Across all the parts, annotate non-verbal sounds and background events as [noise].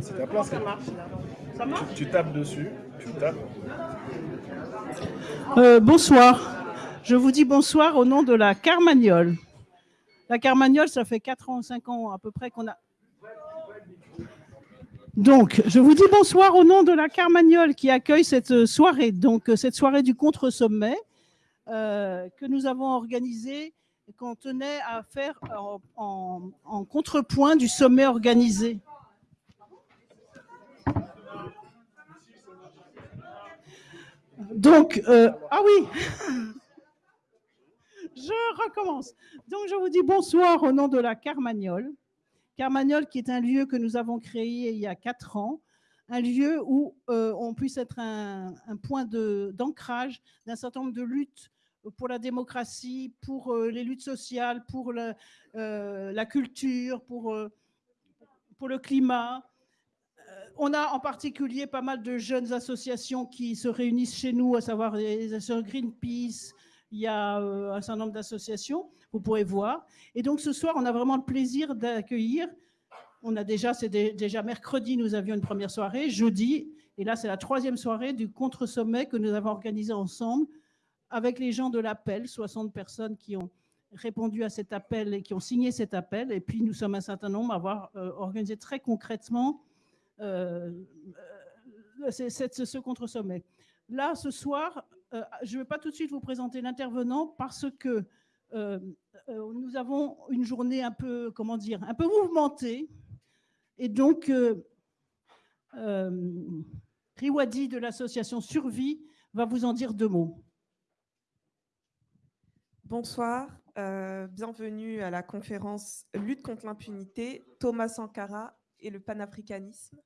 C'est ta place. Ça marche, Ça marche Tu tapes dessus, tu tapes. Euh, bonsoir. Je vous dis bonsoir au nom de la Carmagnole. La Carmagnole, ça fait 4 ans, 5 ans à peu près qu'on a. Donc, je vous dis bonsoir au nom de la Carmagnole qui accueille cette soirée, donc cette soirée du contre-sommet euh, que nous avons organisée et qu'on tenait à faire en, contrepoint du sommet organisé. Donc, euh, ah oui, [laughs] je recommence. Donc, je vous dis bonsoir au nom de la Carmagnole. Carmagnole, qui est un lieu que nous avons créé il y a quatre ans, un lieu où euh, on puisse être un, point d'ancrage d'un certain nombre de luttes pour la démocratie, pour euh, les luttes sociales, pour la, euh, la culture, pour, pour le climat. On a en particulier pas mal de jeunes associations qui se réunissent chez nous, à savoir les associations Greenpeace, il y a euh, un certain nombre d'associations, vous pourrez voir. Et donc ce soir, on a vraiment le plaisir d'accueillir, on a déjà, c'est dé- déjà mercredi, nous avions une première soirée, jeudi, et là c'est la troisième soirée du contre-sommet que nous avons organisé ensemble avec les gens de l'appel, 60 personnes qui ont répondu à cet appel et qui ont signé cet appel. Et puis nous sommes un certain nombre à avoir euh, organisé très concrètement euh, ce contre-sommet. Là, ce soir, euh, je ne vais pas tout de suite vous présenter l'intervenant parce que euh, euh, nous avons une journée un peu, comment dire, un peu mouvementée. Et donc, Riwadi de l'association Survie va vous en dire deux mots. Bonsoir, bienvenue à la conférence Lutte contre l'impunité, Thomas Sankara et le panafricanisme.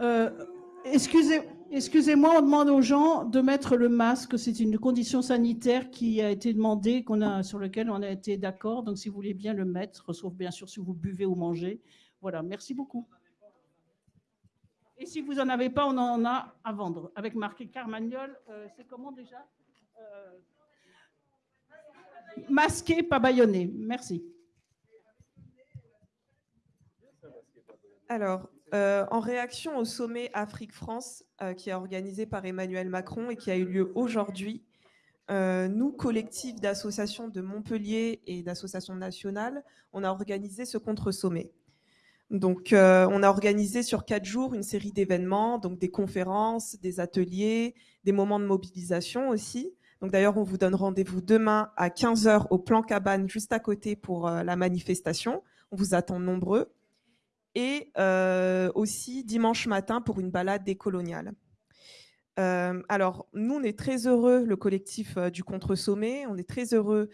Euh, excusez, excusez-moi, on demande aux gens de mettre le masque. C'est une condition sanitaire qui a été demandée, a, sur laquelle on a été d'accord. Donc, si vous voulez bien le mettre, sauf bien sûr si vous buvez ou mangez. Voilà, merci beaucoup. Et si vous n'en avez pas, on en a à vendre. Avec marqué Carmagnol, euh, c'est comment déjà? Euh, Masqué, pas bâillonné. Merci. Alors, euh, en réaction au sommet Afrique-France euh, qui est organisé par Emmanuel Macron et qui a eu lieu aujourd'hui, euh, nous, collectif d'associations de Montpellier et d'associations nationales, on a organisé ce contre-sommet. Donc, on a organisé sur quatre jours une série d'événements, donc des conférences, des ateliers, des moments de mobilisation aussi. Donc, d'ailleurs, on vous donne rendez-vous demain à 15h au Plan Cabane, juste à côté pour la manifestation. On vous attend nombreux. Et euh, aussi dimanche matin pour une balade décoloniale. Euh, alors, nous, on est très heureux, le collectif euh, du Contre-Sommet, on est très heureux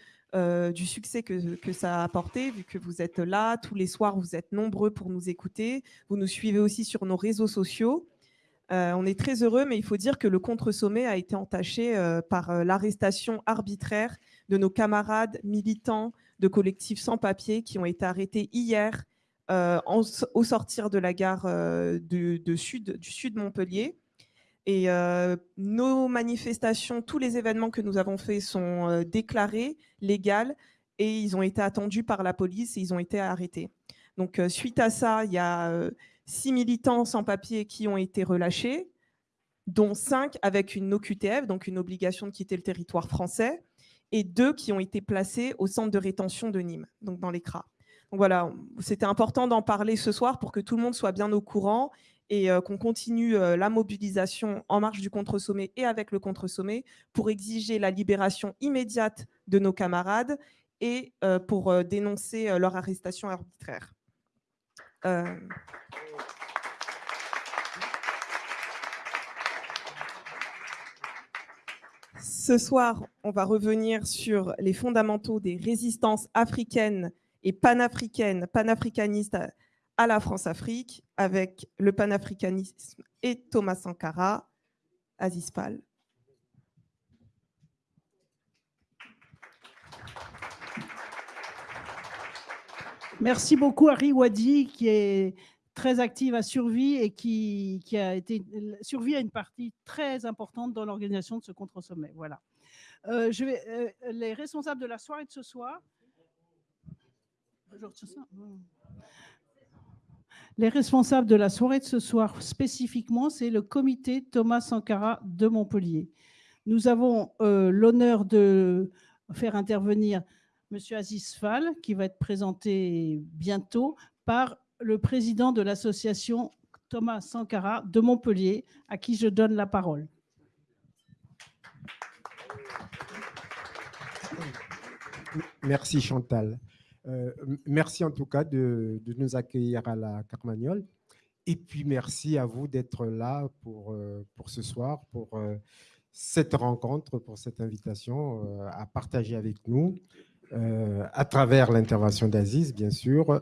du succès que, que ça a apporté, vu que vous êtes là tous les soirs, vous êtes nombreux pour nous écouter. Vous nous suivez aussi sur nos réseaux sociaux. On est très heureux, mais il faut dire que le contre-sommet a été entaché par l'arrestation arbitraire de nos camarades militants de collectifs sans papier qui ont été arrêtés hier en- au sortir de la gare euh, de sud, du sud Montpellier. Et euh, nos manifestations, tous les événements que nous avons faits sont euh, déclarés, légaux, et ils ont été attendus par la police et ils ont été arrêtés. Donc, euh, suite à ça, il y a euh, six militants sans papier qui ont été relâchés, dont cinq avec une OQTF, donc une obligation de quitter le territoire français, et deux qui ont été placés au centre de rétention de Nîmes, donc dans les CRA. Voilà, c'était important d'en parler ce soir pour que tout le monde soit bien au courant et euh, qu'on continue euh, la mobilisation en marche du contre-sommet et avec le contre-sommet pour exiger la libération immédiate de nos camarades et euh, pour dénoncer leur arrestation arbitraire. Ce soir, on va revenir sur les fondamentaux des résistances africaines et panafricaine, panafricaniste à la France-Afrique avec le panafricanisme et Thomas Sankara, Aziz Pal. Merci beaucoup Harry Wadi qui est très active à Survie et qui, a été... Survie a une partie très importante dans l'organisation de ce contre-sommet. Voilà. Euh, je vais, euh, les responsables de la soirée de ce soir les responsables de la soirée de ce soir spécifiquement, c'est le comité Thomas Sankara de Montpellier. Nous avons euh, l'honneur de faire intervenir M. Aziz Fall, qui va être présenté bientôt par le président de l'association Thomas Sankara de Montpellier, à qui je donne la parole. Merci Chantal. Euh, merci en tout cas de, nous accueillir à la Carmagnole. Et puis merci à vous d'être là pour, euh, pour ce soir, pour euh, cette rencontre, pour cette invitation à partager avec nous, à travers l'intervention d'Aziz, bien sûr,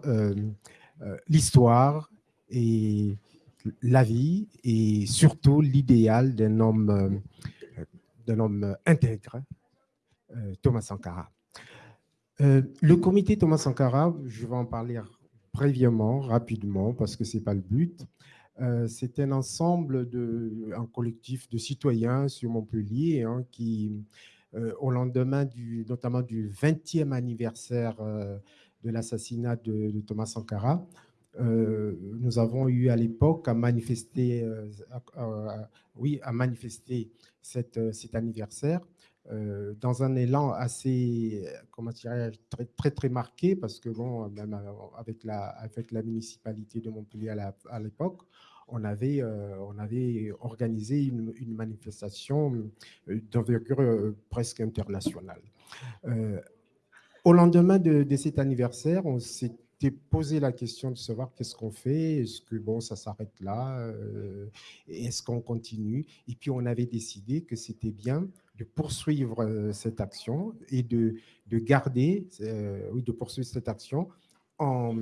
l'histoire et la vie et surtout l'idéal d'un homme, d'un homme intègre, Thomas Sankara. Euh, le comité Thomas Sankara, je vais en parler brièvement, rapidement, parce que ce n'est pas le but. Euh, c'est un ensemble, de, un collectif de citoyens sur Montpellier hein, qui, euh, au lendemain du, notamment du 20e anniversaire de l'assassinat de, Thomas Sankara, nous avons eu à l'époque à manifester, oui, à manifester cet anniversaire euh, dans un élan assez, comment dirais très, très, marqué, parce que bon, même avec la, avec la municipalité de Montpellier à l'époque, on avait, euh, organisé une, manifestation euh, d'envergure presque internationale. au lendemain de, de, cet anniversaire, on s'était posé la question de savoir qu'est-ce qu'on fait, est-ce que bon, ça s'arrête là, est-ce qu'on continue? Et puis on avait décidé que c'était bien de poursuivre euh, cette action et de, de garder, euh, oui, de poursuivre cette action en,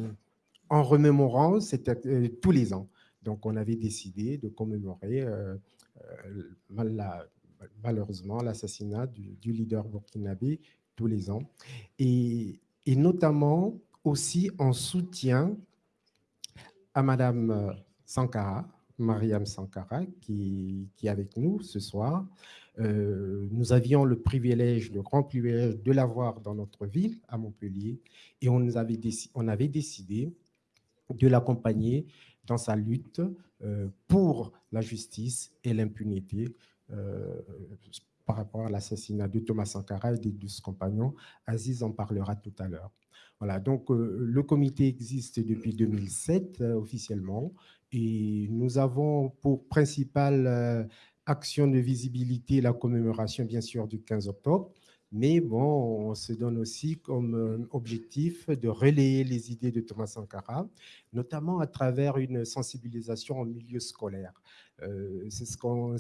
en remémorant cette, euh, tous les ans. Donc, on avait décidé de commémorer malheureusement l'assassinat du, du, leader burkinabé tous les ans. Et, et, notamment aussi en soutien à Madame Sankara, Mariam Sankara, qui, qui est avec nous ce soir, euh, nous avions le privilège, le grand privilège de l'avoir dans notre ville, à Montpellier, et on, avait, décidé de l'accompagner dans sa lutte euh, pour la justice et l'impunité euh, par rapport à l'assassinat de Thomas Sankara et des deux compagnons. Aziz en parlera tout à l'heure. Voilà, donc le comité existe depuis 2007 officiellement et nous avons pour principal action de visibilité, la commémoration, bien sûr, du 15 octobre. Mais bon, on se donne aussi comme euh, objectif de relayer les idées de Thomas Sankara, notamment à travers une sensibilisation en milieu scolaire. Euh, c'est ce qu'on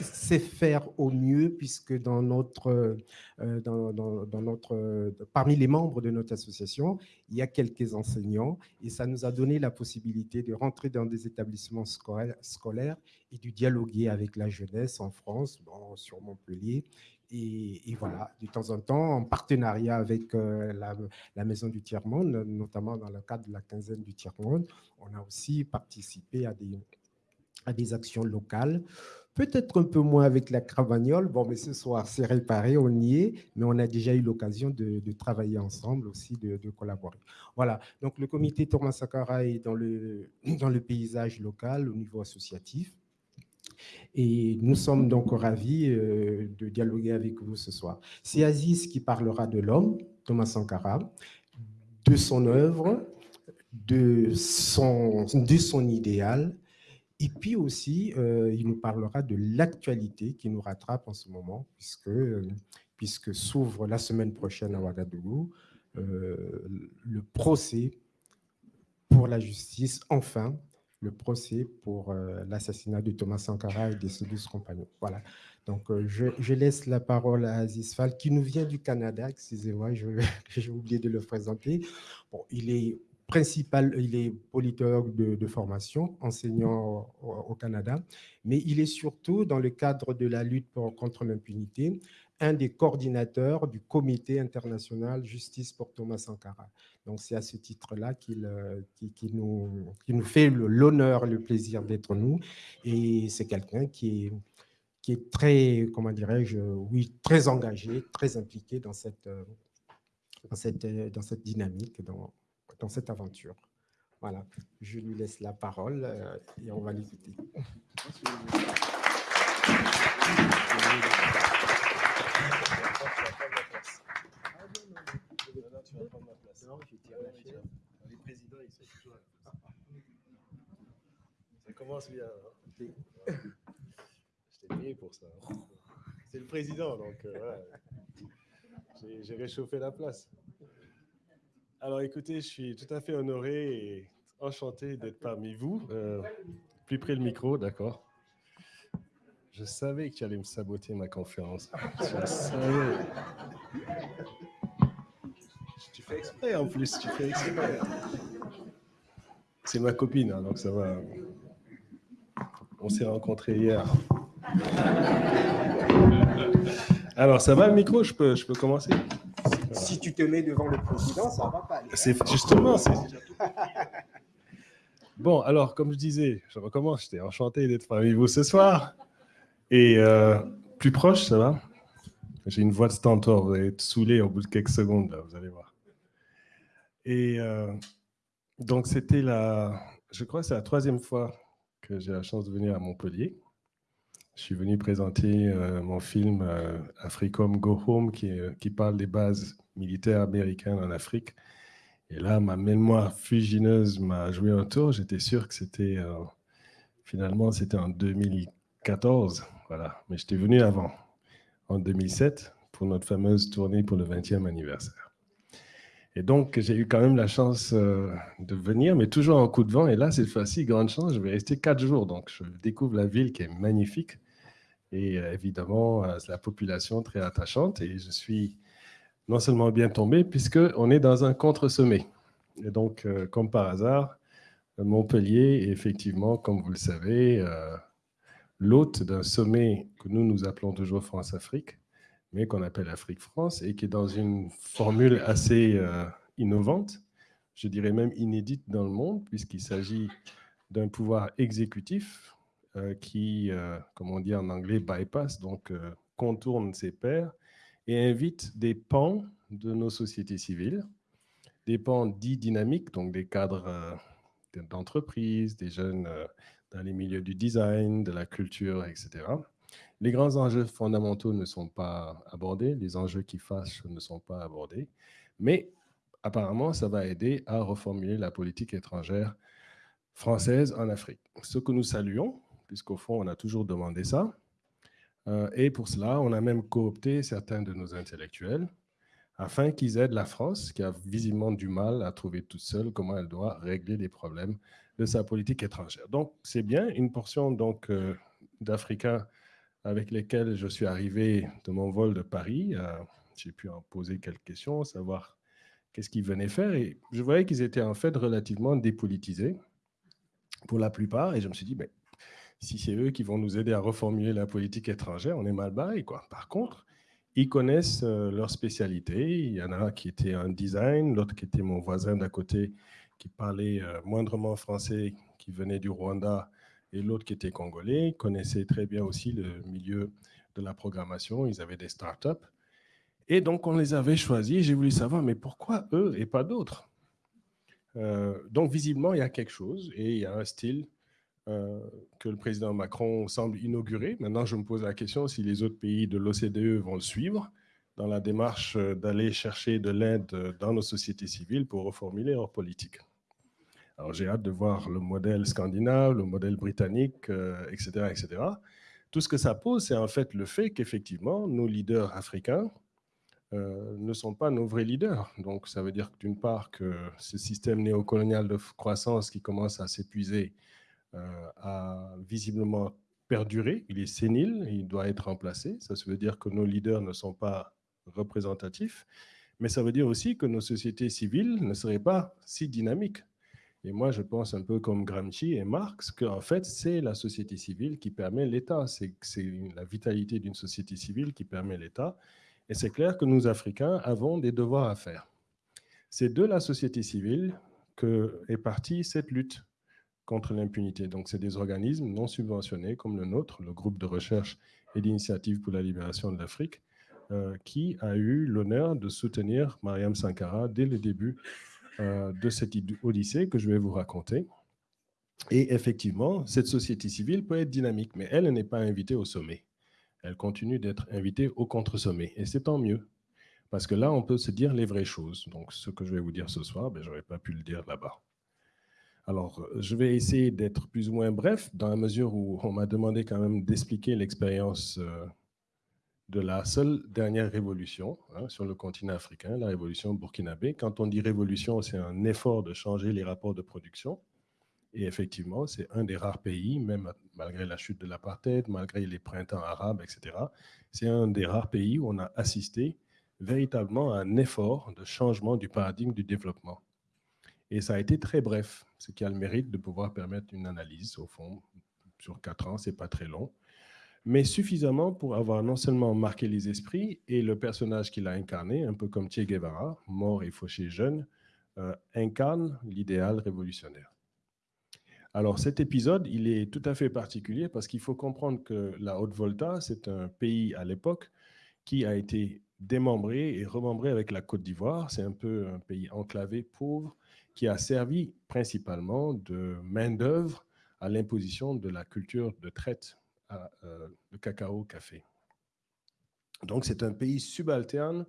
c'est faire au mieux, puisque dans notre, euh, dans, dans, notre, parmi les membres de notre association, il y a quelques enseignants, et ça nous a donné la possibilité de rentrer dans des établissements scolaires, et de dialoguer avec la jeunesse en France, sur Montpellier, et, voilà, de temps en temps, en partenariat avec euh, la, la, Maison du Tiers-Monde, notamment dans le cadre de la quinzaine du Tiers-Monde, on a aussi participé à des, à des actions locales Peut-être un peu moins avec la Cravagnole. Bon, mais ce soir, c'est réparé, on y est, mais on a déjà eu l'occasion de, travailler ensemble aussi, de, collaborer. Voilà, donc le comité Thomas Sakara est dans le, [clears throat] dans le paysage local au niveau associatif. Et nous sommes donc ravis euh, de dialoguer avec vous ce soir. C'est Aziz qui parlera de l'homme, Thomas Sankara, de son œuvre, de son, de son idéal, et puis aussi, euh, il nous parlera de l'actualité qui nous rattrape en ce moment, puisque, puisque s'ouvre la semaine prochaine à Ouagadougou euh, le procès pour la justice, enfin, le procès pour euh, l'assassinat de Thomas Sankara et de ses douze compagnons. Voilà. Donc, je, laisse la parole à Aziz Fall, qui nous vient du Canada. Excusez-moi, [laughs] j'ai oublié de le présenter. Bon, il est principal, il est politologue de, formation, enseignant au, Canada, mais il est surtout, dans le cadre de la lutte contre l'impunité, un des coordinateurs du Comité international justice pour Thomas Sankara. Donc, c'est à ce titre-là qu'il euh, nous, fait l'honneur, le plaisir d'être nous. Et c'est quelqu'un qui est, très, comment dirais-je, oui, très engagé, très impliqué dans cette, euh, euh, dans cette dynamique, dans, dans cette aventure. Voilà, je lui laisse la parole et on va l'écouter. Ça commence bien. Hein. Je t'ai payé pour ça. Hein. C'est le président, donc euh, j'ai réchauffé la place. Alors écoutez, je suis tout à fait honoré et enchanté d'être parmi vous. Euh, plus près le micro, d'accord. Je savais que tu allais me saboter ma conférence. Je savais. Tu fais exprès en plus, tu fais exprès. C'est ma copine, hein, donc ça va. On s'est rencontrés hier. Alors, ça va le micro? Je peux, je peux commencer? Si tu te mets devant le président, ça va pas. C'est justement. [laughs] Bon, alors, comme je disais, je recommence. J'étais enchanté d'être parmi vous ce soir. Et euh, plus proche, ça va? J'ai une voix de stentor, vous allez être saoulé au bout de quelques secondes, vous allez voir. Et euh, donc, c'était la, je crois c'est la troisième fois que j'ai la chance de venir à Montpellier. Je suis venu présenter euh, mon film Africom Go Home, qui, parle des bases militaires américaines en Afrique. Et là, ma mémoire fugineuse m'a joué un tour. J'étais sûr que c'était, finalement, c'était en 2014. Voilà. Mais j'étais venu avant, en 2007, pour notre fameuse tournée pour le 20e anniversaire. Et donc, j'ai eu quand même la chance euh, de venir, mais toujours en coup de vent. Et là, cette fois-ci, grande chance, je vais rester quatre jours. Donc, je découvre la ville qui est magnifique. Et euh, évidemment, euh, la population très attachante. Et je suis non seulement bien tombé, puisqu'on est dans un contre-sommet. Et donc, comme par hasard, Montpellier est effectivement, comme vous le savez, l'hôte d'un sommet que nous, nous appelons toujours France-Afrique, mais qu'on appelle Afrique-France, et qui est dans une formule assez euh, innovante, je dirais même inédite dans le monde, puisqu'il s'agit d'un pouvoir exécutif euh, qui, euh, comme on dit en anglais, bypass, donc contourne ses pairs, et invite des pans de nos sociétés civiles, des pans dits dynamiques, donc des cadres d'entreprise, des jeunes dans les milieux du design, de la culture, etc. Les grands enjeux fondamentaux ne sont pas abordés, les enjeux qui fâchent ne sont pas abordés, mais apparemment, ça va aider à reformuler la politique étrangère française en Afrique. Ce que nous saluons, puisqu'au fond, on a toujours demandé ça. Euh, et pour cela, on a même coopté certains de nos intellectuels afin qu'ils aident la France, qui a visiblement du mal à trouver toute seule comment elle doit régler les problèmes de sa politique étrangère. Donc, c'est bien une portion donc euh, d'Africains avec lesquels je suis arrivé de mon vol de Paris. Euh, j'ai pu en poser quelques questions, savoir qu'est-ce qu'ils venaient faire. Et je voyais qu'ils étaient en fait relativement dépolitisés pour la plupart. Et je me suis dit, mais si c'est eux qui vont nous aider à reformuler la politique étrangère, on est mal barré. Quoi. Par contre, ils connaissent euh, leur spécialité. Il y en a qui était un design, l'autre qui était mon voisin d'à côté, qui parlait euh, moindrement français, qui venait du Rwanda, et l'autre qui était congolais, connaissait très bien aussi le milieu de la programmation. Ils avaient des startups. Et donc, on les avait choisis. J'ai voulu savoir, mais pourquoi eux et pas d'autres? Euh, Donc, visiblement, il y a quelque chose et il y a un style euh, que le président Macron semble inaugurer. Maintenant, je me pose la question si les autres pays de l'OCDE vont le suivre dans la démarche d'aller chercher de l'aide dans nos sociétés civiles pour reformuler leur politique. Alors j'ai hâte de voir le modèle scandinave, le modèle britannique, etc., euh, etc. Tout ce que ça pose, c'est en fait le fait qu'effectivement, nos leaders africains euh, ne sont pas nos vrais leaders. Donc ça veut dire d'une part que ce système néocolonial de croissance qui commence à s'épuiser euh, a visiblement perduré, il est sénile, il doit être remplacé. Ça veut dire que nos leaders ne sont pas représentatifs. Mais ça veut dire aussi que nos sociétés civiles ne seraient pas si dynamiques. Et moi, je pense un peu comme Gramsci et Marx, qu'en fait, c'est la société civile qui permet l'État. C'est la vitalité d'une société civile qui permet l'État. Et c'est clair que nous, Africains, avons des devoirs à faire. C'est de la société civile que est partie cette lutte contre l'impunité. Donc, c'est des organismes non subventionnés comme le nôtre, le groupe de recherche et d'initiative pour la libération de l'Afrique, euh, qui a eu l'honneur de soutenir Mariam Sankara dès le début euh, de cette odyssée que je vais vous raconter. Et effectivement, cette société civile peut être dynamique, mais elle n'est pas invitée au sommet. Elle continue d'être invitée au contre-sommet. Et c'est tant mieux. Parce que là, on peut se dire les vraies choses. Donc, ce que je vais vous dire ce soir, ben, je n'aurais pas pu le dire là-bas. Alors, euh, je vais essayer d'être plus ou moins bref, dans la mesure où on m'a demandé quand même d'expliquer l'expérience euh, de la seule dernière révolution hein, sur le continent africain, la révolution burkinabé. Quand on dit révolution, c'est un effort de changer les rapports de production. Et effectivement, c'est un des rares pays, même malgré la chute de l'apartheid, malgré les printemps arabes, etc., c'est un des rares pays où on a assisté véritablement à un effort de changement du paradigme du développement. Et ça a été très bref, ce qui a le mérite de pouvoir permettre une analyse, au fond, sur quatre ans, c'est pas très long, mais suffisamment pour avoir non seulement marqué les esprits et le personnage qu'il a incarné, un peu comme Che Guevara, mort et fauché jeune, euh, incarne l'idéal révolutionnaire. Alors cet épisode, il est tout à fait particulier parce qu'il faut comprendre que la Haute-Volta, c'est un pays à l'époque qui a été démembré et remembré avec la Côte d'Ivoire. C'est un peu un pays enclavé, pauvre, qui a servi principalement de main-d'œuvre à l'imposition de la culture de traite à, euh, de cacao-café. Donc, c'est un pays subalterne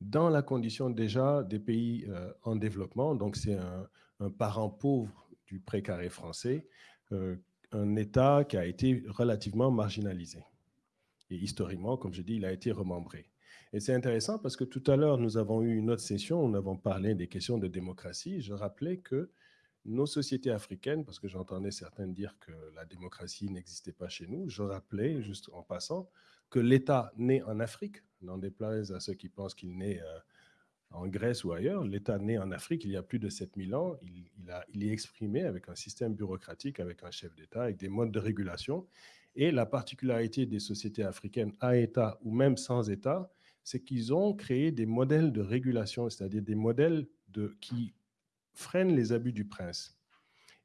dans la condition déjà des pays euh, en développement. Donc, c'est un, parent pauvre du précaré français, euh, un État qui a été relativement marginalisé. Et historiquement, comme je dis, il a été remembré. Et c'est intéressant parce que tout à l'heure, nous avons eu une autre session, nous avons parlé des questions de démocratie. Je rappelais que nos sociétés africaines, parce que j'entendais certains dire que la démocratie n'existait pas chez nous, je rappelais, juste en passant, que l'État né en Afrique, n'en déplaise à ceux qui pensent qu'il naît euh, en Grèce ou ailleurs, l'État né en Afrique il y a plus de 7000 ans, il, a, il est exprimé avec un système bureaucratique, avec un chef d'État, avec des modes de régulation. Et la particularité des sociétés africaines à État ou même sans État, c'est qu'ils ont créé des modèles de régulation, c'est-à-dire des modèles de, qui freinent les abus du prince.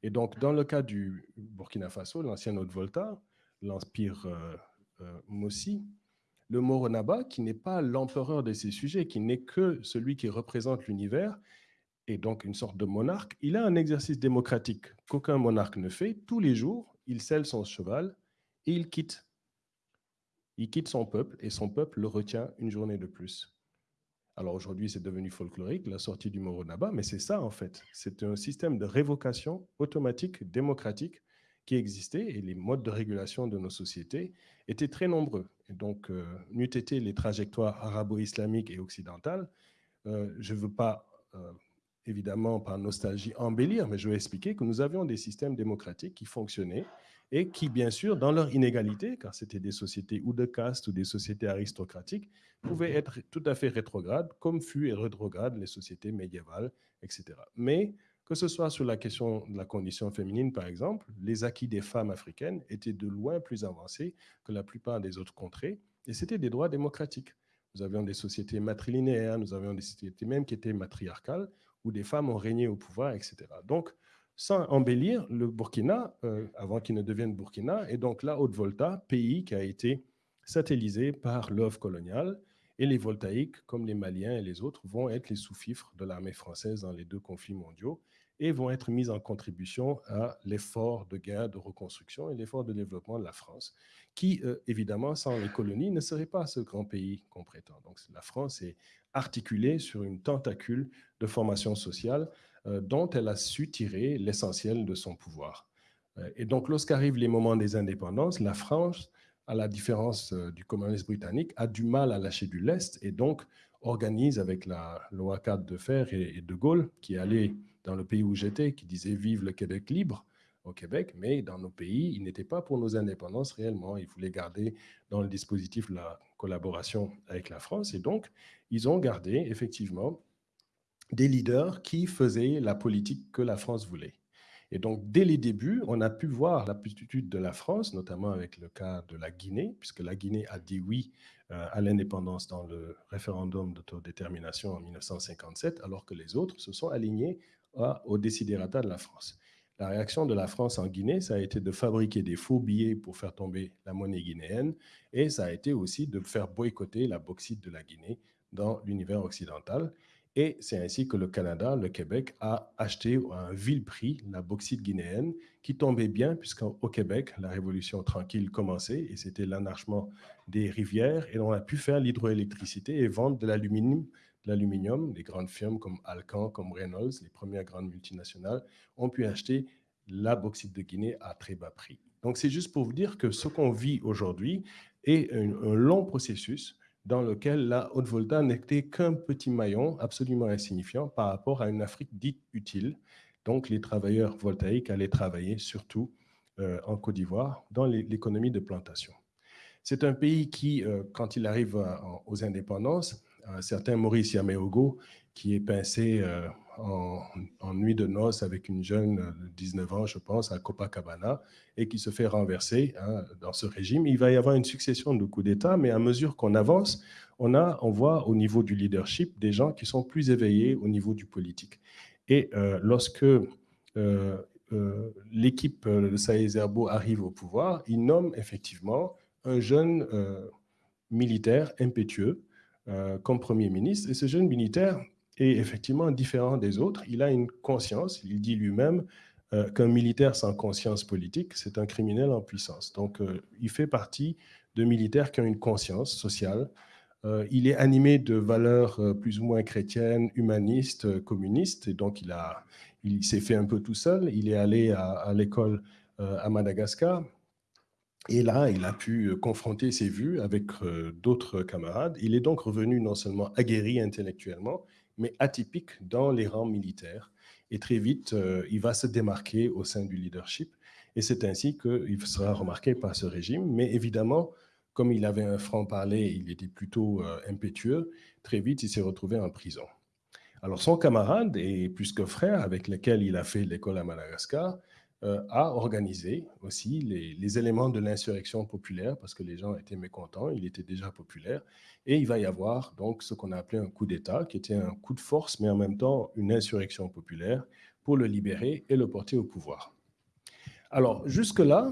Et donc, dans le cas du Burkina Faso, l'ancien Haute-Volta, l'empire euh, euh, Mossi, le Moronaba, qui n'est pas l'empereur de ces sujets, qui n'est que celui qui représente l'univers, et donc une sorte de monarque, il a un exercice démocratique qu'aucun monarque ne fait. Tous les jours, il scelle son cheval et il quitte il quitte son peuple et son peuple le retient une journée de plus. Alors aujourd'hui, c'est devenu folklorique, la sortie du Moronaba, mais c'est ça en fait. C'est un système de révocation automatique, démocratique, qui existait et les modes de régulation de nos sociétés étaient très nombreux. Et donc, euh, n'eût été les trajectoires arabo-islamiques et occidentales, euh, je ne veux pas, euh, évidemment, par nostalgie, embellir, mais je vais expliquer que nous avions des systèmes démocratiques qui fonctionnaient et qui, bien sûr, dans leur inégalité, car c'était des sociétés ou de caste ou des sociétés aristocratiques, pouvaient être tout à fait rétrogrades, comme fut et rétrogrades les sociétés médiévales, etc. Mais que ce soit sur la question de la condition féminine, par exemple, les acquis des femmes africaines étaient de loin plus avancés que la plupart des autres contrées, et c'était des droits démocratiques. Nous avions des sociétés matrilinéaires, nous avions des sociétés même qui étaient matriarcales, où des femmes ont régné au pouvoir, etc. Donc, sans embellir, le Burkina, euh, avant qu'il ne devienne Burkina, est donc la Haute-Volta, pays qui a été satellisé par l'œuvre coloniale, et les voltaïques, comme les Maliens et les autres, vont être les sous-fifres de l'armée française dans les deux conflits mondiaux et vont être mis en contribution à l'effort de guerre, de reconstruction et l'effort de développement de la France, qui, euh, évidemment, sans les colonies, ne serait pas ce grand pays qu'on prétend. Donc la France est articulée sur une tentacule de formation sociale euh, dont elle a su tirer l'essentiel de son pouvoir. Euh, et donc, lorsqu'arrivent les moments des indépendances, la France, à la différence euh, du communisme britannique, a du mal à lâcher du lest et donc organise avec la loi 4 de fer et, De Gaulle, qui allait dans le pays où j'étais, qui disait « Vive le Québec libre », au Québec, mais dans nos pays, il n'était pas pour nos indépendances réellement. Il voulait garder dans le dispositif la collaboration avec la France. Et donc, ils ont gardé effectivement des leaders qui faisaient la politique que la France voulait. Et donc, dès les débuts, on a pu voir l'aptitude de la France, notamment avec le cas de la Guinée, puisque la Guinée a dit oui euh, à l'indépendance dans le référendum d'autodétermination en 1957, alors que les autres se sont alignés au décidérata de la France. La réaction de la France en Guinée, ça a été de fabriquer des faux billets pour faire tomber la monnaie guinéenne, et ça a été aussi de faire boycotter la bauxite de la Guinée dans l'univers occidental. Et c'est ainsi que le Canada, le Québec, a acheté à un vil prix la bauxite guinéenne, qui tombait bien, puisqu'au Québec, la révolution tranquille commençait, et c'était l'anarchement des rivières, et on a pu faire l'hydroélectricité et vendre de l'aluminium l'aluminium. Les grandes firmes comme Alcan, comme Reynolds, les premières grandes multinationales, ont pu acheter la bauxite de Guinée à très bas prix. Donc, c'est juste pour vous dire que ce qu'on vit aujourd'hui est un, long processus dans lequel la Haute-Volta n'était qu'un petit maillon absolument insignifiant par rapport à une Afrique dite utile. Donc, les travailleurs voltaïques allaient travailler surtout euh, en Côte d'Ivoire dans l'économie de plantation. C'est un pays qui, euh, quand il arrive aux indépendances, un certain Maurice Yameogo, qui est pincé euh, en, nuit de noces avec une jeune de 19 ans, je pense, à Copacabana, et qui se fait renverser hein, dans ce régime. Il va y avoir une succession de coups d'État, mais à mesure qu'on avance, on, a, on voit au niveau du leadership des gens qui sont plus éveillés au niveau du politique. Et euh, lorsque euh, l'équipe de Saïd Zerbo arrive au pouvoir, il nomme effectivement un jeune militaire impétueux euh, comme Premier ministre. Et ce jeune militaire est effectivement différent des autres. Il a une conscience, il dit lui-même euh, qu'un militaire sans conscience politique, c'est un criminel en puissance. Donc, euh, il fait partie de militaires qui ont une conscience sociale. il est animé de valeurs plus ou moins chrétiennes, humanistes, communistes, et donc il, il s'est fait un peu tout seul. Il est allé à l'école à Madagascar, et là, il a pu confronter ses vues avec d'autres camarades. Il est donc revenu non seulement aguerri intellectuellement, mais atypique dans les rangs militaires. Et très vite, il va se démarquer au sein du leadership. Et c'est ainsi qu'il sera remarqué par ce régime. Mais évidemment, comme il avait un franc-parler, il était plutôt impétueux, très vite, il s'est retrouvé en prison. Alors son camarade, et plus que frère, avec lequel il a fait l'école à Madagascar, euh, a organisé aussi les, éléments de l'insurrection populaire parce que les gens étaient mécontents, il était déjà populaire. Et il va y avoir donc ce qu'on a appelé un coup d'État, qui était un coup de force, mais en même temps une insurrection populaire pour le libérer et le porter au pouvoir. Alors, jusque-là,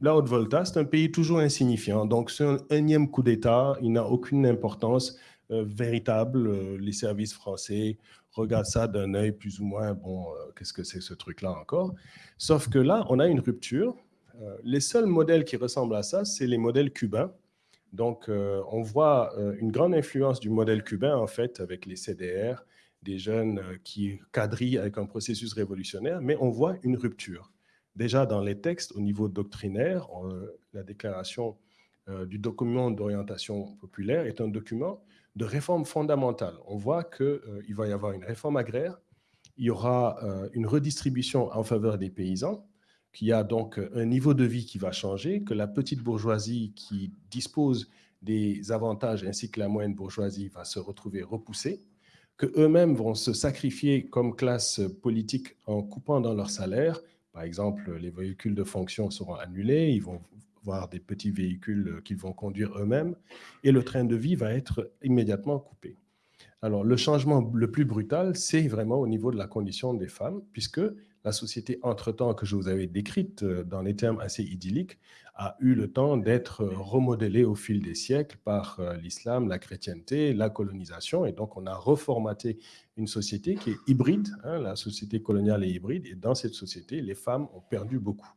la Haute-Volta, c'est un pays toujours insignifiant. Donc, c'est un énième coup d'État, il n'a aucune importance véritable. Euh, les services français regarde ça d'un œil plus ou moins, bon, euh, qu'est-ce que c'est ce truc-là encore? Sauf que là, on a une rupture. Euh, les seuls modèles qui ressemblent à ça, c'est les modèles cubains. Donc, euh, on voit une grande influence du modèle cubain, en fait, avec les CDR, des jeunes qui quadrillent avec un processus révolutionnaire, mais on voit une rupture. Déjà, dans les textes, au niveau doctrinaire, la déclaration du document d'orientation populaire est un document de réforme fondamentale. On voit qu'il euh, va y avoir une réforme agraire, il y aura euh, une redistribution en faveur des paysans, qu'il y a donc un niveau de vie qui va changer, que la petite bourgeoisie qui dispose des avantages ainsi que la moyenne bourgeoisie va se retrouver repoussée, que eux-mêmes vont se sacrifier comme classe politique en coupant dans leur salaire. Par exemple, les véhicules de fonction seront annulés, ils vont voire des petits véhicules euh, qu'ils vont conduire eux-mêmes, et le train de vie va être immédiatement coupé. Alors, le changement le plus brutal, c'est vraiment au niveau de la condition des femmes, puisque la société entre-temps que je vous avais décrite euh, dans les termes assez idylliques a eu le temps d'être remodelée au fil des siècles par euh, l'islam, la chrétienté, la colonisation. Et donc, on a reformaté une société qui est hybride. Hein, la société coloniale est hybride. Et dans cette société, les femmes ont perdu beaucoup.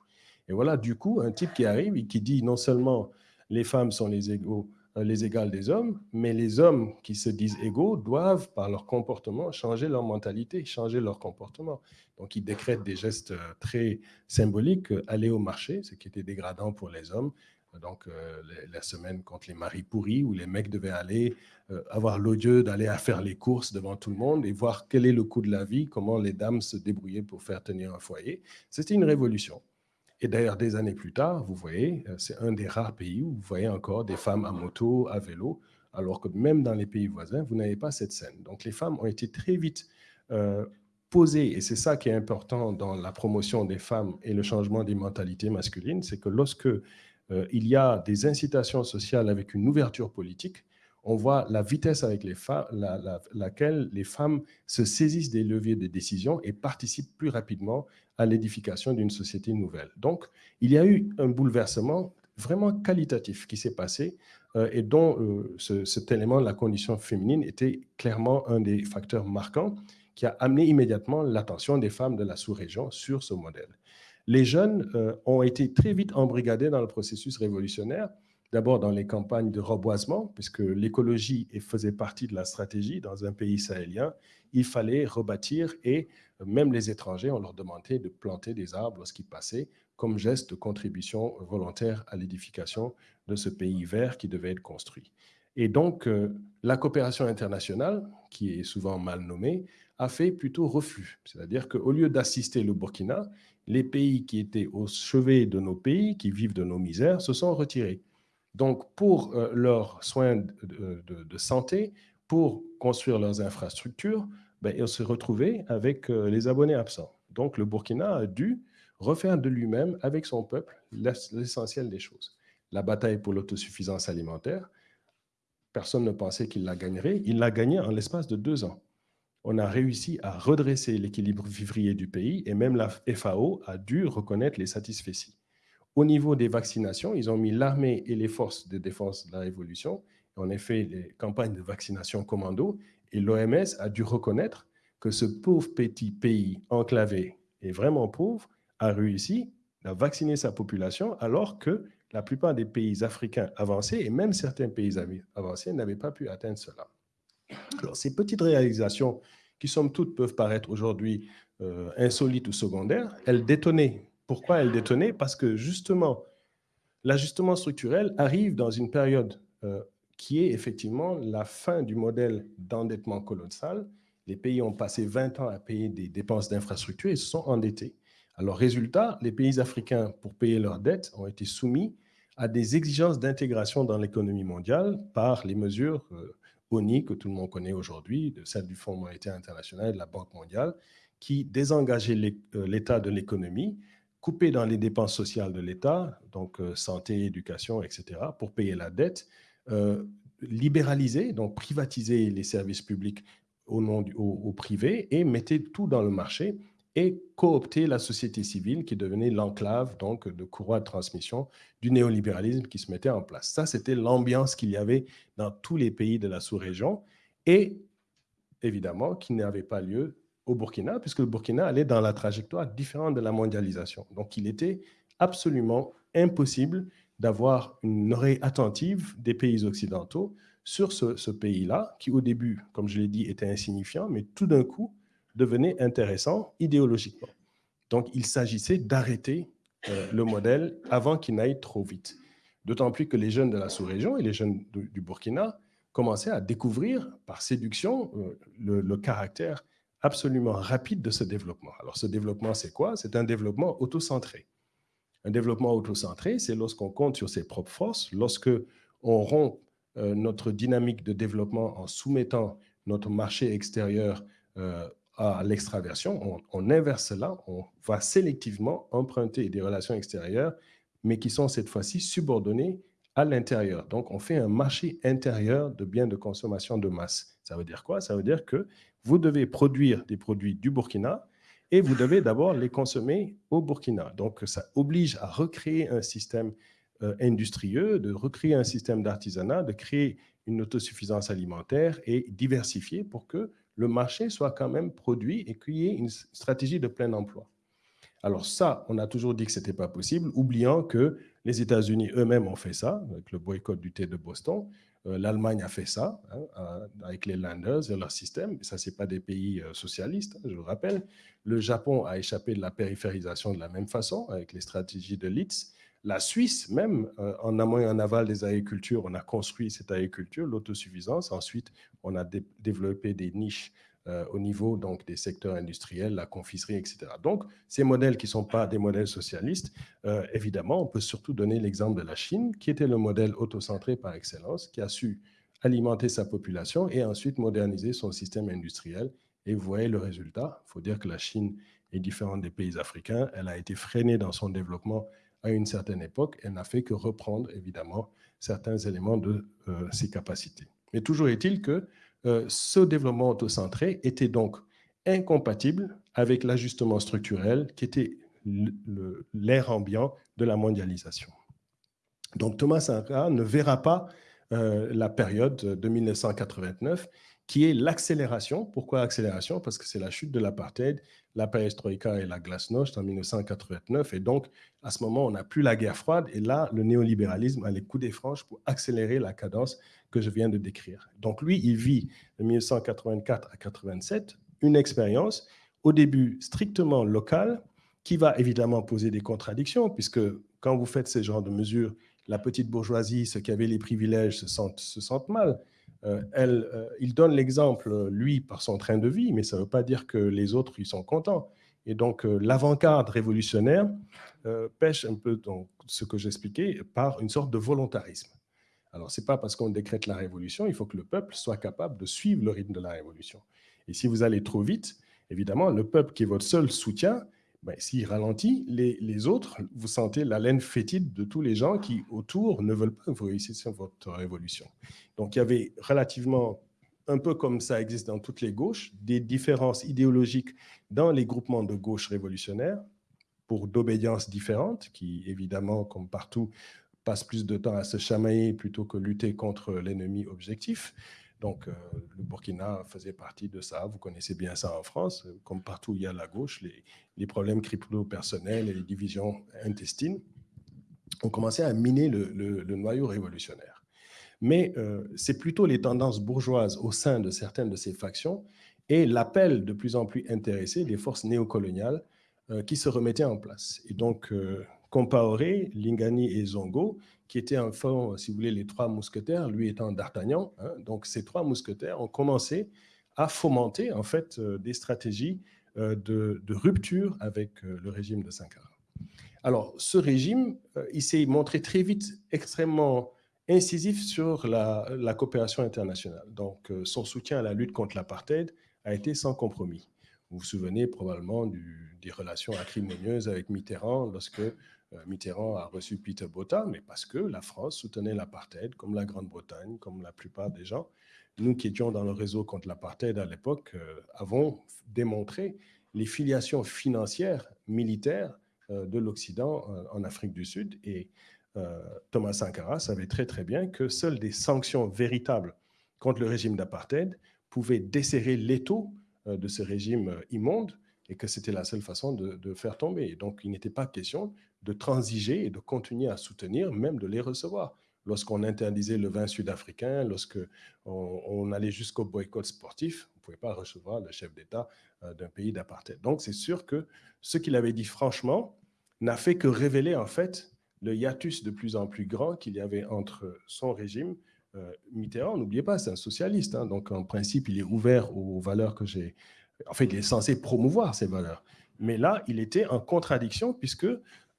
Et voilà, du coup, un type qui arrive et qui dit non seulement les femmes sont les égaux, euh, les égales des hommes, mais les hommes qui se disent égaux doivent, par leur comportement, changer leur mentalité, changer leur comportement. Donc, il décrète des gestes euh, très symboliques, euh, aller au marché, ce qui était dégradant pour les hommes. Donc, la semaine contre les maris pourris, où les mecs devaient aller avoir l'odieux d'aller faire les courses devant tout le monde et voir quel est le coût de la vie, comment les dames se débrouillaient pour faire tenir un foyer. C'était une révolution. Et d'ailleurs, des années plus tard, vous voyez, euh, c'est un des rares pays où vous voyez encore des femmes à moto, à vélo, alors que même dans les pays voisins, vous n'avez pas cette scène. Donc les femmes ont été très vite euh, posées, et c'est ça qui est important dans la promotion des femmes et le changement des mentalités masculines, c'est que lorsque euh, il y a des incitations sociales avec une ouverture politique, on voit la vitesse avec laquelle les femmes se saisissent des leviers de décision et participent plus rapidement à l'édification d'une société nouvelle. Donc, il y a eu un bouleversement vraiment qualitatif qui s'est passé euh, et dont euh, cet élément la condition féminine était clairement un des facteurs marquants qui a amené immédiatement l'attention des femmes de la sous-région sur ce modèle. Les jeunes euh, ont été très vite embrigadés dans le processus révolutionnaire D'abord dans les campagnes de reboisement, puisque l'écologie faisait partie de la stratégie dans un pays sahélien, il fallait rebâtir et même les étrangers, on leur demandait de planter des arbres lorsqu'ils passaient comme geste de contribution volontaire à l'édification de ce pays vert qui devait être construit. Et donc, euh, la coopération internationale, qui est souvent mal nommée, a fait plutôt reflux. C'est-à-dire qu'au lieu d'assister le Burkina, les pays qui étaient au chevet de nos pays, qui vivent de nos misères, se sont retirés. Donc, pour euh, leurs soins de, santé, pour construire leurs infrastructures, ben, ils se retrouvaient avec euh, les abonnés absents. Donc, le Burkina a dû refaire de lui-même, avec son peuple, l'essentiel des choses. La bataille pour l'autosuffisance alimentaire, personne ne pensait qu'il la gagnerait. Il l'a gagnée en l'espace de deux ans. On a réussi à redresser l'équilibre vivrier du pays et même la FAO a dû reconnaître les satisfecits. Au niveau des vaccinations, ils ont mis l'armée et les forces de défense de la Révolution. On a fait les campagnes de vaccination commando et l'OMS a dû reconnaître que ce pauvre petit pays enclavé et vraiment pauvre a réussi à vacciner sa population alors que la plupart des pays africains avancés et même certains pays avancés n'avaient pas pu atteindre cela. Alors, ces petites réalisations qui, somme toute, peuvent paraître aujourd'hui euh, insolites ou secondaires, elles détonnaient pourquoi elle détenait Parce que justement, l'ajustement structurel arrive dans une période euh, qui est effectivement la fin du modèle d'endettement colossal. Les pays ont passé 20 ans à payer des dépenses d'infrastructure et se sont endettés. Alors, résultat, les pays africains, pour payer leurs dettes, ont été soumis à des exigences d'intégration dans l'économie mondiale par les mesures euh, ONI que tout le monde connaît aujourd'hui, de du Fonds monétaire international et de la Banque mondiale, qui désengageaient euh, l'État de l'économie couper dans les dépenses sociales de l'État, donc euh, santé, éducation, etc., pour payer la dette, euh, libéraliser, donc privatiser les services publics au nom du, privé et mettez tout dans le marché et coopter la société civile qui devenait l'enclave donc de courroie de transmission du néolibéralisme qui se mettait en place. Ça, c'était l'ambiance qu'il y avait dans tous les pays de la sous-région et évidemment qui n'avait pas lieu au Burkina, puisque le Burkina allait dans la trajectoire différente de la mondialisation. Donc, il était absolument impossible d'avoir une oreille attentive des pays occidentaux sur ce, pays-là, qui au début, comme je l'ai dit, était insignifiant, mais tout d'un coup devenait intéressant idéologiquement. Donc, il s'agissait d'arrêter euh, le modèle avant qu'il n'aille trop vite. D'autant plus que les jeunes de la sous-région et les jeunes du, Burkina commençaient à découvrir par séduction euh, le caractère absolument rapide de ce développement. Alors, ce développement, c'est quoi? C'est un développement autocentré. Un développement autocentré, c'est lorsqu'on compte sur ses propres forces, lorsque on rompt euh, notre dynamique de développement en soumettant notre marché extérieur euh, à l'extraversion, on, on, inverse cela, on va sélectivement emprunter des relations extérieures, mais qui sont cette fois-ci subordonnées à l'intérieur. Donc, on fait un marché intérieur de biens de consommation de masse. Ça veut dire quoi? Ça veut dire que vous devez produire des produits du Burkina et vous devez d'abord les consommer au Burkina. Donc, ça oblige à recréer un système euh, industrieux, de recréer un système d'artisanat, de créer une autosuffisance alimentaire et diversifier pour que le marché soit quand même produit et qu'il y ait une stratégie de plein emploi. Alors ça, on a toujours dit que ce n'était pas possible, oubliant que les États-Unis eux-mêmes ont fait ça, avec le boycott du thé de Boston. Euh, L'Allemagne a fait ça hein, avec les Landers et leur système. Ça, ce pas des pays euh, socialistes, hein, je le rappelle. Le Japon a échappé de la périphérisation de la même façon avec les stratégies de Litz. La Suisse, même euh, en amont et en aval des agricultures, on a construit cette agriculture, l'autosuffisance. Ensuite, on a développé des niches euh, au niveau donc, des secteurs industriels, la confiserie, etc. Donc, ces modèles qui ne sont pas des modèles socialistes, euh, évidemment, on peut surtout donner l'exemple de la Chine, qui était le modèle autocentré par excellence, qui a su alimenter sa population et ensuite moderniser son système industriel. Et vous voyez le résultat. Il faut dire que la Chine est différente des pays africains. Elle a été freinée dans son développement à une certaine époque. Elle n'a fait que reprendre, évidemment, certains éléments de euh, ses capacités. Mais toujours est-il que euh, ce développement autocentré était donc incompatible avec l'ajustement structurel qui était l'air ambiant de la mondialisation. Donc Thomas Sankara ne verra pas euh, la période de 1989 qui est l'accélération. Pourquoi accélération? Parce que c'est la chute de l'apartheid, la perestroïka et la glasnost en 1989. Et donc, à ce moment, on n'a plus la guerre froide. Et là, le néolibéralisme a les coups des franches pour accélérer la cadence que je viens de décrire. Donc, lui, il vit de 1984 à 87 une expérience, au début strictement locale, qui va évidemment poser des contradictions, puisque quand vous faites ce genre de mesures, la petite bourgeoisie, ceux qui avaient les privilèges, se sentent, se sentent mal. Euh, elle, euh, il donne l'exemple, lui, par son train de vie, mais ça ne veut pas dire que les autres, ils sont contents. Et donc, euh, l'avant-garde révolutionnaire pêche un peu dans ce que j'expliquais par une sorte de volontarisme. Alors, ce n'est pas parce qu'on décrète la révolution, il faut que le peuple soit capable de suivre le rythme de la révolution. Et si vous allez trop vite, évidemment, le peuple qui est votre seul soutien, ben, s'il ralentit, les, autres, vous sentez la laine fétide de tous les gens qui, autour, ne veulent pas que vous réussissiez votre révolution. Donc, il y avait relativement, un peu comme ça existe dans toutes les gauches, des différences idéologiques dans les groupements de gauche révolutionnaires pour d'obédiences différentes, qui, évidemment, comme partout, passent plus de temps à se chamailler plutôt que lutter contre l'ennemi objectif. Donc, euh, le Burkina faisait partie de ça. Vous connaissez bien ça en France. Comme partout il y a la gauche, les, problèmes crypto-personnels et les divisions intestines ont commencé à miner le, noyau révolutionnaire. Mais euh, c'est plutôt les tendances bourgeoises au sein de certaines de ces factions et l'appel de plus en plus intéressé des forces néocoloniales euh, qui se remettaient en place. Et donc, Compaoré, Lingani et Zongo, qui étaient en fond, si vous voulez, les trois mousquetaires, lui étant d'Artagnan. Hein. donc, ces trois mousquetaires ont commencé à fomenter, en fait, euh, des stratégies euh, de, rupture avec euh, le régime de Sankara. Alors, ce régime, il s'est montré très vite extrêmement incisif sur la, coopération internationale. Donc, son soutien à la lutte contre l'apartheid a été sans compromis. Vous vous souvenez probablement des relations acrimonieuses avec Mitterrand lorsque Mitterrand a reçu Peter Botta, mais parce que la France soutenait l'apartheid, comme la Grande-Bretagne, comme la plupart des gens. Nous qui étions dans le réseau contre l'apartheid à l'époque, euh, avons démontré les filiations financières, militaires euh, de l'Occident en Afrique du Sud. Et Thomas Sankara savait très très bien que seules des sanctions véritables contre le régime d'apartheid pouvaient desserrer l'étau de ce régime immonde et que c'était la seule façon de, de faire tomber. donc, il n'était pas question de transiger et de continuer à soutenir, même de les recevoir. Lorsqu'on interdisait le vin sud-africain, lorsque on, allait jusqu'au boycott sportif, on ne pouvait pas recevoir le chef d'État euh, d'un pays d'apartheid. Donc, c'est sûr que ce qu'il avait dit franchement n'a fait que révéler en fait le hiatus de plus en plus grand qu'il y avait entre son régime, euh, Mitterrand, n'oubliez pas, c'est un socialiste, hein, donc en principe, il est ouvert aux valeurs que j'ai... En fait, il est censé promouvoir ces valeurs. Mais là, il était en contradiction puisque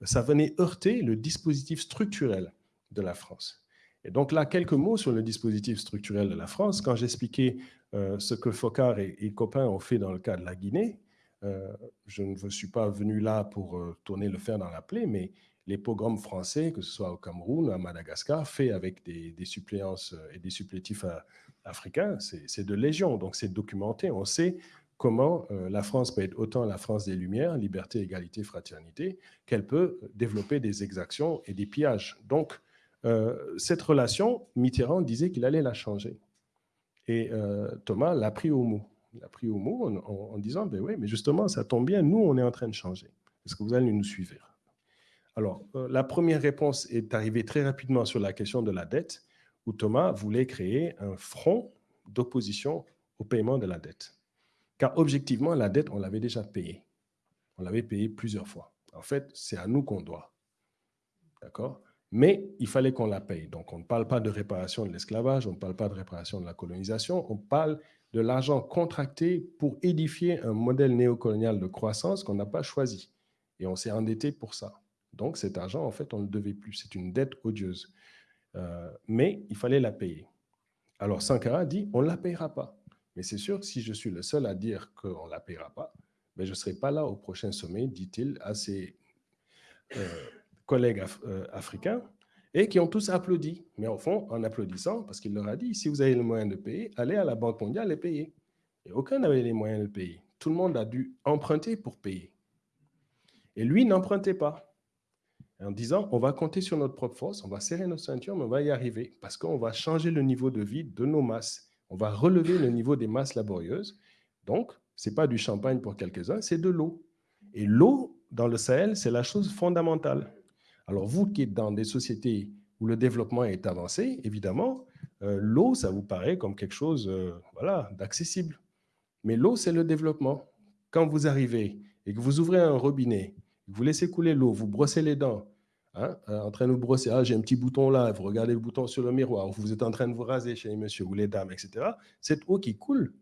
ça venait heurter le dispositif structurel de la France. Et donc là, quelques mots sur le dispositif structurel de la France. Quand j'expliquais euh, ce que Focard et, et, Copain ont fait dans le cas de la Guinée, euh, je ne suis pas venu là pour euh, tourner le fer dans la plaie, mais les pogroms français, que ce soit au Cameroun, ou à Madagascar, faits avec des, des suppléances et des supplétifs africains, c'est de légion. Donc c'est documenté. On sait comment euh, la France peut être autant la France des Lumières, liberté, égalité, fraternité, qu'elle peut développer des exactions et des pillages. Donc, euh, cette relation, Mitterrand disait qu'il allait la changer. Et euh, Thomas l'a pris au mot. L'a pris au mot en, disant, ben oui, mais justement, ça tombe bien, nous, on est en train de changer. Est-ce que vous allez nous suivre? Alors, la première réponse est arrivée très rapidement sur la question de la dette, où Thomas voulait créer un front d'opposition au paiement de la dette. Car objectivement, la dette, on l'avait déjà payée. On l'avait payée plusieurs fois. En fait, c'est à nous qu'on doit. D'accord? Mais il fallait qu'on la paye. Donc, on ne parle pas de réparation de l'esclavage, on ne parle pas de réparation de la colonisation, on parle de l'argent contracté pour édifier un modèle néocolonial de croissance qu'on n'a pas choisi. Et on s'est endetté pour ça. Donc, cet argent, en fait, on ne le devait plus. C'est une dette odieuse. Euh, mais il fallait la payer. Alors, Sankara dit, on ne la payera pas. Mais c'est sûr que si je suis le seul à dire qu'on ne la payera pas, ben je ne serai pas là au prochain sommet, dit-il à ses euh, collègues euh, africains, et qui ont tous applaudi. Mais au fond, en applaudissant, parce qu'il leur a dit, si vous avez le moyen de payer, allez à la Banque mondiale et payez. Et aucun n'avait les moyens de payer. Tout le monde a dû emprunter pour payer. Et lui n'empruntait pas. En disant, on va compter sur notre propre force, on va serrer nos ceintures, mais on va y arriver, parce qu'on va changer le niveau de vie de nos masses. On va relever le niveau des masses laborieuses. Donc, ce n'est pas du champagne pour quelques-uns, c'est de l'eau. Et l'eau, dans le Sahel, c'est la chose fondamentale. Alors, vous qui êtes dans des sociétés où le développement est avancé, évidemment, euh, l'eau, ça vous paraît comme quelque chose euh, voilà, d'accessible. Mais l'eau, c'est le développement. Quand vous arrivez et que vous ouvrez un robinet, vous laissez couler l'eau, vous brossez les dents, hein, euh, en train de vous brosser, ah, j'ai un petit bouton là, vous regardez le bouton sur le miroir, vous êtes en train de vous raser chez les messieurs ou les dames, etc. Cette eau qui coule,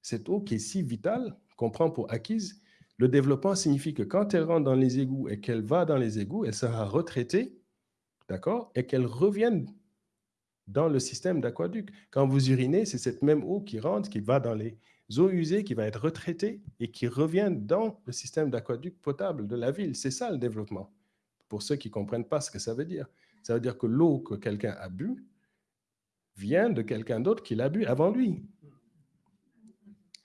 cette eau qui est si vitale, qu'on prend pour acquise, le développement signifie que quand elle rentre dans les égouts et qu'elle va dans les égouts, elle sera retraitée, d'accord, et qu'elle revienne dans le système d'aquaduc. Quand vous urinez, c'est cette même eau qui rentre, qui va dans les eaux usées, qui va être retraitée et qui revient dans le système d'aquaduc potable de la ville. C'est ça le développement. Pour ceux qui ne comprennent pas ce que ça veut dire. Ça veut dire que l'eau que quelqu'un a bu vient de quelqu'un d'autre qui l'a bu avant lui.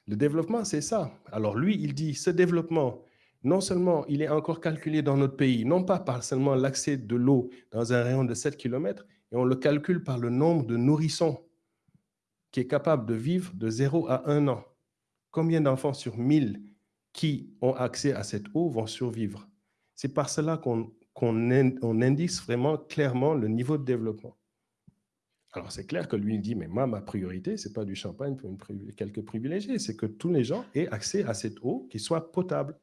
Le développement, c'est ça. Alors lui, il dit, ce développement, non seulement il est encore calculé dans notre pays, non pas par seulement l'accès de l'eau dans un rayon de 7 km, et on le calcule par le nombre de nourrissons qui est capable de vivre de 0 à 1 an. Combien d'enfants sur 1000 qui ont accès à cette eau vont survivre? C'est par cela qu'on on indique vraiment clairement le niveau de développement. Alors, c'est clair que lui dit, mais moi, ma priorité, ce n'est pas du champagne pour quelques privilégiés, c'est que tous les gens aient accès à cette eau qui soit potable.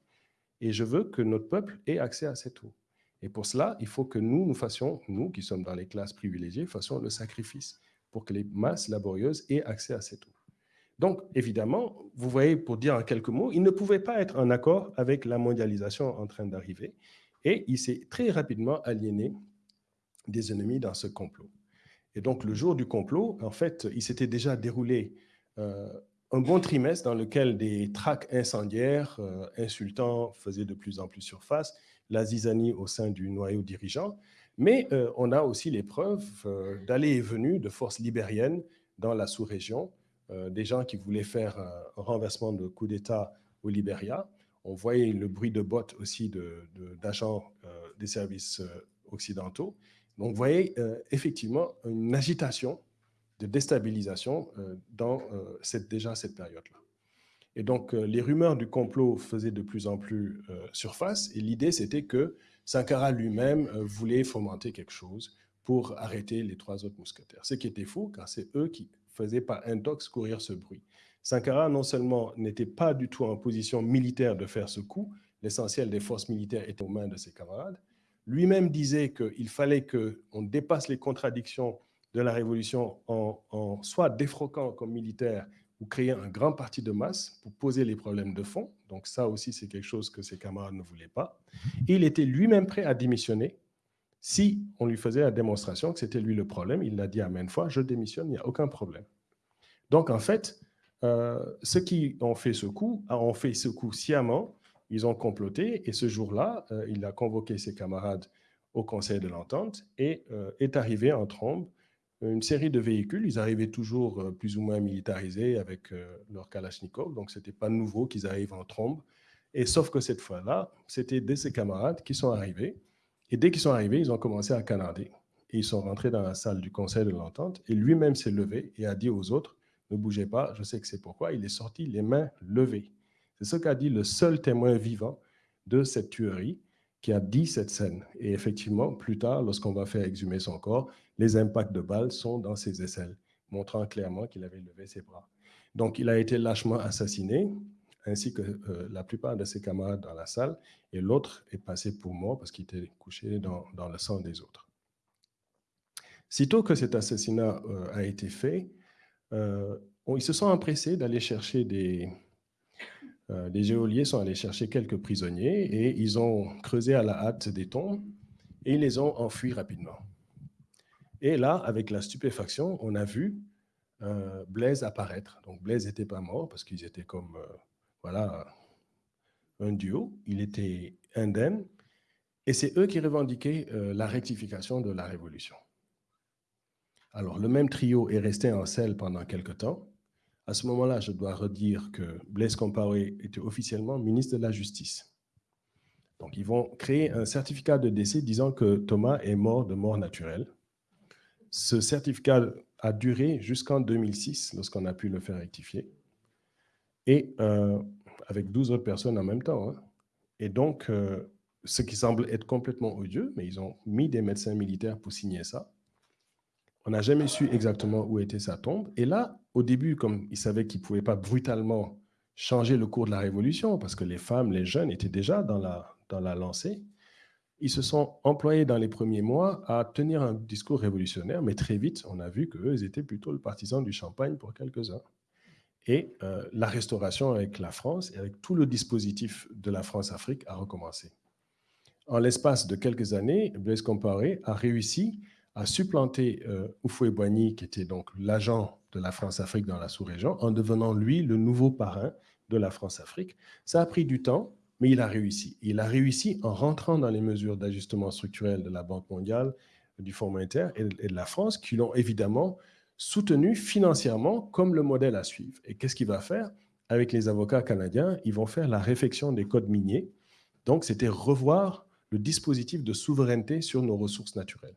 Et je veux que notre peuple ait accès à cette eau. Et pour cela, il faut que nous, nous fassions, nous qui sommes dans les classes privilégiées, fassions le sacrifice pour que les masses laborieuses aient accès à cette eau. Donc, évidemment, vous voyez, pour dire en quelques mots, il ne pouvait pas être en accord avec la mondialisation en train d'arriver. Et il s'est très rapidement aliéné des ennemis dans ce complot. Et donc, le jour du complot, en fait, il s'était déjà déroulé euh, un bon trimestre dans lequel des tracts incendiaires, euh, insultants, faisaient de plus en plus surface, la zizanie au sein du noyau dirigeant. Mais euh, on a aussi les preuves d'aller et venue de forces libériennes dans la sous-région, des gens qui voulaient faire un renversement de coup d'État au Libéria. On voyait le bruit de bottes aussi d'agents de, des services occidentaux. Donc, vous voyez euh, effectivement une agitation de déstabilisation euh, dans euh, cette, déjà cette période-là. Et donc, les rumeurs du complot faisaient de plus en plus surface, et l'idée, c'était que Sankara lui-même voulait fomenter quelque chose pour arrêter les trois autres mousquetaires. Ce qui était faux, car c'est eux qui faisaient par intox courir ce bruit. Sankara, non seulement n'était pas du tout en position militaire de faire ce coup, l'essentiel des forces militaires était aux mains de ses camarades, lui-même disait qu'il fallait qu'on dépasse les contradictions de la Révolution en, soit défroquant comme militaire ou créer un grand parti de masse pour poser les problèmes de fond. Donc ça aussi, c'est quelque chose que ses camarades ne voulaient pas. Il était lui-même prêt à démissionner si on lui faisait la démonstration que c'était lui le problème. Il l'a dit à maintes fois, je démissionne, il n'y a aucun problème. Donc en fait, ceux qui ont fait ce coup ont fait ce coup sciemment ils ont comploté et ce jour-là, euh, il a convoqué ses camarades au Conseil de l'Entente et euh, est arrivé en trombe une série de véhicules. Ils arrivaient toujours euh, plus ou moins militarisés avec leur Kalachnikov, donc ce n'était pas nouveau qu'ils arrivent en trombe. Et sauf que cette fois-là, c'était de ses camarades qui sont arrivés. Et dès qu'ils sont arrivés, ils ont commencé à canader. Et ils sont rentrés dans la salle du Conseil de l'Entente et lui-même s'est levé et a dit aux autres, ne bougez pas, je sais que c'est pourquoi. Il est sorti les mains levées. C'est ce qu'a dit le seul témoin vivant de cette tuerie qui a dit cette scène. Et effectivement, plus tard, lorsqu'on va faire exhumer son corps, les impacts de balles sont dans ses aisselles, montrant clairement qu'il avait levé ses bras. Donc, il a été lâchement assassiné, ainsi que euh, la plupart de ses camarades dans la salle, et l'autre est passé pour mort parce qu'il était couché dans, dans le sang des autres. Sitôt que cet assassinat euh, a été fait, euh, ils se sont empressés d'aller chercher des... Euh, les géoliers sont allés chercher quelques prisonniers et ils ont creusé à la hâte des tombes et ils les ont enfuis rapidement. Et là, avec la stupéfaction, on a vu Blaise apparaître. Donc Blaise n'était pas mort parce qu'ils étaient comme voilà, un duo. Il était indemne et c'est eux qui revendiquaient la rectification de la révolution. Alors, le même trio est resté en selle pendant quelque temps. À ce moment-là, je dois redire que Blaise Compaoré était officiellement ministre de la Justice. Donc, ils vont créer un certificat de décès disant que Thomas est mort de mort naturelle. Ce certificat a duré jusqu'en 2006, lorsqu'on a pu le faire rectifier, et euh, avec 12 autres personnes en même temps. Hein. Et donc, euh, ce qui semble être complètement odieux, mais ils ont mis des médecins militaires pour signer ça. On n'a jamais su exactement où était sa tombe. Et là, au début, comme ils savaient qu'ils ne pouvaient pas brutalement changer le cours de la révolution, parce que les femmes, les jeunes étaient déjà dans la, dans la lancée, ils se sont employés dans les premiers mois à tenir un discours révolutionnaire, mais très vite, on a vu qu'eux, ils étaient plutôt le partisan du champagne pour quelques-uns. Et euh, la restauration avec la France et avec tout le dispositif de la France-Afrique a recommencé. En l'espace de quelques années, Blaise Compaoré a réussi a supplanté euh, Boigny, qui était donc l'agent de la France-Afrique dans la sous-région, en devenant lui le nouveau parrain de la France-Afrique. Ça a pris du temps, mais il a réussi. Il a réussi en rentrant dans les mesures d'ajustement structurel de la Banque mondiale, du Fonds monétaire et de la France, qui l'ont évidemment soutenu financièrement comme le modèle à suivre. Et qu'est-ce qu'il va faire? Avec les avocats canadiens, ils vont faire la réfection des codes miniers. Donc, c'était revoir le dispositif de souveraineté sur nos ressources naturelles.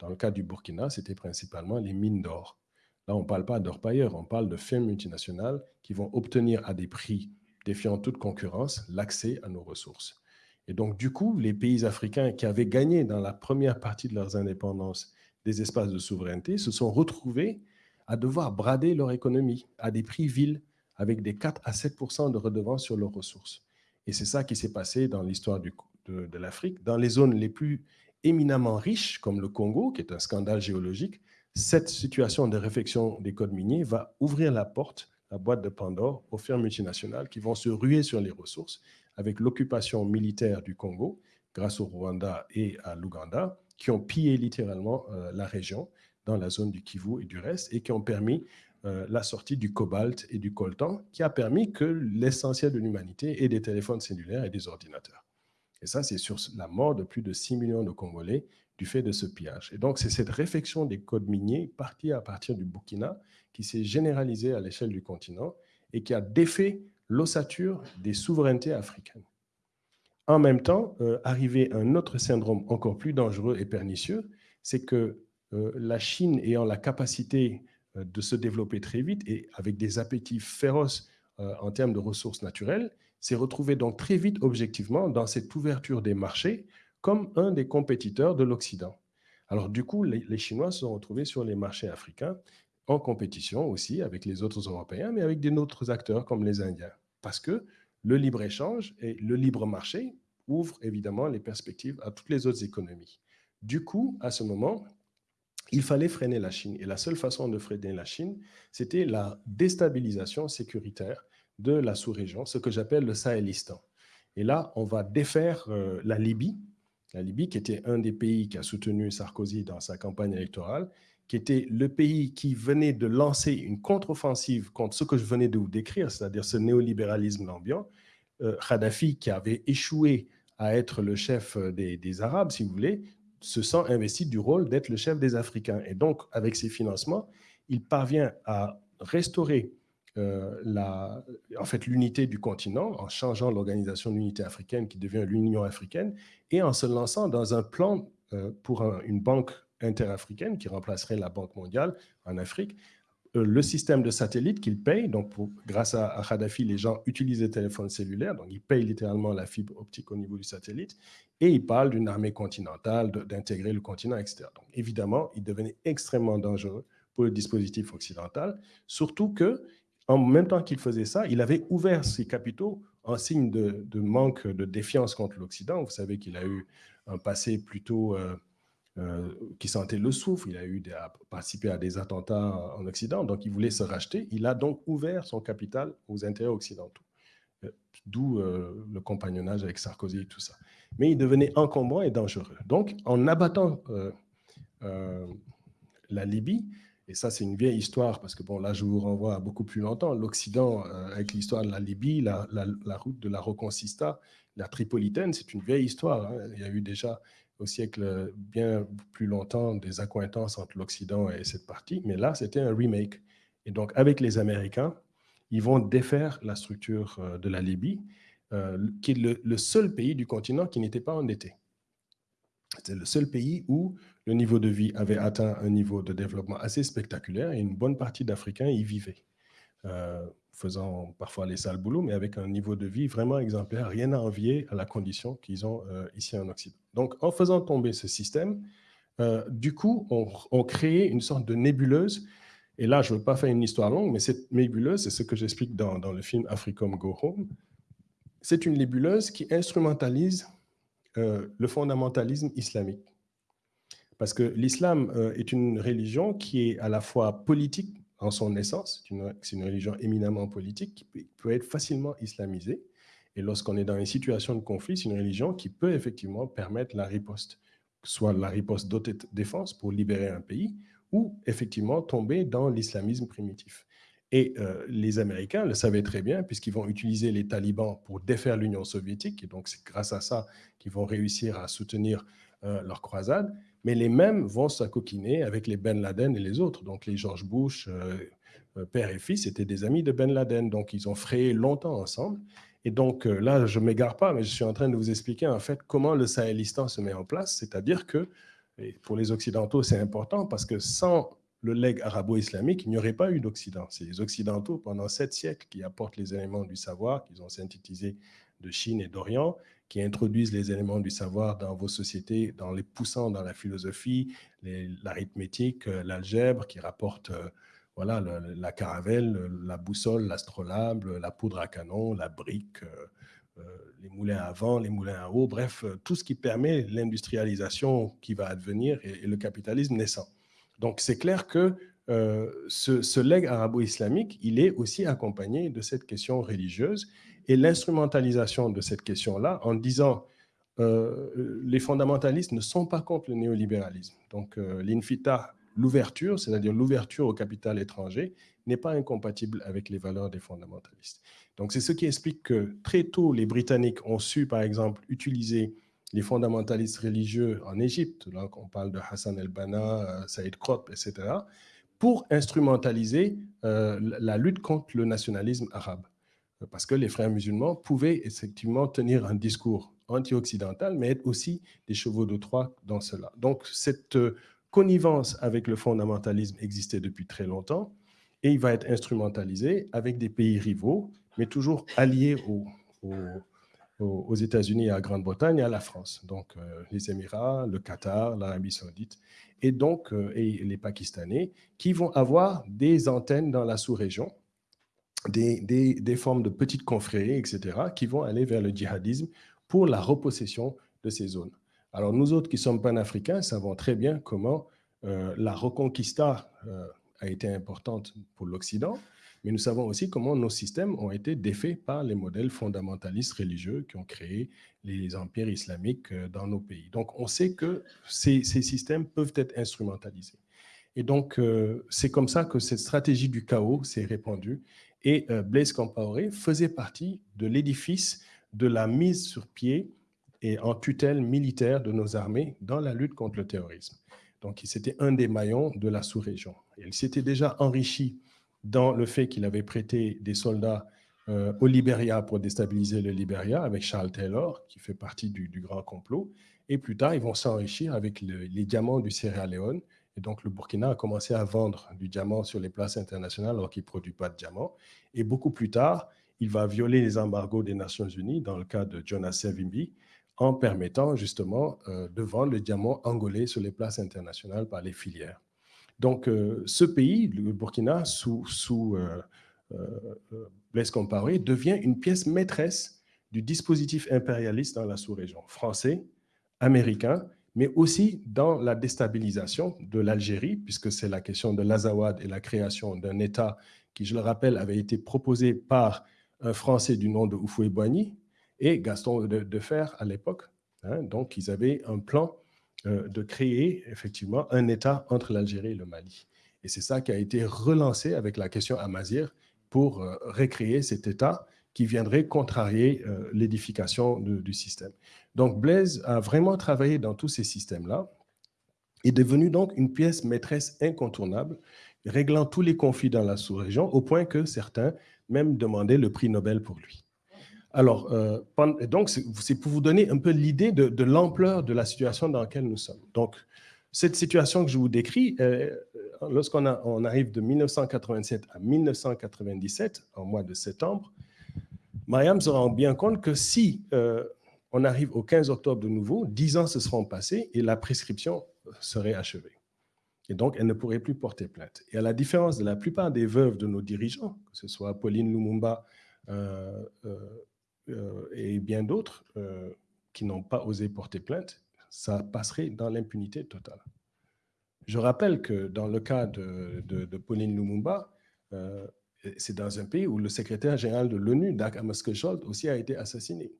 Dans le cas du Burkina, c'était principalement les mines d'or. Là, on ne parle pas d'or-pailleurs, on parle de firmes multinationales qui vont obtenir à des prix défiant toute concurrence l'accès à nos ressources. Et donc, du coup, les pays africains qui avaient gagné dans la première partie de leurs indépendances des espaces de souveraineté se sont retrouvés à devoir brader leur économie à des prix vils avec des 4 à 7% de redevances sur leurs ressources. Et c'est ça qui s'est passé dans l'histoire de, de l'Afrique. Dans les zones les plus éminemment riche, comme le Congo, qui est un scandale géologique, cette situation de réflexion des codes miniers va ouvrir la porte, la boîte de Pandore, aux firmes multinationales qui vont se ruer sur les ressources avec l'occupation militaire du Congo, grâce au Rwanda et à l'Ouganda, qui ont pillé littéralement euh, la région dans la zone du Kivu et du reste, et qui ont permis euh, la sortie du cobalt et du coltan, qui a permis que l'essentiel de l'humanité ait des téléphones cellulaires et des ordinateurs. Et ça, c'est sur la mort de plus de 6 millions de Congolais du fait de ce pillage. Et donc, c'est cette réflexion des codes miniers partie à partir du Burkina qui s'est généralisée à l'échelle du continent et qui a défait l'ossature des souverainetés africaines. En même temps, euh, arrivé un autre syndrome encore plus dangereux et pernicieux, c'est que euh, la Chine ayant la capacité euh, de se développer très vite et avec des appétits féroces en termes de ressources naturelles, s'est retrouvé donc très vite objectivement dans cette ouverture des marchés comme un des compétiteurs de l'Occident. Alors du coup, les, Chinois se sont retrouvés sur les marchés africains en compétition aussi avec les autres Européens, mais avec d'autres acteurs comme les Indiens. Parce que le libre-échange et le libre marché ouvrent évidemment les perspectives à toutes les autres économies. Du coup, à ce moment, il fallait freiner la Chine. Et la seule façon de freiner la Chine, c'était la déstabilisation sécuritaire de la sous-région, ce que j'appelle le Sahélistan. Et là, on va défaire euh, la Libye, la Libye qui était un des pays qui a soutenu Sarkozy dans sa campagne électorale, qui était le pays qui venait de lancer une contre-offensive contre ce que je venais de vous décrire, c'est-à-dire ce néolibéralisme ambiant. Euh, Kadhafi, qui avait échoué à être le chef des, des, Arabes, si vous voulez, se sent investi du rôle d'être le chef des Africains. Et donc, avec ses financements, il parvient à restaurer euh, la, en fait, l'unité du continent en changeant l'organisation de l'unité africaine qui devient l'Union africaine et en se lançant dans un plan euh, pour une banque interafricaine qui remplacerait la Banque mondiale en Afrique. Euh, le système de satellite qu'il paye, donc grâce à, à, Kadhafi, les gens utilisent les téléphones cellulaires, donc ils payent littéralement la fibre optique au niveau du satellite, et il parle d'une armée continentale, d'intégrer le continent, etc. Donc évidemment, il devenait extrêmement dangereux pour le dispositif occidental, surtout que en même temps qu'il faisait ça, il avait ouvert ses capitaux en signe de, manque de défiance contre l'Occident. Vous savez qu'il a eu un passé plutôt euh, qui sentait le souffle, il a eu participé à des attentats en Occident, donc il voulait se racheter. Il a donc ouvert son capital aux intérêts occidentaux, d'où le compagnonnage avec Sarkozy et tout ça. Mais il devenait encombrant et dangereux. Donc, en abattant la Libye, et ça, c'est une vieille histoire, parce que bon, là, je vous renvoie à beaucoup plus longtemps. L'Occident, euh, avec l'histoire de la Libye, la, route de la Reconquista, la Tripolitaine, c'est une vieille histoire. Hein. Il y a eu déjà au siècle bien plus longtemps des accointances entre l'Occident et cette partie, mais là, c'était un remake. Et donc, avec les Américains, ils vont défaire la structure euh, de la Libye, euh, qui est le, le, seul pays du continent qui n'était pas endetté. C'était le seul pays où le niveau de vie avait atteint un niveau de développement assez spectaculaire et une bonne partie d'Africains y vivaient, euh, faisant parfois les sales boulots, mais avec un niveau de vie vraiment exemplaire, rien à envier à la condition qu'ils ont euh, ici en Occident. Donc, en faisant tomber ce système, euh, du coup, on, on crée une sorte de nébuleuse et là, je ne veux pas faire une histoire longue, mais cette nébuleuse, c'est ce que j'explique dans, le film Africom Go Home, c'est une nébuleuse qui instrumentalise le fondamentalisme islamique. Parce que l'islam euh, est une religion qui est à la fois politique en son essence, c'est une, religion éminemment politique qui peut, être facilement islamisée. Et lorsqu'on est dans une situation de conflit, c'est une religion qui peut effectivement permettre la riposte, soit la riposte d'autodéfense pour libérer un pays, ou effectivement tomber dans l'islamisme primitif. Et euh, les Américains le savaient très bien, puisqu'ils vont utiliser les talibans pour défaire l'Union soviétique, et donc c'est grâce à ça qu'ils vont réussir à soutenir euh, leur croisade mais les mêmes vont s'acoquiner avec les Ben Laden et les autres. Donc les George Bush, euh, euh, père et fils, étaient des amis de Ben Laden, donc ils ont frayé longtemps ensemble. Et donc euh, là, je ne m'égare pas, mais je suis en train de vous expliquer en fait comment le Sahelistan se met en place, c'est-à-dire que, pour les Occidentaux, c'est important parce que sans le legs arabo-islamique, il n'y aurait pas eu d'Occident. C'est les Occidentaux, pendant sept siècles, qui apportent les éléments du savoir qu'ils ont synthétisés de Chine et d'Orient, qui introduisent les éléments du savoir dans vos sociétés, dans les poussant dans la philosophie, l'arithmétique, euh, l'algèbre, qui rapporte euh, voilà, la caravelle, la boussole, l'astrolabe, la poudre à canon, la brique, euh, les moulins à vent, les moulins à eau, bref, tout ce qui permet l'industrialisation qui va advenir et, le capitalisme naissant. Donc c'est clair que ce, ce legs arabo-islamique, il est aussi accompagné de cette question religieuse et l'instrumentalisation de cette question-là en disant euh, les fondamentalistes ne sont pas contre le néolibéralisme. Donc euh, l'infita, l'ouverture, c'est-à-dire l'ouverture au capital étranger, n'est pas incompatible avec les valeurs des fondamentalistes. Donc c'est ce qui explique que très tôt, les Britanniques ont su, par exemple, utiliser les fondamentalistes religieux en Égypte, là on parle de Hassan el-Banna, euh, Saïd Krop, etc., pour instrumentaliser la lutte contre le nationalisme arabe parce que les frères musulmans pouvaient effectivement tenir un discours anti-occidental, mais être aussi des chevaux de Troie dans cela. Donc, cette euh, connivence avec le fondamentalisme existait depuis très longtemps, et il va être instrumentalisé avec des pays rivaux, mais toujours alliés aux, États-Unis à la Grande-Bretagne et à la France. Donc, euh, les Émirats, le Qatar, l'Arabie saoudite, et donc euh, et les Pakistanais, qui vont avoir des antennes dans la sous-région, des, formes de petites confréries, etc., qui vont aller vers le djihadisme pour la repossession de ces zones. Alors nous autres qui sommes panafricains savons très bien comment euh, la reconquista euh, a été importante pour l'Occident, mais nous savons aussi comment nos systèmes ont été défaits par les modèles fondamentalistes religieux qui ont créé les empires islamiques euh, dans nos pays. Donc on sait que ces systèmes peuvent être instrumentalisés. Et donc, c'est comme ça que cette stratégie du chaos s'est répandue et euh, Blaise Compaoré faisait partie de l'édifice de la mise sur pied et en tutelle militaire de nos armées dans la lutte contre le terrorisme. Donc, c'était un des maillons de la sous-région. Il s'était déjà enrichi dans le fait qu'il avait prêté des soldats euh, au Libéria pour déstabiliser le Libéria avec Charles Taylor, qui fait partie du, grand complot. Et plus tard, ils vont s'enrichir avec les diamants du Sierra Leone et donc, le Burkina a commencé à vendre du diamant sur les places internationales alors qu'il ne produit pas de diamant. Et beaucoup plus tard, il va violer les embargos des Nations Unies dans le cas de Jonas Savimbi en permettant justement euh, de vendre le diamant angolais sur les places internationales par les filières. Donc, euh, ce pays, le Burkina, sous, sous euh, Blaise Compaoré, devient une pièce maîtresse du dispositif impérialiste dans la sous-région, français, américain, mais aussi dans la déstabilisation de l'Algérie, puisque c'est la question de l'Azawad et la création d'un État qui, je le rappelle, avait été proposé par un Français du nom de Houphouët-Boigny et Gaston Defer à l'époque. Hein. donc, ils avaient un plan euh, de créer effectivement un État entre l'Algérie et le Mali. Et c'est ça qui a été relancé avec la question Amazir pour euh, recréer cet État qui viendrait contrarier euh, l'édification du système. Donc Blaise a vraiment travaillé dans tous ces systèmes-là est devenu donc une pièce maîtresse incontournable, réglant tous les conflits dans la sous-région, au point que certains même demandaient le prix Nobel pour lui. Alors, euh, donc, c'est pour vous donner un peu l'idée de, l'ampleur de la situation dans laquelle nous sommes. Donc, cette situation que je vous décris, euh, lorsqu'on on arrive de 1987 à 1997, en mois de septembre, Mariam se rend bien compte que si euh, on arrive au 15 octobre de nouveau, 10 ans se seront passés et la prescription serait achevée. Et donc, elle ne pourrait plus porter plainte. Et à la différence de la plupart des veuves de nos dirigeants, que ce soit Pauline Lumumba euh, euh, et bien d'autres qui n'ont pas osé porter plainte, ça passerait dans l'impunité totale. Je rappelle que dans le cas de, Pauline Lumumba, c'est dans un pays où le secrétaire général de l'ONU, Dag Hammarskjöld, aussi a été assassiné,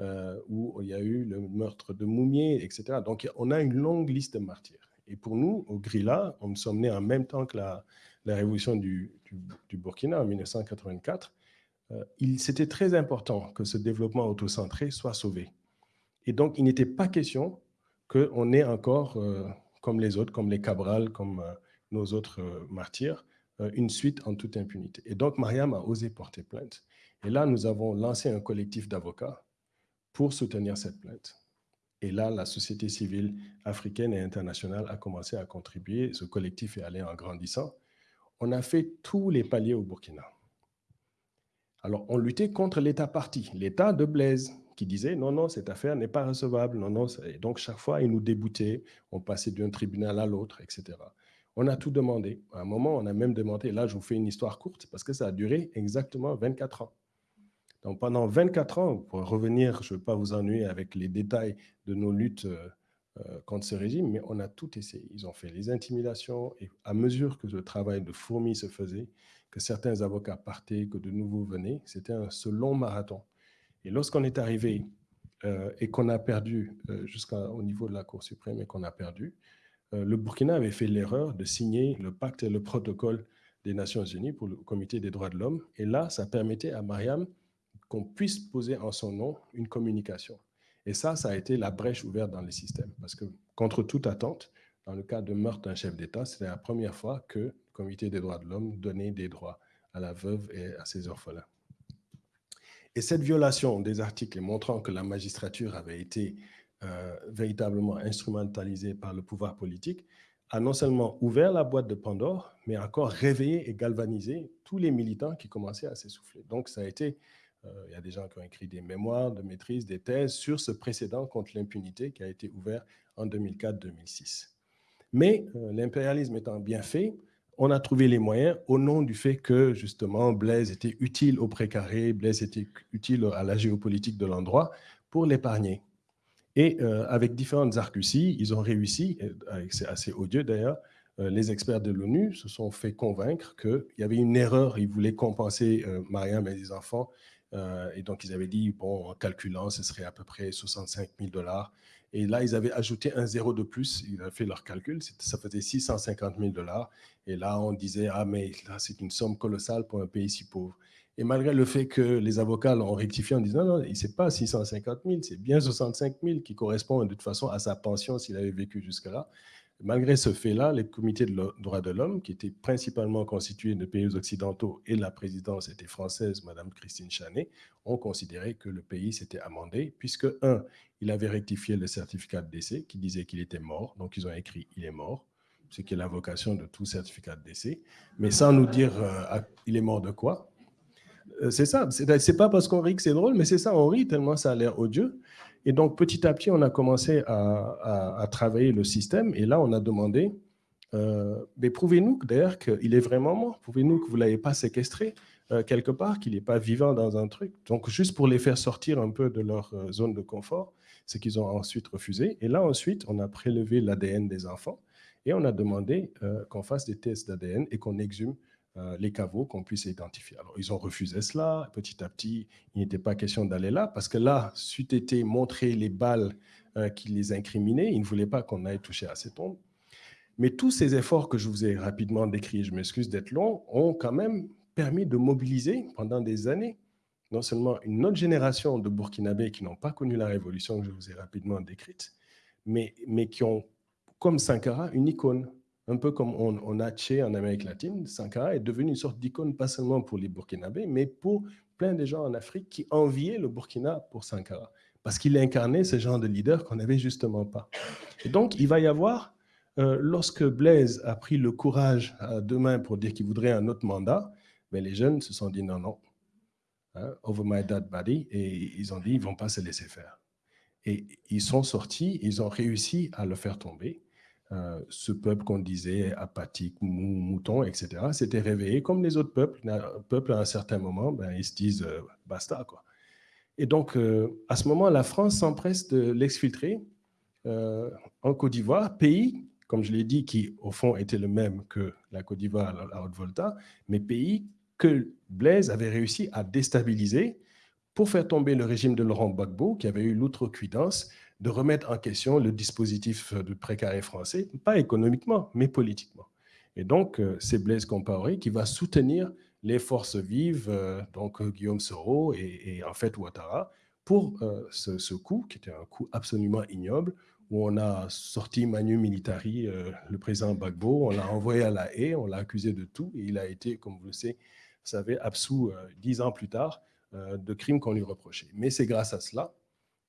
euh, où il y a eu le meurtre de Moumier, etc. Donc, on a une longue liste de martyrs. Et pour nous, au Grilla, on nous sommes nés en même temps que la, révolution du, Burkina en 1984. Euh, C'était très important que ce développement autocentré soit sauvé. Et donc, il n'était pas question qu'on ait encore, euh, comme les autres, comme les Cabral, comme euh, nos autres martyrs, une suite en toute impunité. Et donc, Mariam a osé porter plainte. Et là, nous avons lancé un collectif d'avocats pour soutenir cette plainte. Et là, la société civile africaine et internationale a commencé à contribuer. Ce collectif est allé en grandissant. On a fait tous les paliers au Burkina. Alors, on luttait contre l'État parti, l'État de Blaise, qui disait non, non, cette affaire n'est pas recevable. Non, non. Et donc, chaque fois, il nous déboutait. On passait d'un tribunal à l'autre, etc. On a tout demandé. À un moment, on a même demandé, là je vous fais une histoire courte, parce que ça a duré exactement 24 ans. Donc pendant 24 ans, pour revenir, je ne veux pas vous ennuyer avec les détails de nos luttes euh, euh, contre ce régime, mais on a tout essayé. Ils ont fait les intimidations, et à mesure que le travail de fourmi se faisait, que certains avocats partaient, que de nouveaux venaient, c'était ce long marathon. Et lorsqu'on est arrivé euh, et qu'on a perdu jusqu'au niveau de la Cour suprême et qu'on a perdu, le Burkina avait fait l'erreur de signer le pacte et le protocole des Nations Unies pour le Comité des droits de l'homme. Et là, ça permettait à Mariam qu'on puisse poser en son nom une communication. Et ça, ça a été la brèche ouverte dans le système. Parce que, contre toute attente, dans le cas de meurtre d'un chef d'État, c'était la première fois que le Comité des droits de l'homme donnait des droits à la veuve et à ses orphelins. Et cette violation des articles montrant que la magistrature avait été euh, véritablement instrumentalisé par le pouvoir politique, a non seulement ouvert la boîte de Pandore, mais encore réveillé et galvanisé tous les militants qui commençaient à s'essouffler. Donc, ça a été, euh, il y a des gens qui ont écrit des mémoires de maîtrise, des thèses sur ce précédent contre l'impunité qui a été ouvert en 2004-2006. Mais euh, l'impérialisme étant bien fait, on a trouvé les moyens au nom du fait que, justement, Blaise était utile au précaré, Blaise était utile à la géopolitique de l'endroit, pour l'épargner. Et euh, avec différentes arguties, ils ont réussi, c'est assez odieux d'ailleurs, euh, les experts de l'ONU se sont fait convaincre qu'il y avait une erreur, ils voulaient compenser euh, Mariam et les enfants, et donc ils avaient dit, bon, en calculant, ce serait à peu près 65 000 dollars. Et là, ils avaient ajouté un zéro de plus, ils avaient fait leur calcul, ça faisait 650 000 dollars. Et là, on disait, ah mais là, c'est une somme colossale pour un pays si pauvre. Et malgré le fait que les avocats l'ont rectifié en disant non, non, c'est pas 650 000, c'est bien 65 000 qui correspond de toute façon à sa pension s'il avait vécu jusque-là. Malgré ce fait-là, les comités de droits de l'homme, qui étaient principalement constitués de pays occidentaux et la présidence était française, Madame Christine Chanet, ont considéré que le pays s'était amendé, puisque, un, il avait rectifié le certificat de décès qui disait qu'il était mort, donc ils ont écrit « il est mort », ce qui est la vocation de tout certificat de décès, mais sans nous dire euh, il est mort de quoi, c'est ça, c'est pas parce qu'on rit que c'est drôle, mais c'est ça, on rit tellement ça a l'air odieux. Et donc, petit à petit, on a commencé à, travailler le système. Et là, on a demandé, euh, mais prouvez-nous d'ailleurs qu'il est vraiment mort. Prouvez-nous que vous ne l'avez pas séquestré euh, quelque part, qu'il n'est pas vivant dans un truc. Donc, juste pour les faire sortir un peu de leur zone de confort. ce qu'ils ont ensuite refusé. Et là, ensuite, on a prélevé l'ADN des enfants et on a demandé euh, qu'on fasse des tests d'ADN et qu'on exhume euh, les caveaux, qu'on puisse identifier. Alors, ils ont refusé cela. Petit à petit, il n'était pas question d'aller là parce que là, suite été montré les balles euh, qui les incriminaient, ils ne voulaient pas qu'on aille toucher à ces tombes. Mais tous ces efforts que je vous ai rapidement décrits, je m'excuse d'être long, ont quand même permis de mobiliser pendant des années non seulement une autre génération de Burkinabés qui n'ont pas connu la révolution que je vous ai rapidement décrite, mais, mais qui ont, comme Sankara, une icône. Un peu comme on, a Tché en Amérique latine, Sankara est devenu une sorte d'icône, pas seulement pour les Burkinabés, mais pour plein de gens en Afrique qui enviaient le Burkina pour Sankara, parce qu'il incarnait ce genre de leader qu'on n'avait justement pas. Et donc, il va y avoir, euh, lorsque Blaise a pris le courage à deux mains pour dire qu'il voudrait un autre mandat, mais ben, les jeunes se sont dit non, non, hein, over my dead body, et ils ont dit ils ne vont pas se laisser faire. Et ils sont sortis, ils ont réussi à le faire tomber. Euh, ce peuple qu'on disait apathique, mou, mouton, etc., s'était réveillé comme les autres peuples. peuple, à un certain moment, ben, ils se disent euh, basta. Et donc, euh, à ce moment, la France s'empresse de l'exfiltrer en Côte d'Ivoire, pays, comme je l'ai dit, qui au fond était le même que la Côte d'Ivoire à Haute-Volta, mais pays que Blaise avait réussi à déstabiliser pour faire tomber le régime de Laurent Gbagbo, qui avait eu l'outrecuidance de remettre en question le dispositif de précaré français, pas économiquement, mais politiquement. Et donc, euh, c'est Blaise Compaoré qui va soutenir les forces vives, euh, donc euh, Guillaume Soro et, en fait Ouattara, pour ce, coup, qui était un coup absolument ignoble, où on a sorti Manu Militari, le président Gbagbo, on l'a envoyé à la haie, on l'a accusé de tout, et il a été, comme vous le savez, vous savez absous dix ans plus tard de crimes qu'on lui reprochait. Mais c'est grâce à cela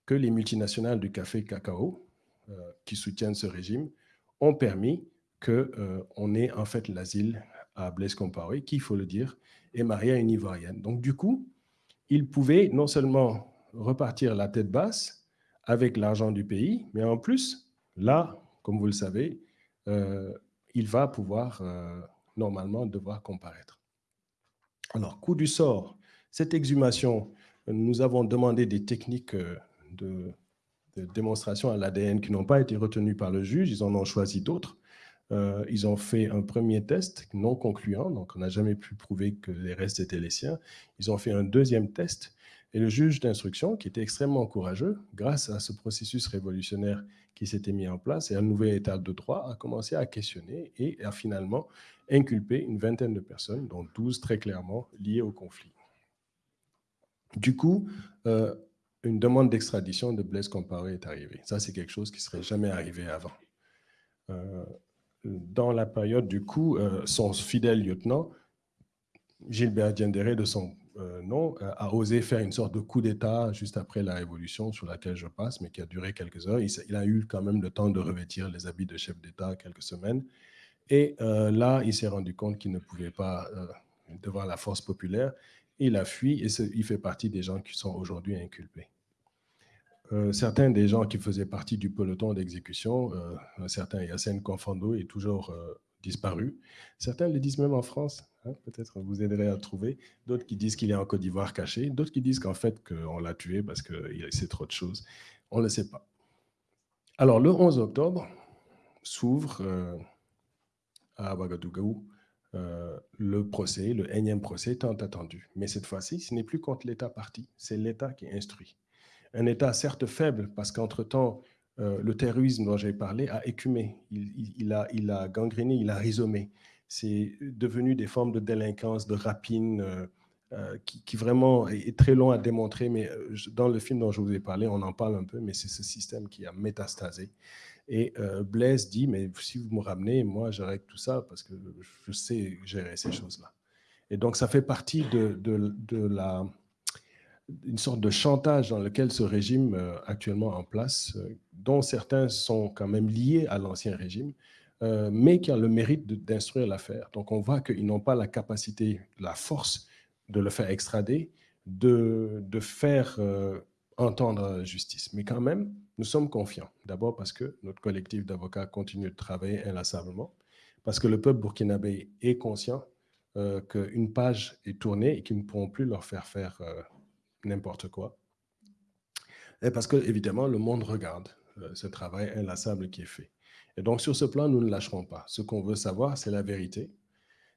que les multinationales du café cacao, euh, qui soutiennent ce régime, ont permis qu'on euh, ait en fait l'asile à Blaise Compaoré, qui, il faut le dire, est marié à une Ivoirienne. Donc du coup, il pouvait non seulement repartir la tête basse avec l'argent du pays, mais en plus, là, comme vous le savez, euh, il va pouvoir normalement devoir comparaître. Alors, coup du sort, cette exhumation, nous avons demandé des techniques de, démonstration à l'ADN qui n'ont pas été retenus par le juge, ils en ont choisi d'autres. Euh, ils ont fait un premier test non concluant, donc on n'a jamais pu prouver que les restes étaient les siens. Ils ont fait un deuxième test et le juge d'instruction, qui était extrêmement courageux, grâce à ce processus révolutionnaire qui s'était mis en place et un nouvel état de droit, a commencé à questionner et a finalement inculpé une vingtaine de personnes, dont 12 très clairement liées au conflit. Du coup, euh, une demande d'extradition de Blaise Compaoré est arrivée. Ça, c'est quelque chose qui ne serait jamais arrivé avant. Euh, dans la période du coup, euh, son fidèle lieutenant, Gilbert Diendéré, de son euh, nom, a osé faire une sorte de coup d'État juste après la révolution sur laquelle je passe, mais qui a duré quelques heures. Il, a eu quand même le temps de revêtir les habits de chef d'État quelques semaines. Et là, il s'est rendu compte qu'il ne pouvait pas, devant la force populaire, il a fui et il fait partie des gens qui sont aujourd'hui inculpés. Euh, certains des gens qui faisaient partie du peloton d'exécution, euh, un certain Yassine Confando est toujours euh, disparu. Certains le disent même en France, hein, peut-être vous aiderez à trouver. D'autres qui disent qu'il est en Côte d'Ivoire caché, d'autres qui disent qu'en fait qu'on l'a tué parce qu'il sait trop de choses. On ne le sait pas. Alors le 11 octobre s'ouvre à Ouagadougou le procès, le énième procès tant attendu. Mais cette fois-ci, ce n'est plus contre l'État parti, c'est l'État qui instruit un État certes faible, parce qu'entre-temps, euh, le terrorisme dont j'ai parlé a écumé, il, a, il a gangréné, il a rhizomé. C'est devenu des formes de délinquance, de rapine, euh, euh, qui, vraiment est, très long à démontrer, mais dans le film dont je vous ai parlé, on en parle un peu, mais c'est ce système qui a métastasé. Et Blaise dit, mais si vous me ramenez, moi, j'arrête tout ça parce que je sais gérer ces choses-là. Et donc, ça fait partie de, de, de la une sorte de chantage dans lequel ce régime euh, actuellement en place, euh, dont certains sont quand même liés à l'ancien régime, euh, mais qui ont le mérite d'instruire l'affaire. Donc on voit qu'ils n'ont pas la capacité, la force de le faire extrader, de, de faire entendre la justice. Mais quand même, nous sommes confiants. D'abord parce que notre collectif d'avocats continue de travailler inlassablement, parce que le peuple burkinabé est conscient qu'une page est tournée et qu'ils ne pourront plus leur faire faire n'importe quoi. Et parce que, évidemment, le monde regarde euh, ce travail inlassable qui est fait. Et donc, sur ce plan, nous ne lâcherons pas. Ce qu'on veut savoir, c'est la vérité.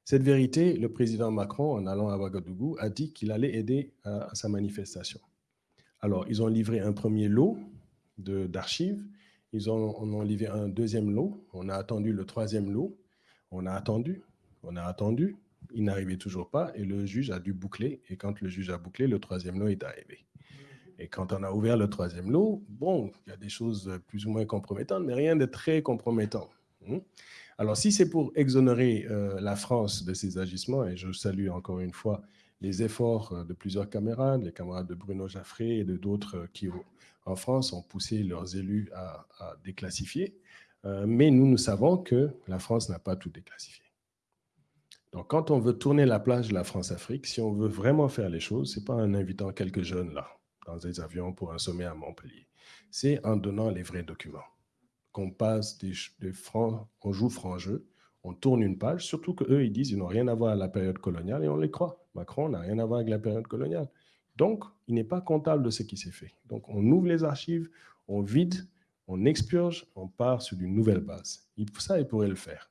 Cette vérité, le président Macron, en allant à Ouagadougou, a dit qu'il allait aider à, sa manifestation. Alors, ils ont livré un premier lot d'archives. Ils ont, ont livré un deuxième lot. On a attendu le troisième lot. On a attendu. On a attendu. Il n'arrivait toujours pas et le juge a dû boucler. Et quand le juge a bouclé, le troisième lot est arrivé. Et quand on a ouvert le troisième lot, bon, il y a des choses plus ou moins compromettantes, mais rien de très compromettant. Hein. Alors, si c'est pour exonérer euh, la France de ses agissements, et je salue encore une fois les efforts euh, de plusieurs camarades, les camarades de Bruno Jaffré et de d'autres euh, qui, en France, ont poussé leurs élus à, déclassifier, mais nous, nous savons que la France n'a pas tout déclassifié. Donc, quand on veut tourner la plage de la France-Afrique, si on veut vraiment faire les choses, ce n'est pas en invitant quelques jeunes là, dans des avions pour un sommet à Montpellier. C'est en donnant les vrais documents. Qu'on passe des, on joue franc jeu, on tourne une page, surtout qu'eux, ils disent qu'ils n'ont rien à voir avec la période coloniale et on les croit. Macron n'a rien à voir avec la période coloniale. Donc, il n'est pas comptable de ce qui s'est fait. Donc, on ouvre les archives, on vide, on expurge, on part sur une nouvelle base. Ça, il pourrait le faire,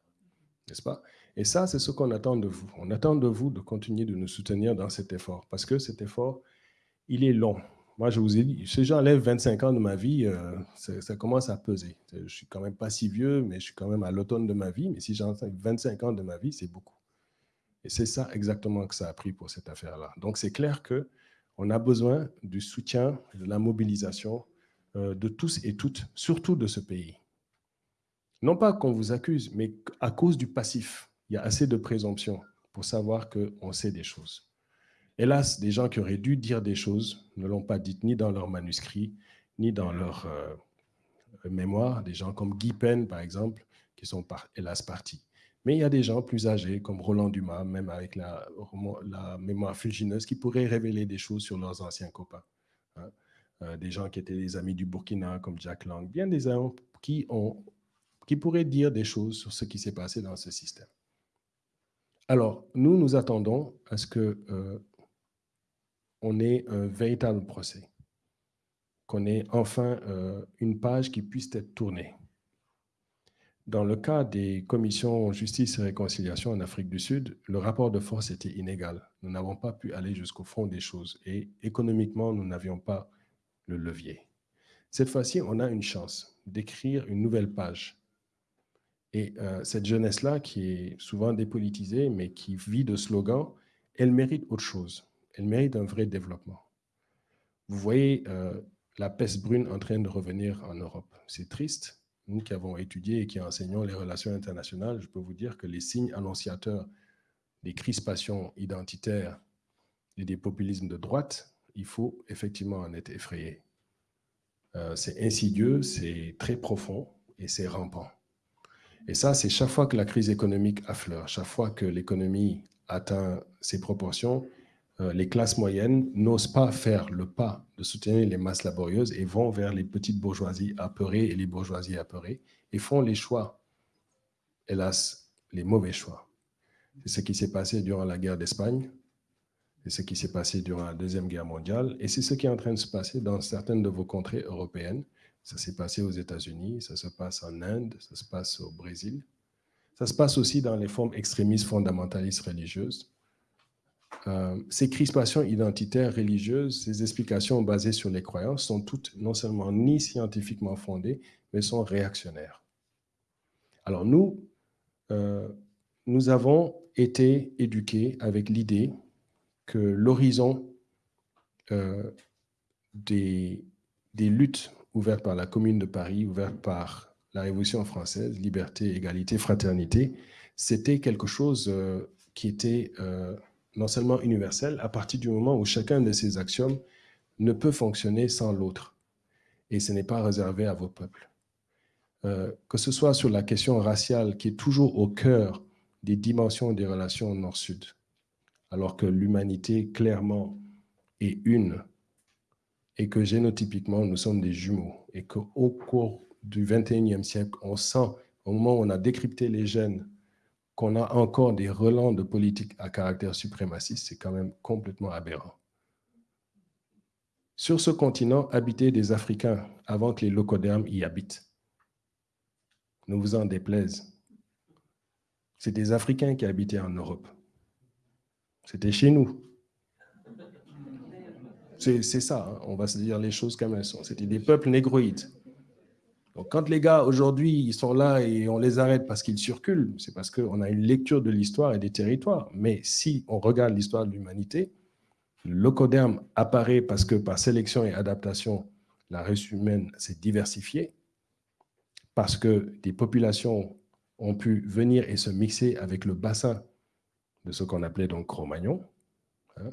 n'est-ce pas? Et ça, c'est ce qu'on attend de vous. On attend de vous de continuer de nous soutenir dans cet effort, parce que cet effort, il est long. Moi, je vous ai dit, si j'enlève 25 ans de ma vie, euh, ça, commence à peser. Je suis quand même pas si vieux, mais je suis quand même à l'automne de ma vie. Mais si j'enlève 25 ans de ma vie, c'est beaucoup. Et c'est ça exactement que ça a pris pour cette affaire-là. Donc, c'est clair que on a besoin du soutien, de la mobilisation euh, de tous et toutes, surtout de ce pays. Non pas qu'on vous accuse, mais à cause du passif. Il y a assez de présomption pour savoir qu'on sait des choses. Hélas, des gens qui auraient dû dire des choses ne l'ont pas dites ni dans leur manuscrit, ni dans leur euh, mémoire. Des gens comme Guy Pen, par exemple, qui sont hélas partis. Mais il y a des gens plus âgés, comme Roland Dumas, même avec la, mémoire fugineuse, qui pourraient révéler des choses sur leurs anciens copains. Hein. Euh, des gens qui étaient des amis du Burkina, comme Jack Lang, bien des gens qui pourraient dire des choses sur ce qui s'est passé dans ce système. Alors, nous, nous attendons à ce que euh, ait un véritable procès, qu'on ait enfin euh, une page qui puisse être tournée. Dans le cas des commissions justice et réconciliation en Afrique du Sud, le rapport de force était inégal. Nous n'avons pas pu aller jusqu'au fond des choses et économiquement, nous n'avions pas le levier. Cette fois-ci, on a une chance d'écrire une nouvelle page. Et euh, cette jeunesse-là, qui est souvent dépolitisée, mais qui vit de slogans, elle mérite autre chose elle mérite un vrai développement. Vous voyez euh, la peste brune en train de revenir en Europe. C'est triste. Nous qui avons étudié et qui enseignons les relations internationales, je peux vous dire que les signes annonciateurs des crispations identitaires et des populismes de droite, il faut effectivement en être effrayé. Euh, c'est insidieux, c'est très profond et c'est rampant. Et ça, c'est chaque fois que la crise économique affleure, chaque fois que l'économie atteint ses proportions, euh, les classes moyennes n'osent pas faire le pas de soutenir les masses laborieuses et vont vers les petites bourgeoisies apeurées et les bourgeoisies apeurées et font les choix, hélas, les mauvais choix. C'est ce qui s'est passé durant la guerre d'Espagne, c'est ce qui s'est passé durant la Deuxième Guerre mondiale et c'est ce qui est en train de se passer dans certaines de vos contrées européennes. Ça s'est passé aux États-Unis, ça se passe en Inde, ça se passe au Brésil. Ça se passe aussi dans les formes extrémistes fondamentalistes religieuses euh, ces crispations identitaires religieuses, ces explications basées sur les croyances sont toutes non seulement ni scientifiquement fondées, mais sont réactionnaires. Alors nous, euh, nous avons été éduqués avec l'idée que l'horizon euh, des, des luttes ouvertes par la Commune de Paris, ouvertes par la Révolution française, liberté, égalité, fraternité, c'était quelque chose qui était non seulement universel, à partir du moment où chacun de ces axiomes ne peut fonctionner sans l'autre. Et ce n'est pas réservé à vos peuples. Euh, que ce soit sur la question raciale qui est toujours au cœur des dimensions des relations nord-sud, alors que l'humanité clairement est une, et que génotypiquement nous sommes des jumeaux, et qu'au cours du 21e siècle, on sent, au moment où on a décrypté les gènes qu'on a encore des relents de politique à caractère suprémaciste, c'est quand même complètement aberrant. sur ce continent habitaient des Africains avant que les locodermes y habitent. Ne vous en déplaise. C'est des Africains qui habitaient en Europe. C'était chez nous. C'est ça, hein. on va se dire les choses comme elles sont. C'était des peuples négroïdes. Donc quand les gars, aujourd'hui, ils sont là et on les arrête parce qu'ils circulent, c'est parce qu'on a une lecture de l'histoire et des territoires. Mais si on regarde l'histoire de l'humanité, locoderme apparaît parce que par sélection et adaptation, la race humaine s'est diversifiée, parce que des populations ont pu venir et se mixer avec le bassin de ce qu'on appelait donc Cro-Magnon. Hein.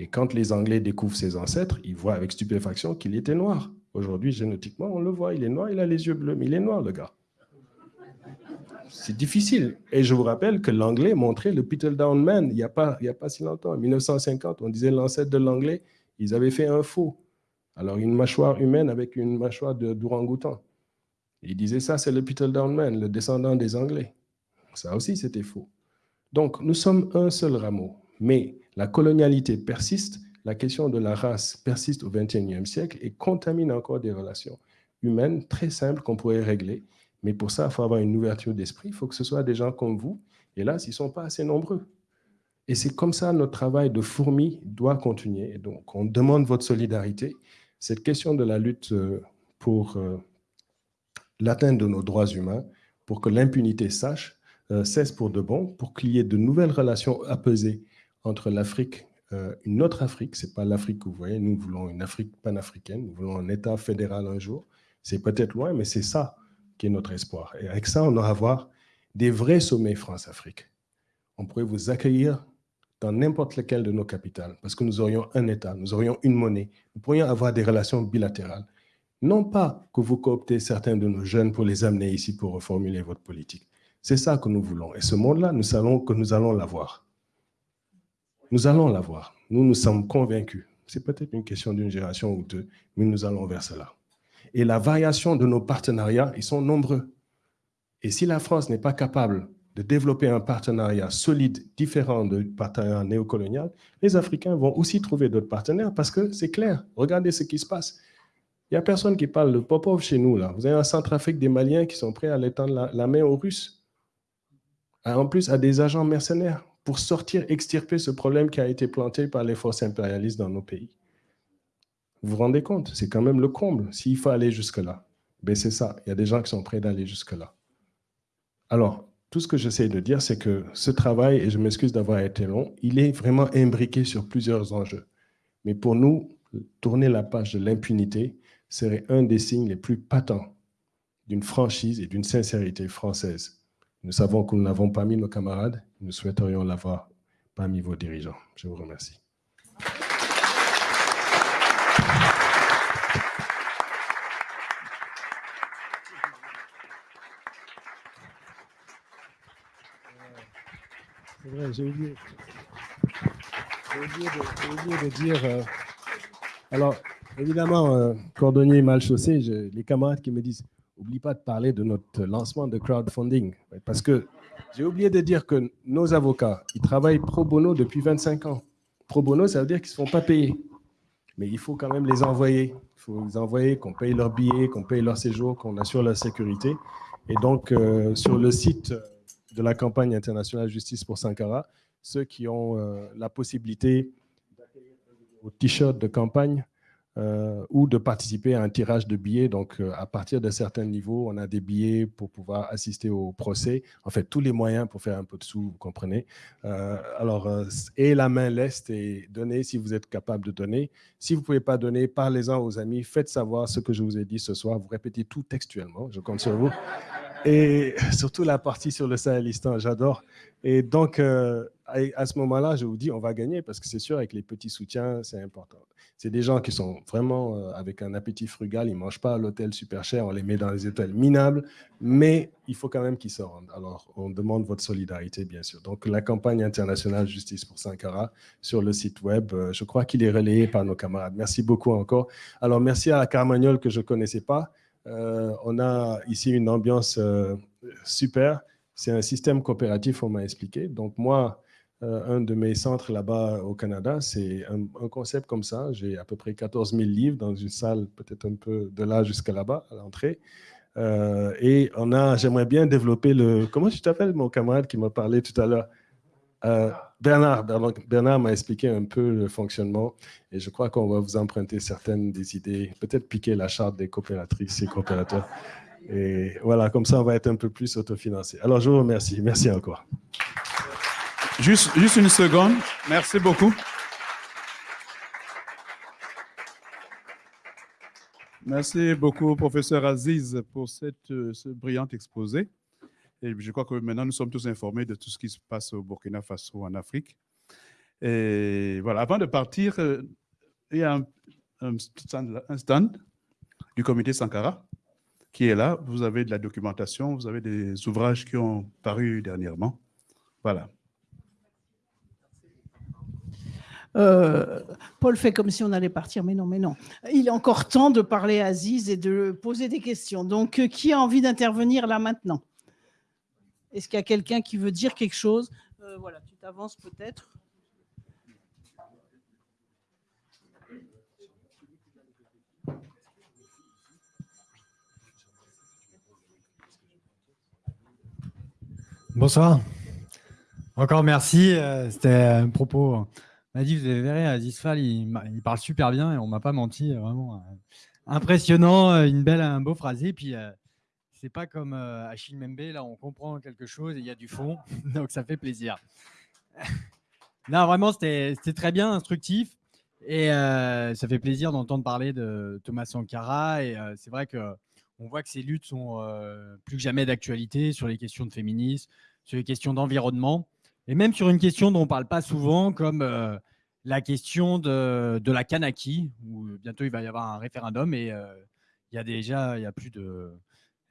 Et quand les Anglais découvrent ses ancêtres, ils voient avec stupéfaction qu'il était noir. Aujourd'hui, génétiquement, on le voit, il est noir, il a les yeux bleus, mais il est noir, le gars. C'est difficile. Et je vous rappelle que l'anglais montrait le Peter Down Man il n'y a, pas, a pas si longtemps. En 1950, on disait l'ancêtre de l'anglais, ils avaient fait un faux. Alors, une mâchoire humaine avec une mâchoire d'ourang-outan. Ils disaient ça, c'est le Peter Down Man, le descendant des Anglais. Ça aussi, c'était faux. Donc, nous sommes un seul rameau, mais la colonialité persiste, la question de la race persiste au XXIe siècle et contamine encore des relations humaines très simples qu'on pourrait régler. Mais pour ça, il faut avoir une ouverture d'esprit, il faut que ce soit des gens comme vous. Et là, ils ne sont pas assez nombreux. Et c'est comme ça notre travail de fourmi doit continuer. donc, on demande votre solidarité. Cette question de la lutte euh, pour euh, l'atteinte de nos droits humains, pour que l'impunité sache, euh, cesse pour de bon, pour qu'il y ait de nouvelles relations apaisées entre l'Afrique, euh, une autre Afrique, ce n'est pas l'Afrique que vous voyez, nous voulons une Afrique panafricaine, nous voulons un État fédéral un jour. C'est peut-être loin, mais c'est ça qui est notre espoir. Et avec ça, on aura voir des vrais sommets France-Afrique. On pourrait vous accueillir dans n'importe lequel de nos capitales, parce que nous aurions un État, nous aurions une monnaie, nous pourrions avoir des relations bilatérales. Non pas que vous cooptez certains de nos jeunes pour les amener ici pour reformuler votre politique. C'est ça que nous voulons. Et ce monde-là, nous savons que nous allons l'avoir. Nous allons l'avoir. Nous, nous sommes convaincus. C'est peut-être une question d'une génération ou deux, mais nous allons vers cela. Et la variation de nos partenariats, ils sont nombreux. Et si la France n'est pas capable de développer un partenariat solide, différent du partenariat néocolonial, les Africains vont aussi trouver d'autres partenaires parce que c'est clair. Regardez ce qui se passe. Il n'y a personne qui parle de Popov chez nous. Là. Vous avez un Centrafrique des Maliens qui sont prêts à l'étendre la, la main aux Russes. En plus, à des agents mercenaires pour sortir, extirper ce problème qui a été planté par les forces impérialistes dans nos pays. Vous vous rendez compte C'est quand même le comble, s'il faut aller jusque-là. Ben c'est ça, il y a des gens qui sont prêts d'aller jusque-là. Alors, tout ce que j'essaie de dire, c'est que ce travail, et je m'excuse d'avoir été long, il est vraiment imbriqué sur plusieurs enjeux. Mais pour nous, tourner la page de l'impunité serait un des signes les plus patents d'une franchise et d'une sincérité française nous savons que nous n'avons pas mis nos camarades. Nous souhaiterions l'avoir parmi vos dirigeants. Je vous remercie. C'est vrai, j'ai oublié. De dire. Euh, alors, évidemment, euh, cordonnier mal chaussé, les camarades qui me disent Oublie pas de parler de notre lancement de crowdfunding. Parce que j'ai oublié de dire que nos avocats, ils travaillent pro bono depuis 25 ans. Pro bono, ça veut dire qu'ils ne se font pas payer. Mais il faut quand même les envoyer. Il faut les envoyer, qu'on paye leurs billets, qu'on paye leur séjour, qu'on assure leur sécurité. Et donc, euh, sur le site de la campagne internationale Justice pour Sankara, ceux qui ont euh, la possibilité au t-shirt de campagne euh, ou de participer à un tirage de billets. Donc, euh, à partir d'un certain niveau, on a des billets pour pouvoir assister au procès. En fait, tous les moyens pour faire un peu de sous, vous comprenez. Euh, alors, et la main leste et donnez si vous êtes capable de donner. Si vous ne pouvez pas donner, parlez-en aux amis. Faites savoir ce que je vous ai dit ce soir. Vous répétez tout textuellement. Je compte sur vous. Et surtout la partie sur le Sahelistan, j'adore. Et donc, à ce moment-là, je vous dis, on va gagner parce que c'est sûr, avec les petits soutiens, c'est important. C'est des gens qui sont vraiment euh, avec un appétit frugal, ils ne mangent pas à l'hôtel super cher, on les met dans les hôtels minables, mais il faut quand même qu'ils se rendent. Alors, on demande votre solidarité, bien sûr. Donc, la campagne internationale Justice pour Sankara sur le site web, euh, je crois qu'il est relayé par nos camarades. Merci beaucoup encore. Alors, merci à Carmagnol que je ne connaissais pas. Euh, on a ici une ambiance super. C'est un système coopératif, on m'a expliqué. Donc, moi, un de mes centres là-bas au Canada. C'est un, concept comme ça. J'ai à peu près 14 000 livres dans une salle, peut-être un peu de là jusqu'à là-bas, à l'entrée. Euh, et on a, j'aimerais bien développer le. Comment tu t'appelles, mon camarade qui m'a parlé tout à l'heure? Euh, Bernard. Bernard m'a expliqué un peu le fonctionnement et je crois qu'on va vous emprunter certaines des idées, peut-être piquer la charte des coopératrices et coopérateurs. Et voilà, comme ça, on va être un peu plus autofinancé. Alors, je vous remercie. Merci encore. Juste, une seconde. Merci beaucoup. Merci beaucoup, professeur Aziz, pour cette, euh, ce brillant exposé. Et je crois que maintenant, nous sommes tous informés de tout ce qui se passe au Burkina Faso, en Afrique. Et voilà, avant de partir, euh, il y a un, stand, un stand du comité Sankara qui est là. Vous avez de la documentation, vous avez des ouvrages qui ont paru dernièrement. Voilà. Euh, Paul fait comme si on allait partir, mais non, mais non. Il est encore temps de parler à Aziz et de poser des questions. Donc, euh, qui a envie d'intervenir là maintenant? Est-ce qu'il y a quelqu'un qui veut dire quelque chose? Euh, Voilà, tu t'avances peut-être. Bonsoir. Encore merci. C'était un propos m'a dit, vous avez verré, Azizfal, il, il parle super bien et on m'a pas menti, vraiment euh, impressionnant, euh, une belle, un beau phrasé. Puis euh, c'est pas comme Achille Membe, là on comprend quelque chose et il y a du fond, [laughs] donc ça fait plaisir. [laughs] non, vraiment, c'était très bien, instructif. Et ça fait plaisir d'entendre parler de Thomas Sankara. Et c'est vrai que on voit que ces luttes sont plus que jamais d'actualité sur les questions de féminisme, sur les questions d'environnement. Et même sur une question dont on ne parle pas souvent, comme euh, la question de, la Kanaki, où bientôt il va y avoir un référendum et euh, il y a déjà y a plus de.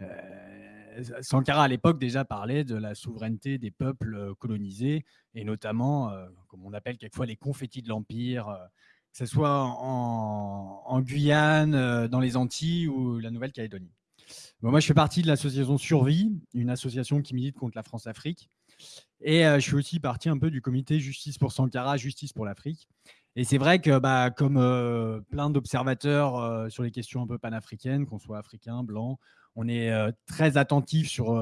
Euh, Sankara à l'époque déjà parlait de la souveraineté des peuples colonisés et notamment, comme on appelle quelquefois les confettis de l'Empire, que ce soit en Guyane, dans les Antilles ou la Nouvelle-Calédonie. moi, je fais partie de l'association Survie, une association qui milite contre la France-Afrique. Et je suis aussi parti un peu du comité Justice pour Sankara, Justice pour l'Afrique. Et c'est vrai que, bah, comme plein d'observateurs sur les questions un peu panafricaines, qu'on soit africain, blanc, on est très attentif sur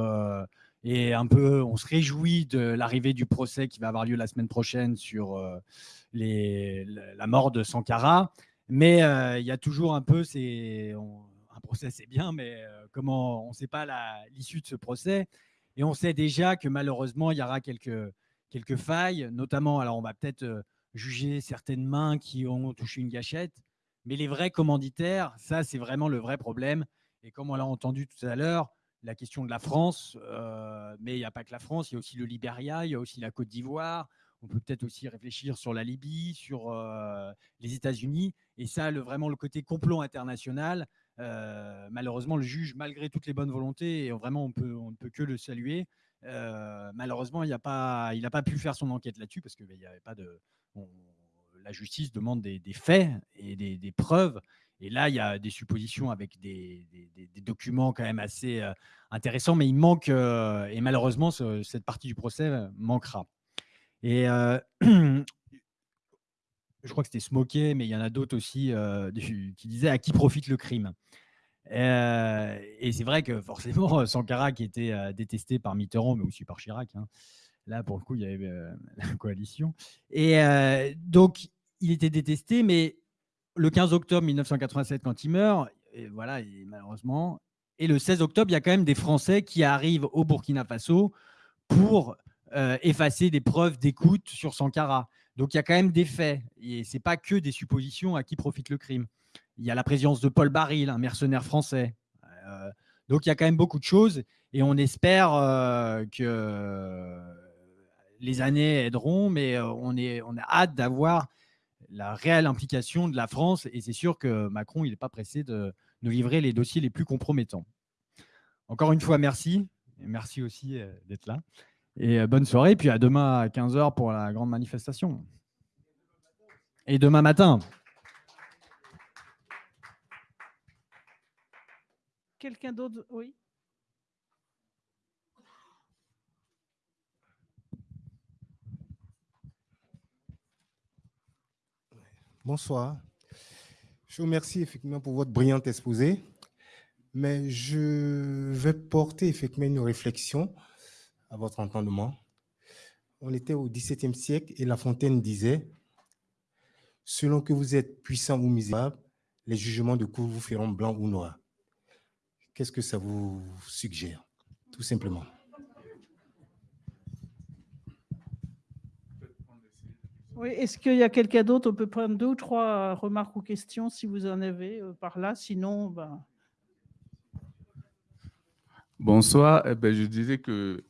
et un peu, on se réjouit de l'arrivée du procès qui va avoir lieu la semaine prochaine sur la mort de Sankara. Mais il y a toujours un peu, un procès, c'est bien, mais comment on ne sait pas l'issue de ce procès. Et on sait déjà que malheureusement, il y aura quelques, quelques failles, notamment, alors on va peut-être euh, juger certaines mains qui ont touché une gâchette, mais les vrais commanditaires, ça, c'est vraiment le vrai problème. Et comme on l'a entendu tout à l'heure, la question de la France, euh, mais il n'y a pas que la France, il y a aussi le Libéria, il y a aussi la Côte d'Ivoire. On peut peut-être aussi réfléchir sur la Libye, sur euh, les États-Unis. Et ça, vraiment le côté complot international, malheureusement, le juge, malgré toutes les bonnes volontés, et vraiment on, peut, ne peut que le saluer, euh, malheureusement, il n'a pas, pu faire son enquête là-dessus parce que ben, avait pas de. la justice demande des, faits et des, preuves. Et là, il y a des suppositions avec des, documents quand même assez euh, intéressants, mais il manque, et malheureusement, cette partie du procès manquera. [clears throat] je crois que c'était Smoké, mais il y en a d'autres aussi euh, qui disaient à qui profite le crime. Euh, et c'est vrai que forcément, Sankara, qui était euh, détesté par Mitterrand, mais aussi par Chirac, hein, là pour le coup, il y avait [laughs] la coalition. Et donc, il était détesté, mais le 15 octobre 1987, quand il meurt, et voilà, malheureusement, et le 16 octobre, il y a quand même des Français qui arrivent au Burkina Faso pour effacer des preuves d'écoute sur Sankara. Donc il y a quand même des faits, et ce n'est pas que des suppositions à qui profite le crime. Il y a la présence de Paul Baril, un mercenaire français. Euh, donc il y a quand même beaucoup de choses, et on espère euh, que les années aideront, mais euh, on, est, on a hâte d'avoir la réelle implication de la France, et c'est sûr que Macron, il n'est pas pressé de nous livrer les dossiers les plus compromettants. Encore une fois, merci, et merci aussi d'être là. Et euh, bonne soirée, puis à demain à 15h pour la grande manifestation. Et demain matin. Quelqu'un d'autre Oui. Bonsoir. Je vous remercie effectivement pour votre brillante exposé, mais je vais porter effectivement une réflexion à votre entendement. On était au XVIIe siècle et La Fontaine disait Selon que vous êtes puissant ou misérable, les jugements de cour vous feront blanc ou noir. Qu'est-ce que ça vous suggère Tout simplement? Oui, est-ce qu'il y a quelqu'un d'autre? On peut prendre deux ou trois remarques ou questions si vous en avez euh, par là. Sinon, ben... Bonsoir. Eh ben, je disais que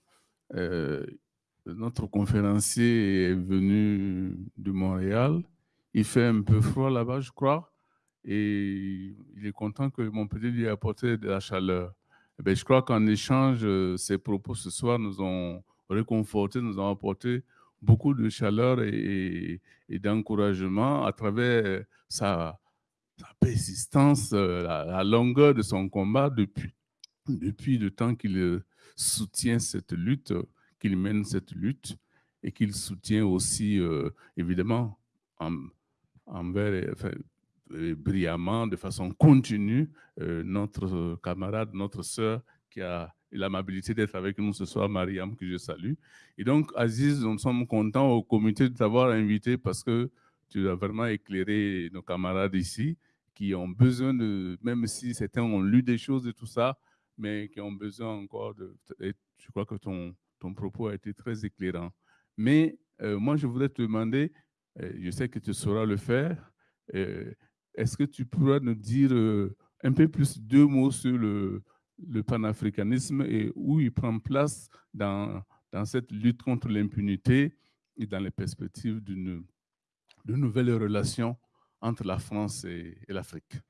euh, notre conférencier est venu de Montréal. Il fait un peu froid là-bas, je crois, et il est content que Montpellier lui ait apporté de la chaleur. Eh ben, je crois qu'en échange, ses propos ce soir nous ont réconfortés, nous ont apporté beaucoup de chaleur et, d'encouragement à travers sa, persistance, la, la, longueur de son combat depuis, depuis le temps qu'il soutient cette lutte qu'il mène cette lutte et qu'il soutient aussi, euh, évidemment, envers, brillamment, de façon continue, euh, notre camarade, notre sœur qui a l'amabilité d'être avec nous ce soir, Mariam, que je salue. Et donc, Aziz, nous sommes contents au comité de t'avoir invité parce que tu as vraiment éclairé nos camarades ici qui ont besoin de, même si certains ont lu des choses et tout ça, mais qui ont besoin encore de, je crois que ton, ton propos a été très éclairant. Mais euh, moi, je voudrais te demander, euh, je sais que tu sauras le faire, euh, est-ce que tu pourrais nous dire un peu plus deux mots sur le, le panafricanisme et où il prend place dans, dans cette lutte contre l'impunité et dans les perspectives d'une de nouvelles relations entre la France et l'Afrique?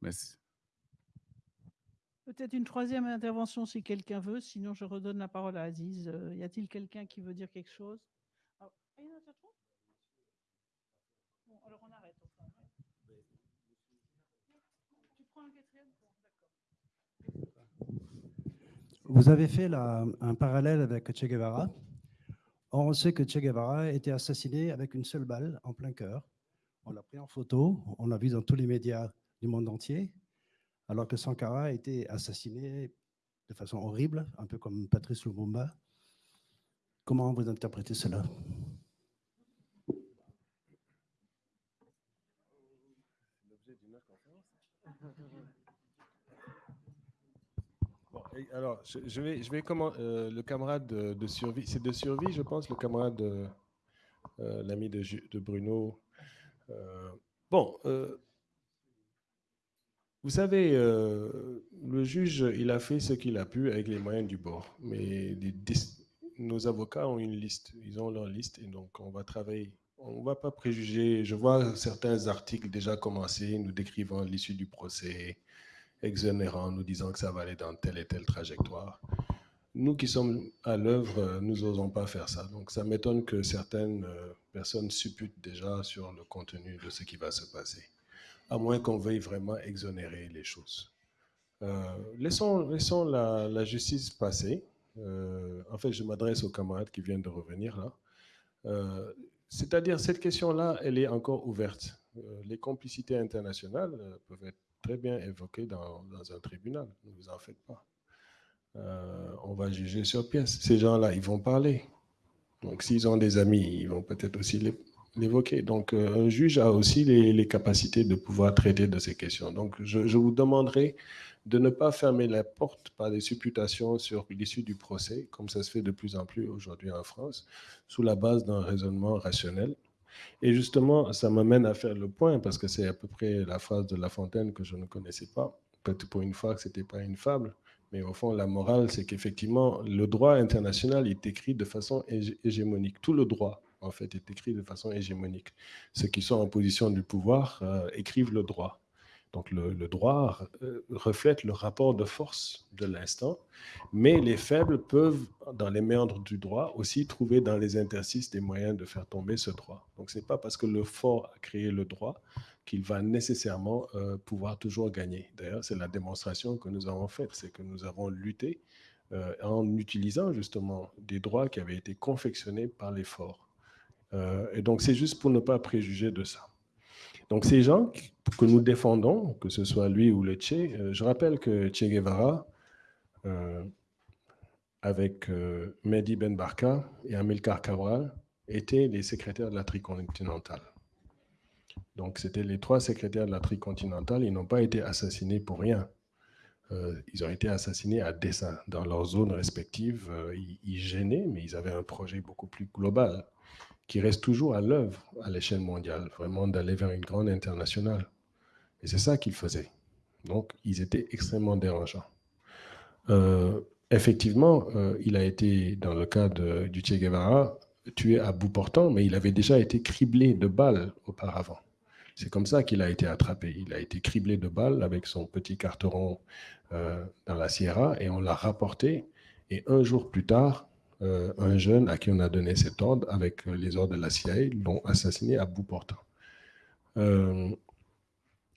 Merci. Peut-être une troisième intervention si quelqu'un veut, sinon je redonne la parole à Aziz. Euh, y a-t-il quelqu'un qui veut dire quelque chose? Vous avez fait un parallèle avec Che Guevara. on sait que Che Guevara a été assassiné avec une seule balle en plein cœur. On l'a pris en photo, on l'a vu dans tous les médias du monde entier alors que Sankara a été assassiné de façon horrible, un peu comme Patrice Lumumba. Comment vous interprétez cela? Alors, je, vais, je vais comment euh, le camarade de, survie, c'est de survie, je pense, le camarade, euh, l'ami de, Bruno. Euh, bon, vous savez, euh, le juge, il a fait ce qu'il a pu avec les moyens du bord. Mais nos avocats ont une liste, ils ont leur liste et donc on va travailler. On ne va pas préjuger. Je vois certains articles déjà commencer, nous décrivant l'issue du procès, exonérant, nous disant que ça va aller dans telle et telle trajectoire. Nous qui sommes à l'œuvre, nous n'osons pas faire ça. Donc ça m'étonne que certaines euh, personnes supputent déjà sur le contenu de ce qui va se passer à moins qu'on veuille vraiment exonérer les choses. Euh, laissons, la, justice passer. Euh, en fait, je m'adresse aux camarades qui viennent de revenir là. Euh, c'est-à-dire, cette question-là, elle est encore ouverte. les complicités internationales peuvent être très bien évoquées dans, dans un tribunal. Ne vous en faites pas. on va juger sur pièce. Ces gens-là, ils vont parler. Donc, s'ils ont des amis, ils vont peut-être aussi les, l'évoquer. Donc, euh, un juge a aussi les, capacités de pouvoir traiter de ces questions. Donc, je, vous demanderai de ne pas fermer la porte par des supputations sur l'issue du procès, comme ça se fait de plus en plus aujourd'hui en France, sous la base d'un raisonnement rationnel. Et justement, ça m'amène à faire le point, parce que c'est à peu près la phrase de La Fontaine que je ne connaissais pas. Peut-être pour une fois que ce n'était pas une fable. Mais au fond, la morale, c'est qu'effectivement, le droit international est écrit de façon hégémonique. Tout le droit en fait, est écrit de façon hégémonique. Ceux qui sont en position du pouvoir euh, écrivent le droit. Donc le, droit euh, reflète le rapport de force de l'instant, mais les faibles peuvent, dans les méandres du droit, aussi trouver dans les interstices des moyens de faire tomber ce droit. Donc ce n'est pas parce que le fort a créé le droit qu'il va nécessairement euh, pouvoir toujours gagner. D'ailleurs, c'est la démonstration que nous avons faite, c'est que nous avons lutté en utilisant justement des droits qui avaient été confectionnés par les forts. Euh, et donc, c'est juste pour ne pas préjuger de ça. Donc ces gens que nous défendons, que ce soit lui ou le Che, euh, je rappelle que Che Guevara, euh, avec Mehdi Ben Barka et Amilcar Cabral, étaient les secrétaires de la tricontinentale. Donc c'était les trois secrétaires de la tricontinentale, ils n'ont pas été assassinés pour rien. ils ont été assassinés à dessein. Dans leurs zones respectives, ils gênaient, mais ils avaient un projet beaucoup plus global qui reste toujours à l'œuvre à l'échelle mondiale, vraiment d'aller vers une grande internationale. Et c'est ça qu'ils faisaient. Donc, ils étaient extrêmement dérangeants. Euh, effectivement, euh, il a été, dans le cas de, du Che Guevara, tué à bout portant, mais il avait déjà été criblé de balles auparavant. C'est comme ça qu'il a été attrapé. Il a été criblé de balles avec son petit carteron euh, dans la Sierra et on l'a rapporté. Et un jour plus tard, euh, un jeune à qui on a donné cet ordre avec euh, les ordres de la CIA l'ont assassiné à bout portant. Euh,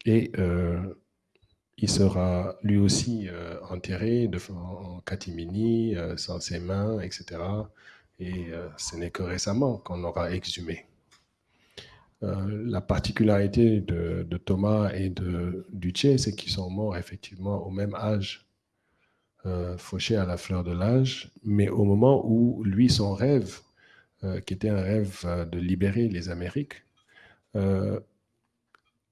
et il sera lui aussi enterré de, en catimini, sans ses mains, etc. Et ce n'est que récemment qu'on aura exhumé. la particularité de, Thomas et de Duché, c'est qu'ils sont morts effectivement au même âge euh, fauché à la fleur de l'âge, mais au moment où lui, son rêve, euh, qui était un rêve euh, de libérer les Amériques,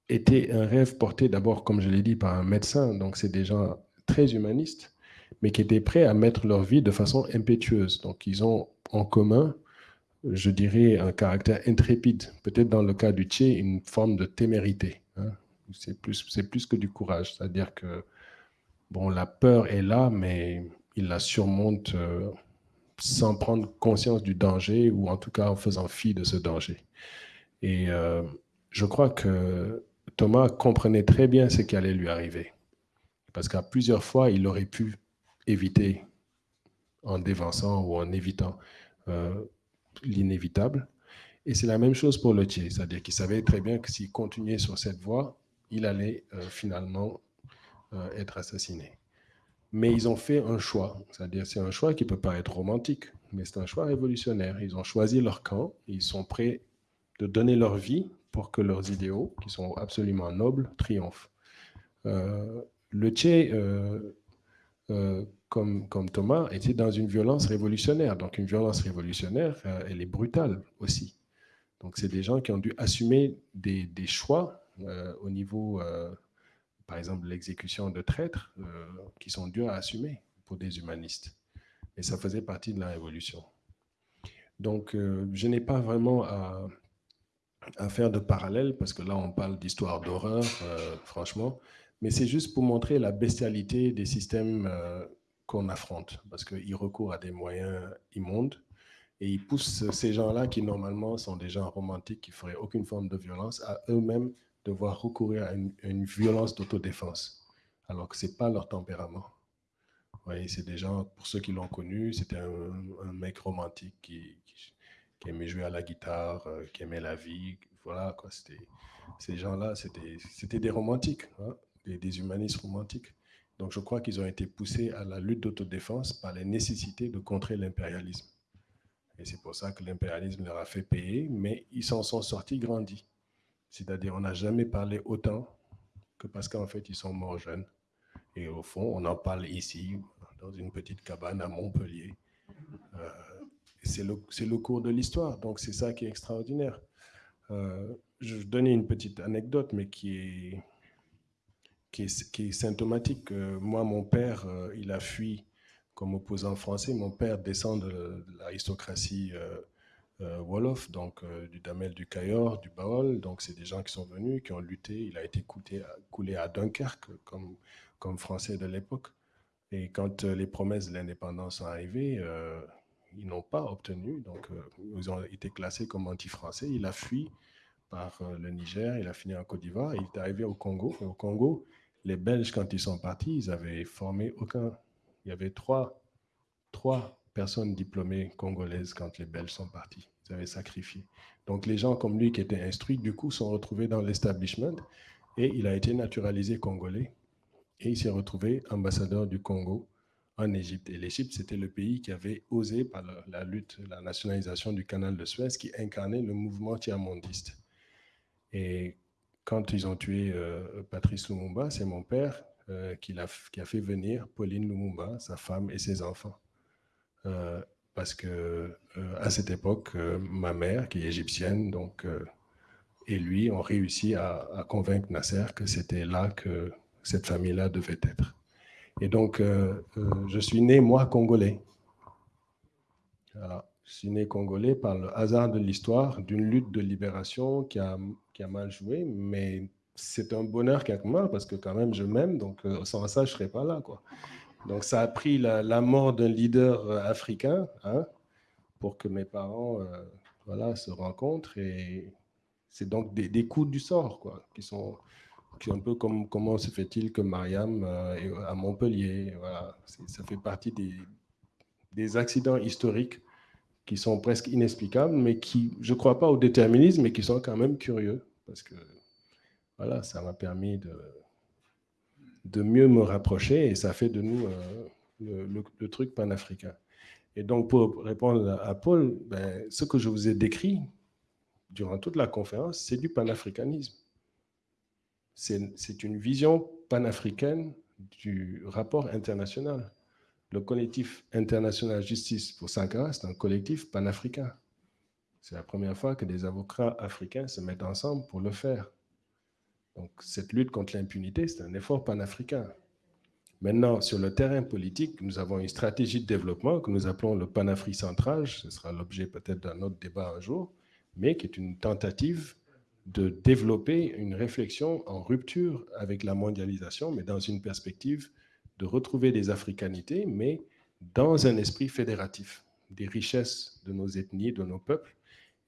était un rêve porté d'abord, comme je l'ai dit, par un médecin, donc c'est des gens très humanistes, mais qui étaient prêts à mettre leur vie de façon impétueuse. Donc ils ont en commun, je dirais, un caractère intrépide, peut-être dans le cas du Tché, une forme de témérité. Hein. C'est plus, plus que du courage, c'est-à-dire que bon, la peur est là, mais il la surmonte euh, sans prendre conscience du danger ou en tout cas en faisant fi de ce danger. Et euh, je crois que Thomas comprenait très bien ce qui allait lui arriver. Parce qu'à plusieurs fois, il aurait pu éviter en dévançant ou en évitant euh, l'inévitable. Et c'est la même chose pour le Thier, c'est-à-dire qu'il savait très bien que s'il continuait sur cette voie, il allait finalement euh, être assassinés. Mais ils ont fait un choix, c'est-à-dire c'est un choix qui peut pas être romantique, mais c'est un choix révolutionnaire. Ils ont choisi leur camp, ils sont prêts de donner leur vie pour que leurs idéaux, qui sont absolument nobles, triomphent. Euh, le Tché, euh, comme, comme Thomas, était dans une violence révolutionnaire. Donc une violence révolutionnaire, elle est brutale aussi. Donc c'est des gens qui ont dû assumer des, des choix au niveau par exemple, l'exécution de traîtres euh, qui sont durs à assumer pour des humanistes. Et ça faisait partie de la révolution. Donc, euh, je n'ai pas vraiment à, faire de parallèle, parce que là, on parle d'histoire d'horreur, euh, franchement, mais c'est juste pour montrer la bestialité des systèmes qu'on affronte, parce qu'ils recourent à des moyens immondes, et ils poussent ces gens-là, qui normalement sont des gens romantiques, qui feraient aucune forme de violence, à eux-mêmes devoir recourir à une, violence d'autodéfense, alors que ce n'est pas leur tempérament. voyez, c'est des gens, pour ceux qui l'ont connu, c'était un, mec romantique qui, aimait jouer à la guitare, euh, qui aimait la vie. Voilà, quoi. Ces gens-là, c'était, c'était des romantiques, hein, des, des, humanistes romantiques. Donc je crois qu'ils ont été poussés à la lutte d'autodéfense par les nécessités de contrer l'impérialisme. Et c'est pour ça que l'impérialisme leur a fait payer, mais ils s'en sont sortis grandis. C'est-à-dire, on n'a jamais parlé autant que parce qu'en fait, ils sont morts jeunes. Et au fond, on en parle ici, dans une petite cabane à Montpellier. Euh, c'est le, le, cours de l'histoire, donc c'est ça qui est extraordinaire. Euh, je vais donner une petite anecdote, mais qui est, qui est, symptomatique. Euh, moi, mon père, il a fui comme opposant français. Mon père descend de l'aristocratie Wolof, donc euh, du Damel du Cayor, du Baol. Donc, c'est des gens qui sont venus, qui ont lutté. Il a été coulé, coulé à Dunkerque comme, comme français de l'époque. Et quand euh, les promesses de l'indépendance sont arrivées, ils n'ont pas obtenu. Donc, ils ont été classés comme anti-français. Il a fui par le Niger, il a fini en Côte d'Ivoire. Il est arrivé au Congo. Et au Congo, les Belges, quand ils sont partis, ils avaient formé aucun. Il y avait trois, trois personnes diplômées congolaises quand les Belges sont partis. Ils avaient sacrifié. Donc les gens comme lui qui étaient instruits, du coup, sont retrouvés dans l'establishment et il a été naturalisé congolais et il s'est retrouvé ambassadeur du Congo en Égypte. Et l'Égypte, c'était le pays qui avait osé, par la, lutte, la nationalisation du canal de Suez, qui incarnait le mouvement tiers-mondiste. Et quand ils ont tué euh, Patrice Lumumba, c'est mon père euh, qui, a, qui, a, fait venir Pauline Lumumba, sa femme et ses enfants. Euh, parce que à cette époque, ma mère, qui est égyptienne, donc, et lui ont réussi à, convaincre Nasser que c'était là que cette famille-là devait être. Et donc, je suis né, moi, congolais. Voilà. Je suis né congolais par le hasard de l'histoire d'une lutte de libération qui a, qui a mal joué, mais c'est un bonheur quelque part parce que quand même je m'aime, donc euh, sans ça je serais pas là. Quoi. Donc ça a pris la, mort d'un leader euh, africain hein, pour que mes parents euh, voilà, se rencontrent et c'est donc des, des, coups du sort quoi, qui sont un peu comme comment se fait-il que Mariam est à Montpellier. Voilà. Ça fait partie des, des accidents historiques qui sont presque inexplicables, mais qui, je ne crois pas au déterminisme, mais qui sont quand même curieux, parce que voilà, ça m'a permis de, de mieux me rapprocher, et ça fait de nous euh, le, truc panafricain. Et donc, pour répondre à Paul, ben, ce que je vous ai décrit durant toute la conférence, c'est du panafricanisme. C'est une vision panafricaine du rapport international. Le collectif international justice pour Sankara, c'est un collectif panafricain. C'est la première fois que des avocats africains se mettent ensemble pour le faire. Donc, cette lutte contre l'impunité, c'est un effort panafricain. Maintenant, sur le terrain politique, nous avons une stratégie de développement que nous appelons le panafricentrage. Ce sera l'objet peut-être d'un autre débat un jour, mais qui est une tentative de développer une réflexion en rupture avec la mondialisation, mais dans une perspective de retrouver des africanités, mais dans un esprit fédératif, des richesses de nos ethnies, de nos peuples,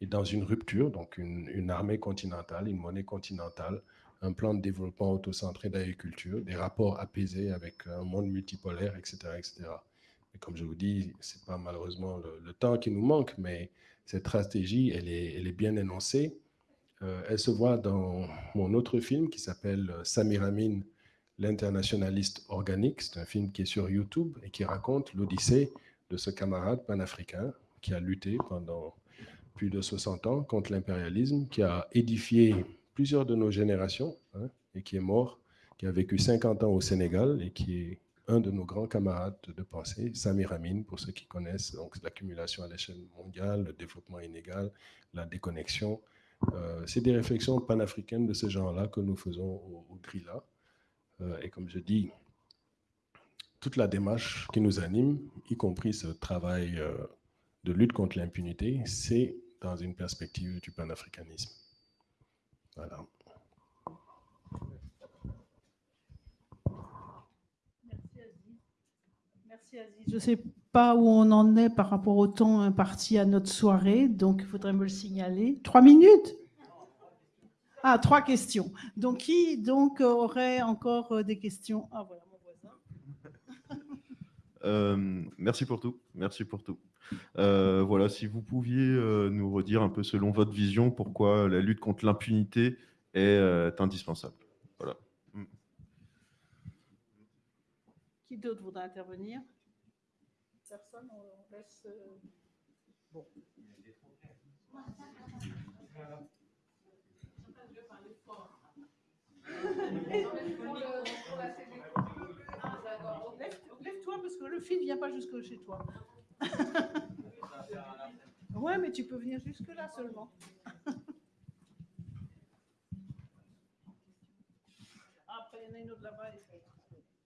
et dans une rupture, donc une, armée continentale, une monnaie continentale, un plan de développement autocentré d'agriculture, des rapports apaisés avec un monde multipolaire, etc. etc. Et comme je vous dis, ce n'est pas malheureusement le, temps qui nous manque, mais cette stratégie, elle est, elle est bien énoncée. Euh, elle se voit dans mon autre film qui s'appelle Samiramin, L'internationaliste organique, c'est un film qui est sur YouTube et qui raconte l'odyssée de ce camarade panafricain qui a lutté pendant plus de 60 ans contre l'impérialisme, qui a édifié plusieurs de nos générations hein, et qui est mort, qui a vécu 50 ans au Sénégal et qui est un de nos grands camarades de pensée, Samir Amin, pour ceux qui connaissent, l'accumulation à l'échelle mondiale, le développement inégal, la déconnexion. Euh, c'est des réflexions panafricaines de ce genre-là que nous faisons au, au GRILA. Euh, et comme je dis, toute la démarche qui nous anime, y compris ce travail euh, de lutte contre l'impunité, c'est dans une perspective du panafricanisme. Voilà. Merci Aziz. Je ne sais pas où on en est par rapport au temps imparti à notre soirée, donc il faudrait me le signaler. Trois minutes? Ah, trois questions. Donc, qui donc aurait encore euh, des questions? Ah, voilà, mon voisin. Euh, merci pour tout. Merci pour tout. Euh, voilà, si vous pouviez nous redire un peu selon votre vision pourquoi la lutte contre l'impunité est indispensable. Voilà. Mm. Qui d'autre voudrait intervenir? Personne, on laisse. Bon. [laughs] Lève-toi parce que le fil ne vient pas jusque chez toi. [laughs] ouais, mais tu peux venir jusque là seulement. [laughs]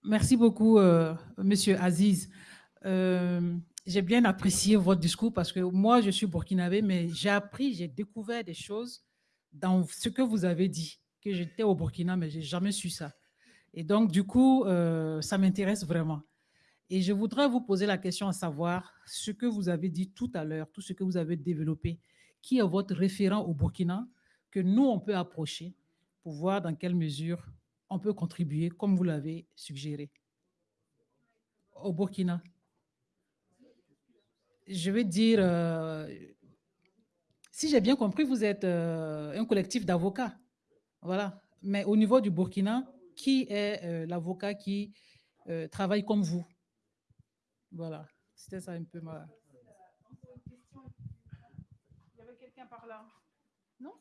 Merci beaucoup, euh, Monsieur Aziz. Euh, j'ai bien apprécié votre discours parce que moi, je suis burkinabé, mais j'ai appris, j'ai découvert des choses dans ce que vous avez dit que j'étais au Burkina, mais j'ai jamais su ça. Et donc, du coup, euh, ça m'intéresse vraiment. Et je voudrais vous poser la question à savoir ce que vous avez dit tout à l'heure, tout ce que vous avez développé, qui est votre référent au Burkina que nous, on peut approcher pour voir dans quelle mesure on peut contribuer, comme vous l'avez suggéré. Au Burkina. Je veux dire, euh, si j'ai bien compris, vous êtes euh, un collectif d'avocats. Voilà. Mais au niveau du Burkina, qui est euh, l'avocat qui travaille comme vous? Voilà, c'était ça un peu ma. Il y avait quelqu'un par là. Non?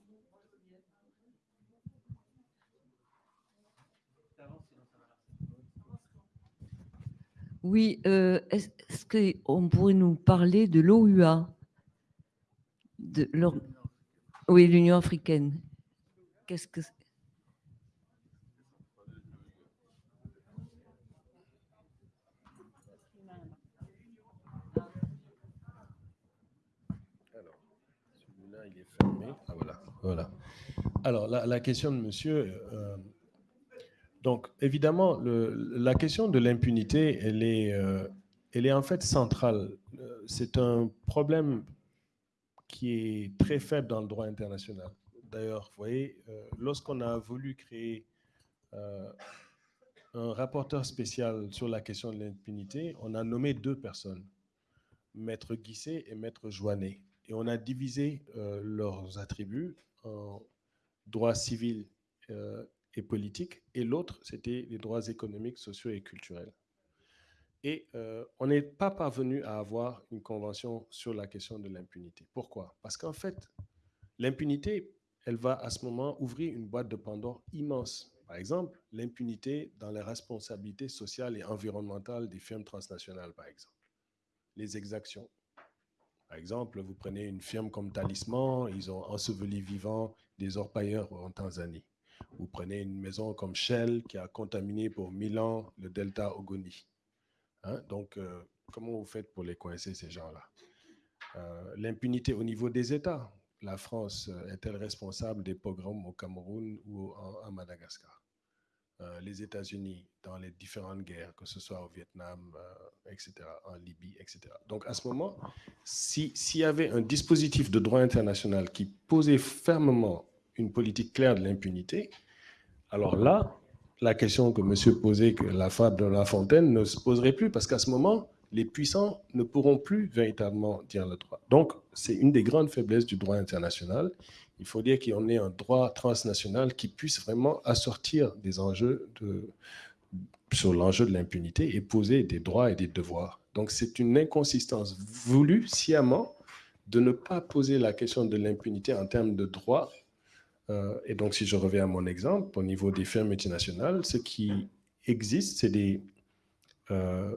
Oui, euh, est-ce qu'on pourrait nous parler de l'OUA? De Oui, l'Union africaine. Qu'est-ce que c'est? Voilà. Alors, la, question de monsieur. euh, donc, évidemment, la question de l'impunité, elle est, euh, elle est en fait centrale. Euh, C'est un problème qui est très faible dans le droit international. D'ailleurs, vous voyez, lorsqu'on a voulu créer un rapporteur spécial sur la question de l'impunité, on a nommé deux personnes, Maître Guisset et Maître Joannet. Et on a divisé leurs attributs droits civils euh, et politiques, et l'autre, c'était les droits économiques, sociaux et culturels. Et euh, on n'est pas parvenu à avoir une convention sur la question de l'impunité. Pourquoi? Parce qu'en fait, l'impunité, elle va à ce moment ouvrir une boîte de Pandore immense. Par exemple, l'impunité dans les responsabilités sociales et environnementales des firmes transnationales, par exemple. Les exactions. Par exemple, vous prenez une firme comme Talisman, ils ont enseveli vivant des orpailleurs en Tanzanie. Vous prenez une maison comme Shell qui a contaminé pour mille ans le delta Ogoni. Hein, Donc, euh, comment vous faites pour les coincer, ces gens-là? Euh, L'impunité au niveau des États. La France euh, est-elle responsable des pogroms au Cameroun ou en- à Madagascar? Euh, Les États-Unis dans les différentes guerres, que ce soit au Vietnam, euh, etc., en Libye, etc. Donc, à ce moment, si- s'il y avait un dispositif de droit international qui posait fermement une politique claire de l'impunité, alors là, la question que monsieur posait, que la fable de La Fontaine, ne se poserait plus, parce qu'à ce moment, les puissants ne pourront plus véritablement dire le droit. Donc, c'est une des grandes faiblesses du droit international. Il faut dire en ait un droit transnational qui puisse vraiment assortir des enjeux sur l'enjeu de l'impunité et poser des droits et des devoirs. Donc, c'est une inconsistance voulue sciemment de ne pas poser la question de l'impunité en termes de droit euh, et donc, si je reviens à mon exemple, au niveau des firmes multinationales, ce qui existe, c'est des, euh,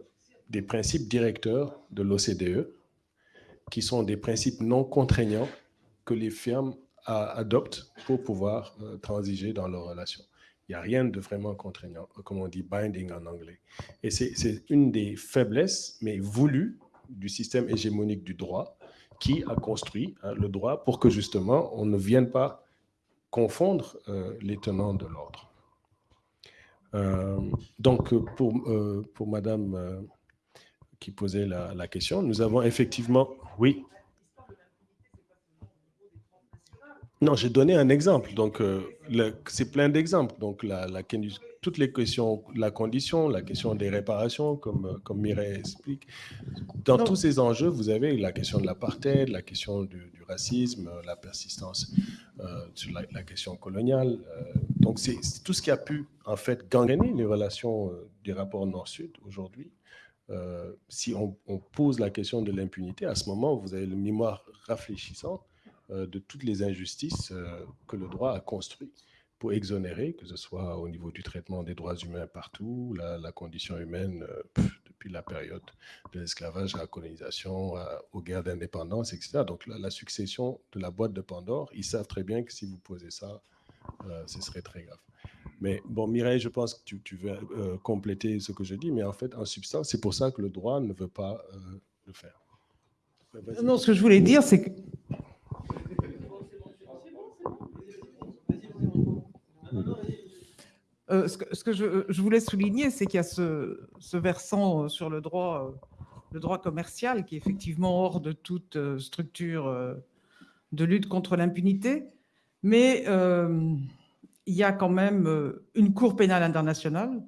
des principes directeurs de l'OCDE, qui sont des principes non contraignants que les firmes adoptent pour pouvoir euh, transiger dans leurs relations. Il n'y a rien de vraiment contraignant, comme on dit binding en anglais. Et c'est une des faiblesses, mais voulues, du système hégémonique du droit, qui a construit hein, le droit pour que justement on ne vienne pas confondre euh, les tenants de l'ordre. Euh, donc, euh, pour, euh, pour Madame euh, qui posait la question, nous avons effectivement, oui. Non, j'ai donné un exemple. Donc, euh, c'est plein d'exemples. Donc, la, la- toutes les questions, la condition, la question des réparations, comme, euh, comme Mireille explique. Dans Non. tous ces enjeux, vous avez la question de l'apartheid, la question du, du racisme, euh, la persistance euh, sur la, la question coloniale. euh, donc, c'est tout ce qui a pu, en fait, gangréner les relations des rapports Nord-Sud aujourd'hui. Si on, on pose la question de l'impunité, à ce moment, vous avez le mémoire rafraîchissant de toutes les injustices euh, que le droit a construit pour exonérer, que ce soit au niveau du traitement des droits humains partout, la, condition humaine euh, depuis la période de l'esclavage la colonisation, aux guerres d'indépendance, etc. Donc la, succession de la boîte de Pandore, ils savent très bien que si vous posez ça, euh, ce serait très grave. Mais bon, Mireille, je pense que tu, veux euh, compléter ce que je dis, mais en fait, en substance, c'est pour ça que le droit ne veut pas euh, le faire. Non, ce que je voulais dire, c'est que Euh, ce que, je, voulais souligner, c'est qu'il y a ce, versant euh, sur le droit, euh, le droit commercial qui est effectivement hors de toute structure de lutte contre l'impunité, mais il y a quand même une Cour pénale internationale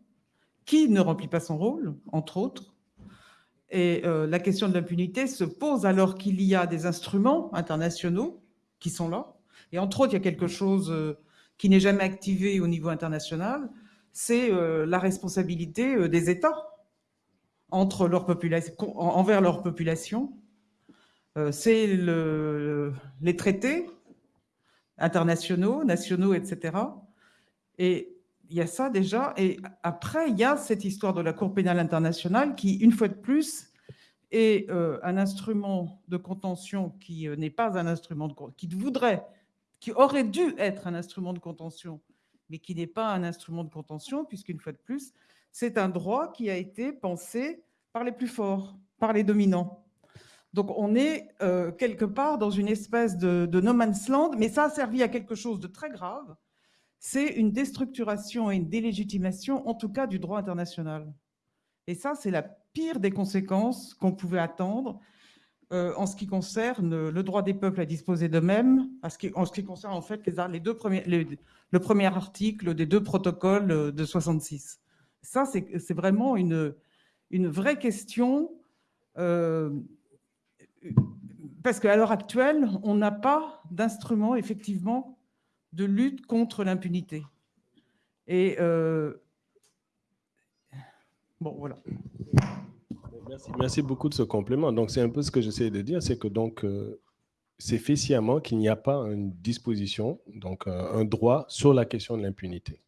qui ne remplit pas son rôle, entre autres. Et la question de l'impunité se pose alors qu'il y a des instruments internationaux qui sont là. Et entre autres, il y a quelque chose qui n'est jamais activé au niveau international, c'est euh, la responsabilité euh, des États entre leur population, en- envers leur population. Euh, c'est le- les traités internationaux, nationaux, etc. Et il y a ça déjà. Et après, il y a cette histoire de la Cour pénale internationale qui, une fois de plus, est un instrument de contention qui n'est pas un instrument de qui voudrait, qui aurait dû être un instrument de contention, mais qui n'est pas un instrument de contention, puisqu'une fois de plus, c'est un droit qui a été pensé par les plus forts, par les dominants. Donc on est euh, quelque part dans une espèce de, de, no man's land, mais ça a servi à quelque chose de très grave, c'est une déstructuration et une délégitimation, en tout cas du droit international. Et ça, c'est la pire des conséquences qu'on pouvait attendre euh, en ce qui concerne le droit des peuples à disposer d'eux-mêmes, en ce qui concerne en fait les, deux premiers, le premier article des deux protocoles euh, de 66. Ça, c'est vraiment une, vraie question, euh, parce qu'à l'heure actuelle, on n'a pas d'instrument effectivement de lutte contre l'impunité. Et bon, voilà. Merci, beaucoup de ce complément. Donc, c'est un peu ce que j'essaie de dire, c'est que donc euh, c'est fait sciemment qu'il n'y a pas une disposition, donc euh, un droit sur la question de l'impunité.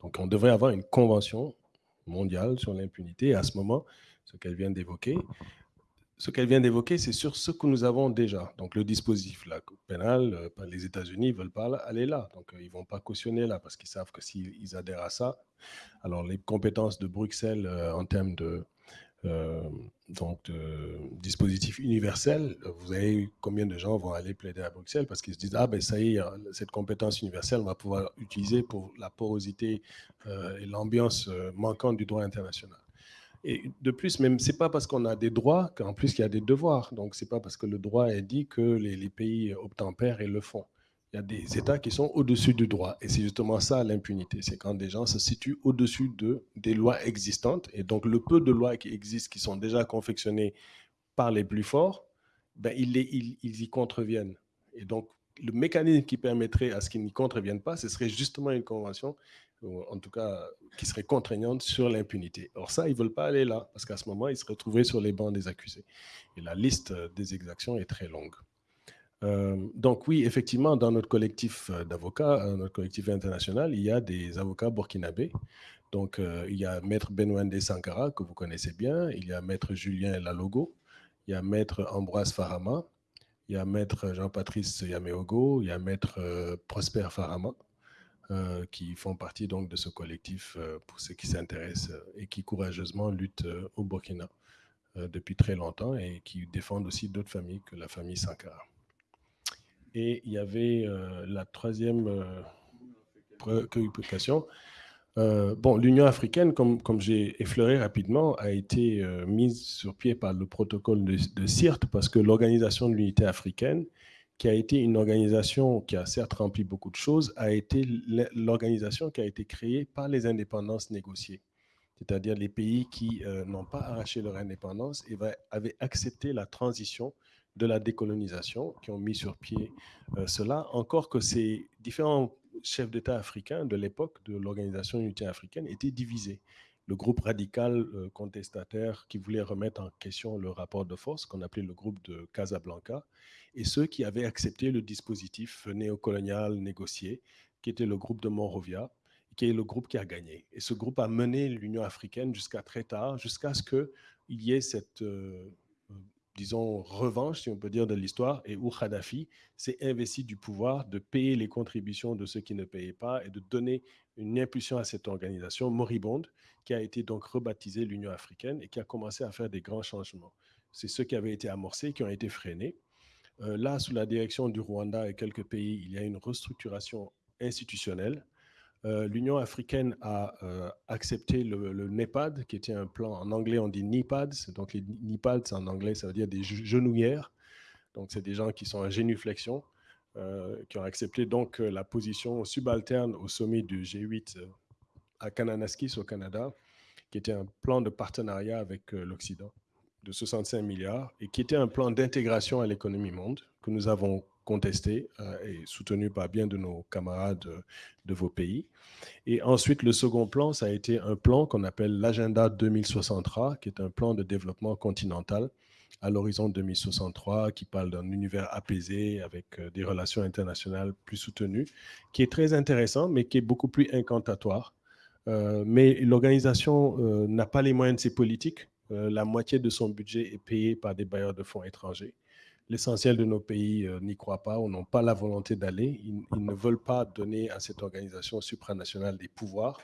Donc, on devrait avoir une convention mondiale sur l'impunité. À ce moment, ce qu'elle vient d'évoquer, ce qu'elle vient d'évoquer, c'est sur ce que nous avons déjà. Donc, le dispositif pénal, euh, les États-Unis ne veulent pas aller là. Donc, ils ne vont pas cautionner là parce qu'ils savent que s'ils adhèrent à ça, alors les compétences de Bruxelles en termes de euh, donc, euh, dispositif universel, vous avez combien de gens vont aller plaider à Bruxelles parce qu'ils se disent Ah, ben ça y est, cette compétence universelle, on va pouvoir utiliser pour la porosité euh, et l'ambiance manquante du droit international. Et de plus, même, c'est pas parce qu'on a des droits qu'en plus il y a des devoirs. Donc, c'est pas parce que le droit est dit que les, les pays obtempèrent et le font il y a des États qui sont au-dessus du droit. Et c'est justement ça l'impunité. C'est quand des gens se situent au-dessus de, des lois existantes. Et donc, le peu de lois qui existent, qui sont déjà confectionnées par les plus forts, ben, ils, ils, ils y contreviennent. Et donc, le mécanisme qui permettrait à ce qu'ils n'y contreviennent pas, ce serait justement une convention, en tout cas qui serait contraignante sur l'impunité. Or ça, ils ne veulent pas aller là, parce qu'à ce moment, ils se retrouveraient sur les bancs des accusés. Et la liste des exactions est très longue. Euh, donc oui, effectivement, dans notre collectif euh, d'avocats, euh, notre collectif international, il y a des avocats burkinabés. Donc il y a Maître Benwende Sankara, que vous connaissez bien, il y a Maître Julien Lalogo, il y a Maître Ambroise Farama, il y a Maître Jean-Patrice Yameogo, il y a Maître Prosper Farama, qui font partie donc de ce collectif pour ceux qui s'intéressent et qui courageusement luttent au Burkina depuis très longtemps et qui défendent aussi d'autres familles que la famille Sankara. Et il y avait euh, la troisième euh, préoccupation. Euh, bon, l'Union africaine, comme, j'ai effleuré rapidement, a été mise sur pied par le protocole de CIRT parce que l'Organisation de l'Unité africaine, qui a été une organisation qui a certes rempli beaucoup de choses, a été l'organisation qui a été créée par les indépendances négociées. C'est-à-dire les pays qui n'ont pas arraché leur indépendance et avaient accepté la transition de la décolonisation qui ont mis sur pied euh, cela, encore que ces différents chefs d'État africains de l'époque de l'Organisation unité africaine étaient divisés. Le groupe radical euh, contestataire qui voulait remettre en question le rapport de force, qu'on appelait le groupe de Casablanca, et ceux qui avaient accepté le dispositif néocolonial négocié, qui était le groupe de Monrovia, qui est le groupe qui a gagné. Et ce groupe a mené l'Union africaine jusqu'à très tard, jusqu'à ce qu'il y ait cette euh, disons, revanche, si on peut dire, de l'histoire, et où Kadhafi s'est investi du pouvoir de payer les contributions de ceux qui ne payaient pas et de donner une impulsion à cette organisation moribonde qui a été donc rebaptisée l'Union africaine et qui a commencé à faire des grands changements. C'est ceux qui avaient été amorcés, qui ont été freinés. Euh, là, sous la direction du Rwanda et quelques pays, il y a une restructuration institutionnelle euh, l'Union africaine a euh, accepté le, NEPAD, qui était un plan, en anglais on dit NIPADS, donc les NIPADS en anglais ça veut dire des genouillères, donc c'est des gens qui sont en génuflexion, euh, qui ont accepté donc la position subalterne au sommet du G8 à Kananaskis au Canada, qui était un plan de partenariat avec l'Occident de 65 milliards et qui était un plan d'intégration à l'économie monde que nous avons contesté euh, et soutenu par bien de nos camarades euh, de vos pays. Et ensuite, le second plan, ça a été un plan qu'on appelle l'agenda 2063, qui est un plan de développement continental à l'horizon 2063, qui parle d'un univers apaisé avec euh, des relations internationales plus soutenues, qui est très intéressant, mais qui est beaucoup plus incantatoire. Mais l'organisation n'a pas les moyens de ses politiques. La moitié de son budget est payé par des bailleurs de fonds étrangers. L'essentiel de nos pays n'y croient pas ou n'ont pas la volonté d'aller. Ils, ne veulent pas donner à cette organisation supranationale des pouvoirs.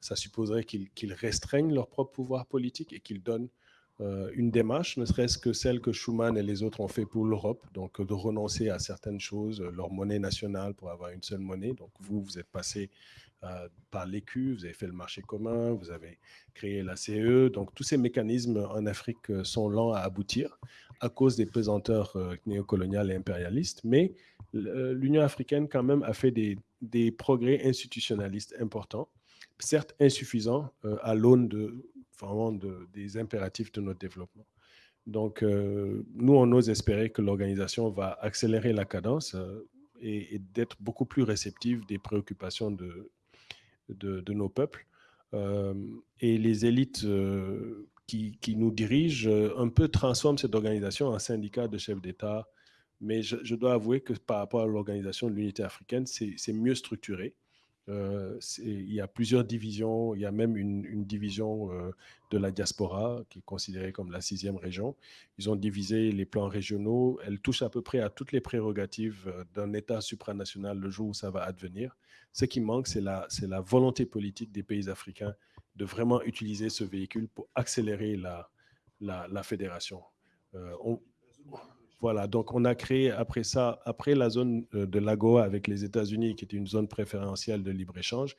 Ça supposerait qu'ils restreignent leur propre pouvoir politique et qu'ils donnent une démarche, ne serait-ce que celle que Schuman et les autres ont fait pour l'Europe, donc de renoncer à certaines choses, leur monnaie nationale pour avoir une seule monnaie. Donc vous, vous êtes passé euh, par l'écu, vous avez fait le marché commun, vous avez créé la CE. Donc, tous ces mécanismes en Afrique euh, sont lents à aboutir à cause des pesanteurs euh, néocoloniales et impérialistes. Mais l'Union africaine, quand même, a fait des, progrès institutionnalistes importants, certes insuffisants à l'aune des impératifs de notre développement. Donc, nous, on ose espérer que l'organisation va accélérer la cadence et, d'être beaucoup plus réceptive des préoccupations de, nos peuples. Euh, et les élites euh, qui, nous dirigent euh, un peu transforment cette organisation en syndicat de chefs d'État. Mais je, dois avouer que par rapport à l'organisation de l'unité africaine, c'est mieux structuré. Euh, il y a plusieurs divisions, il y a même une, division euh, de la diaspora qui est considérée comme la sixième région. Ils ont divisé les plans régionaux, elle touche à peu près à toutes les prérogatives d'un État supranational le jour où ça va advenir. Ce qui manque, c'est la volonté politique des pays africains de vraiment utiliser ce véhicule pour accélérer la, la, fédération. on, voilà, donc on a créé après ça, après la zone euh, de l'AGOA avec les États-Unis, qui était une zone préférentielle de libre-échange,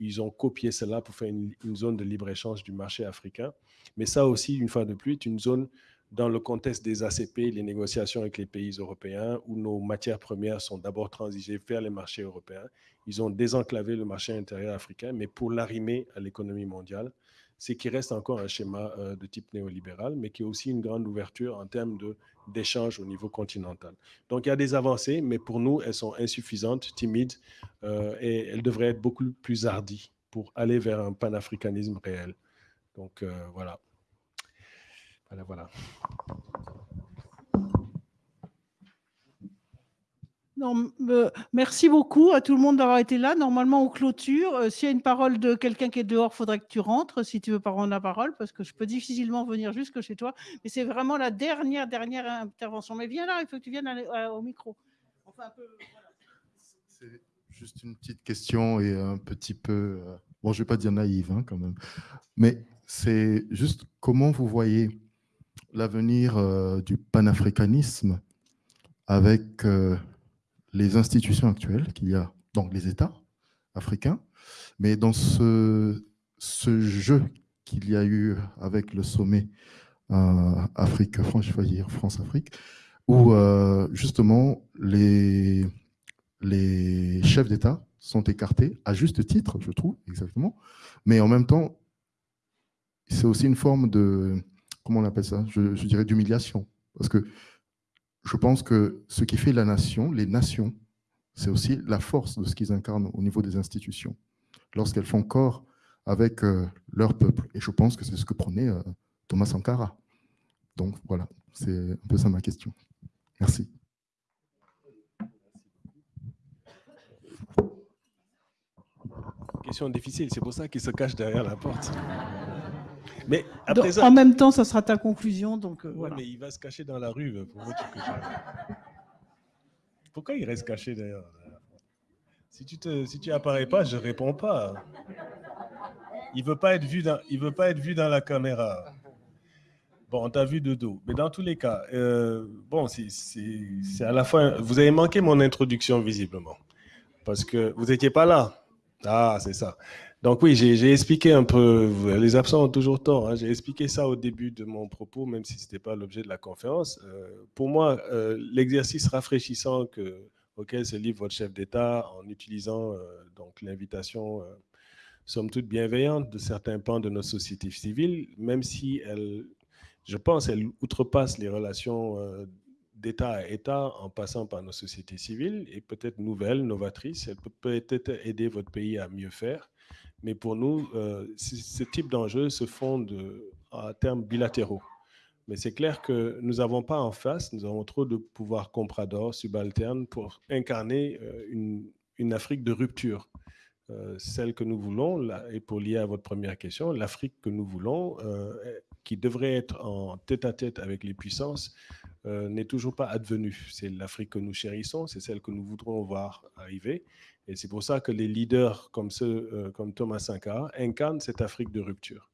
ils ont copié cela pour faire une, zone de libre-échange du marché africain. Mais ça aussi, une fois de plus, est une zone dans le contexte des ACP, les négociations avec les pays européens, où nos matières premières sont d'abord transigées vers les marchés européens. Ils ont désenclavé le marché intérieur africain, mais pour l'arrimer à l'économie mondiale, c'est qu'il reste encore un schéma euh, de type néolibéral, mais qui est aussi une grande ouverture en termes d'échanges au niveau continental. Donc il y a des avancées, mais pour nous, elles sont insuffisantes, timides, euh, et elles devraient être beaucoup plus hardies pour aller vers un panafricanisme réel. Donc euh, voilà. Voilà, voilà. Euh, merci beaucoup à tout le monde d'avoir été là. Normalement, on clôture. Euh, s'il y a une parole de quelqu'un qui est dehors, il faudrait que tu rentres si tu veux pas prendre la parole, parce que je peux difficilement venir jusque chez toi. Mais c'est vraiment la dernière, dernière intervention. Mais viens là, il faut que tu viennes euh, au micro. C'est juste une petite question et un petit peu, bon, je ne vais pas dire naïve hein, quand même, mais c'est juste comment vous voyez l'avenir du panafricanisme avec les institutions actuelles qu'il y a dans les États africains, mais dans ce, ce jeu qu'il y a eu avec le sommet euh, Afrique, France-Afrique, où euh, justement les, les chefs d'État sont écartés, à juste titre, je trouve, exactement, mais en même temps, c'est aussi une forme de, comment on appelle ça, je, dirais d'humiliation, parce que je pense que ce qui fait la nation, les nations, c'est aussi la force de ce qu'ils incarnent au niveau des institutions, lorsqu'elles font corps avec euh, leur peuple. Et je pense que c'est ce que prenait euh, Thomas Sankara. Donc voilà, c'est un peu ça ma question. Merci. Question difficile, c'est pour ça qu'il se cache derrière la porte. Mais En même temps, ça sera ta conclusion. Donc, euh, voilà. mais il va se cacher dans la rue. Pour Pourquoi il reste caché d'ailleurs Si tu te, si tu apparais pas, je réponds pas. Il veut pas être vu dans, il veut pas être vu dans la caméra. Bon, on t'a vu de dos. Mais dans tous les cas, euh, bon, c'est à la fin. Vous avez manqué mon introduction visiblement parce que vous n'étiez pas là. Ah, c'est ça. Donc oui, j'ai expliqué un peu, les absents ont toujours tort, hein. j'ai expliqué ça au début de mon propos, même si ce n'était pas l'objet de la conférence. Euh, pour moi, euh, l'exercice rafraîchissant que, auquel se livre votre chef d'État en utilisant euh, donc l'invitation, somme toute bienveillante, de certains pans de notre société civile, même si elle, je pense, elle outrepasse les relations d'État à État en passant par nos sociétés civiles et peut-être nouvelle, novatrice, elle peut peut-être aider votre pays à mieux faire. Mais pour nous, euh, ce type d'enjeux se font à termes bilatéraux. Mais c'est clair que nous n'avons pas en face, nous avons trop de pouvoirs compradors, subalternes, pour incarner euh, une, Afrique de rupture. euh, celle que nous voulons, et pour lier à votre première question, l'Afrique que nous voulons, euh, qui devrait être en tête-à-tête avec les puissances, euh, n'est toujours pas advenue. C'est l'Afrique que nous chérissons, c'est celle que nous voudrons voir arriver. Et c'est pour ça que les leaders comme, ceux, comme Thomas Sankara incarnent cette Afrique de rupture.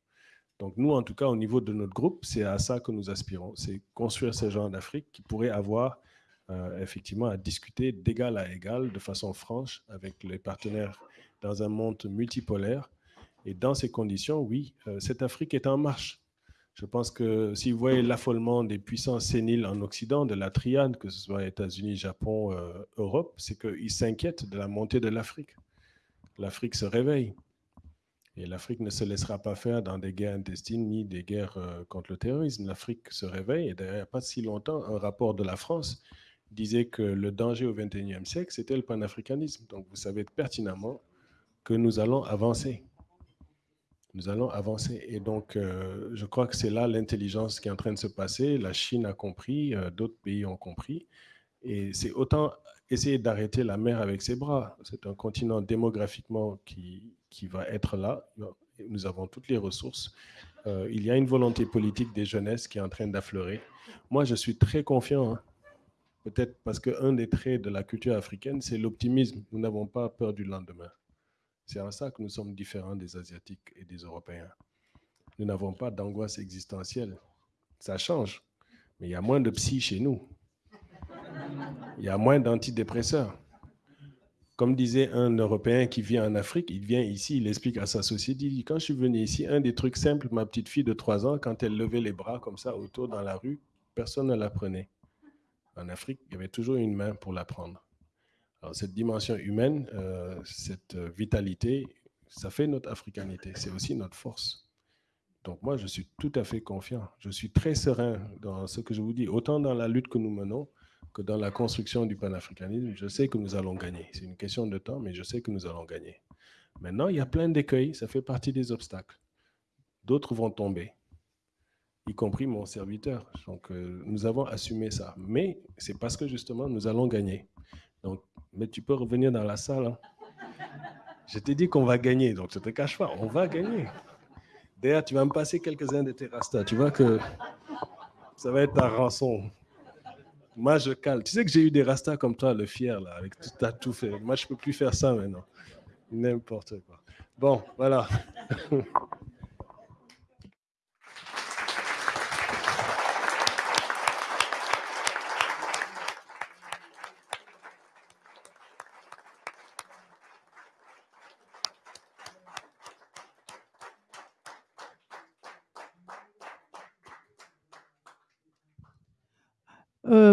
Donc nous, en tout cas, au niveau de notre groupe, c'est à ça que nous aspirons. C'est construire ce genre d'Afrique qui pourrait avoir effectivement à discuter d'égal à égal, de façon franche, avec les partenaires dans un monde multipolaire. Et dans ces conditions, oui, euh, cette Afrique est en marche. Je pense que si vous voyez l'affolement des puissances séniles en Occident, de la triade, que ce soit États-Unis, Japon, euh, Europe, c'est qu'ils s'inquiètent de la montée de l'Afrique. L'Afrique se réveille. Et l'Afrique ne se laissera pas faire dans des guerres intestines ni des guerres euh, contre le terrorisme. L'Afrique se réveille. Et d'ailleurs, il n'y a pas si longtemps, un rapport de la France disait que le danger au XXIe siècle, c'était le panafricanisme. Donc, vous savez pertinemment que nous allons avancer. Nous allons avancer. Et donc, euh, je crois que c'est là l'intelligence qui est en train de se passer. La Chine a compris, euh, d'autres pays ont compris. Et c'est autant essayer d'arrêter la mer avec ses bras. C'est un continent démographiquement qui, qui va être là. Nous avons toutes les ressources. Euh, il y a une volonté politique des jeunesses qui est en train d'affleurer. Moi, je suis très confiant. Hein. Peut-être parce qu'un des traits de la culture africaine, c'est l'optimisme. Nous n'avons pas peur du lendemain. C'est en ça que nous sommes différents des Asiatiques et des Européens. Nous n'avons pas d'angoisse existentielle. Ça change, mais il y a moins de psy chez nous. Il y a moins d'antidépresseurs. Comme disait un Européen qui vit en Afrique, il vient ici, il explique à sa société, il dit, quand je suis venu ici, un des trucs simples, ma petite fille de 3 ans, quand elle levait les bras comme ça autour dans la rue, personne ne la prenait. En Afrique, il y avait toujours une main pour la prendre. Cette dimension humaine, euh, cette vitalité, ça fait notre africanité. C'est aussi notre force. Donc moi, je suis tout à fait confiant. Je suis très serein dans ce que je vous dis, autant dans la lutte que nous menons que dans la construction du panafricanisme. Je sais que nous allons gagner. C'est une question de temps, mais je sais que nous allons gagner. Maintenant, il y a plein d'écueils. Ça fait partie des obstacles. D'autres vont tomber, y compris mon serviteur. Donc, euh, nous avons assumé ça. Mais c'est parce que justement, nous allons gagner. Mais tu peux revenir dans la salle. Hein. Je t'ai dit qu'on va gagner, donc je ne te cache pas, on va gagner. D'ailleurs, tu vas me passer quelques-uns de tes rastas. Tu vois que ça va être ta rançon. Moi, je cale. Tu sais que j'ai eu des rastas comme toi, le fier, là, avec tout, as tout fait. Moi, je ne peux plus faire ça maintenant. N'importe quoi. Bon, voilà. [laughs]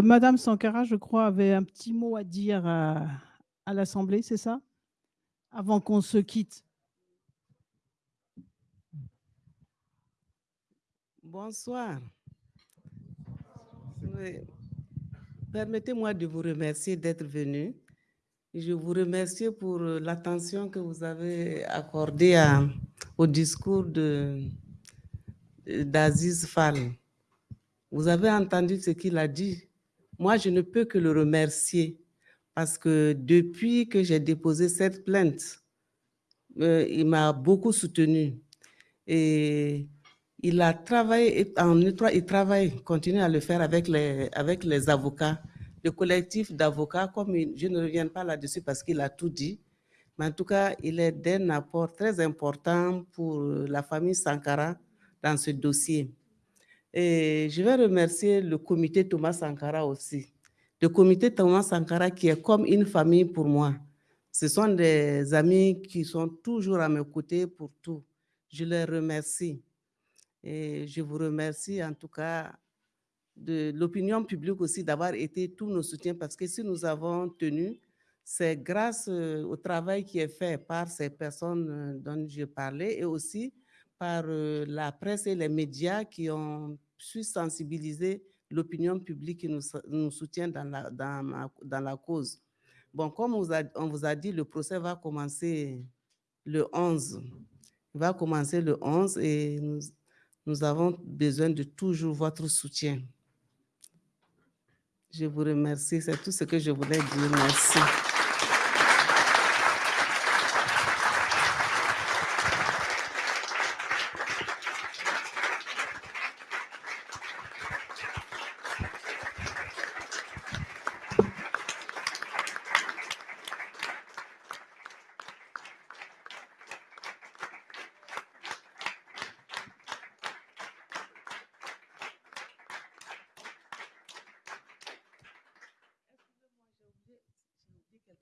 Madame Sankara, je crois, avait un petit mot à dire à, l'Assemblée, c'est ça? Avant qu'on se quitte. Bonsoir. Permettez-moi de vous remercier d'être venu. Je vous remercie pour l'attention que vous avez accordée au discours d'Aziz Fall. Vous avez entendu ce qu'il a dit? Moi, je ne peux que le remercier parce que depuis que j'ai déposé cette plainte, euh, il m'a beaucoup soutenu. Et il a travaillé en étroit, il travaille, continue à le faire avec les, avec les avocats, le collectif d'avocats, comme je ne reviens pas là-dessus parce qu'il a tout dit, mais en tout cas, il est d'un apport très important pour la famille Sankara dans ce dossier. Et je vais remercier le comité Thomas Sankara aussi. Le comité Thomas Sankara qui est comme une famille pour moi. Ce sont des amis qui sont toujours à mes côtés pour tout. Je les remercie. Et je vous remercie en tout cas de l'opinion publique aussi d'avoir été tous nos soutiens parce que si nous avons tenu, c'est grâce euh, au travail qui est fait par ces personnes euh, dont je parlais et aussi par euh, la presse et les médias qui ont suis sensibiliser l'opinion publique qui nous, nous soutient dans la, dans, dans la cause. Bon, comme on vous a dit, le procès va commencer le 11. Il va commencer le 11 et nous, nous avons besoin de toujours votre soutien. Je vous remercie. C'est tout ce que je voulais dire. Merci.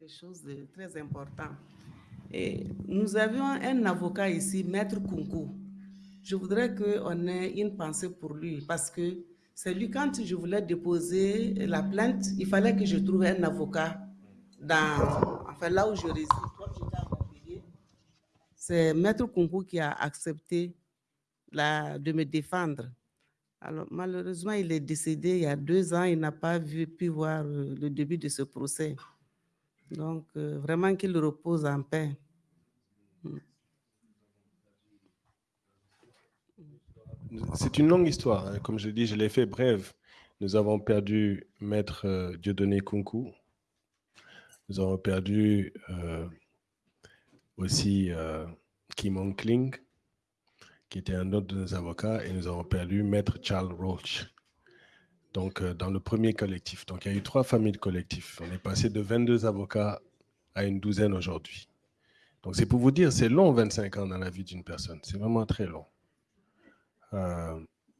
quelque chose de très Et nous avions un avocat ici, Maître Kunku. Je voudrais qu'on ait une pensée pour lui parce que c'est lui, quand je voulais déposer la plainte, il fallait que je trouve un avocat dans, enfin, là où je réside. C'est Maître Kunku qui a accepté de me défendre. Alors, malheureusement, il est décédé il y a deux ans. Il n'a pas vu, pu voir le début de ce procès. Donc, euh, vraiment qu'il repose en paix. Mm. C'est une longue histoire. hein. Comme je dis, je l'ai fait brève. Nous avons perdu Maître euh, Dieudonné Kunku. Nous avons perdu euh, aussi euh, Kim Hong Kling, qui était un autre de nos avocats, et nous avons perdu Maître Charles Roach. Donc, euh, dans le premier collectif. Donc, il y a eu trois familles de collectifs. On est passé de 22 avocats à une douzaine aujourd'hui. Donc, c'est pour vous dire, c'est long 25 ans dans la vie d'une personne. C'est vraiment très long. Euh,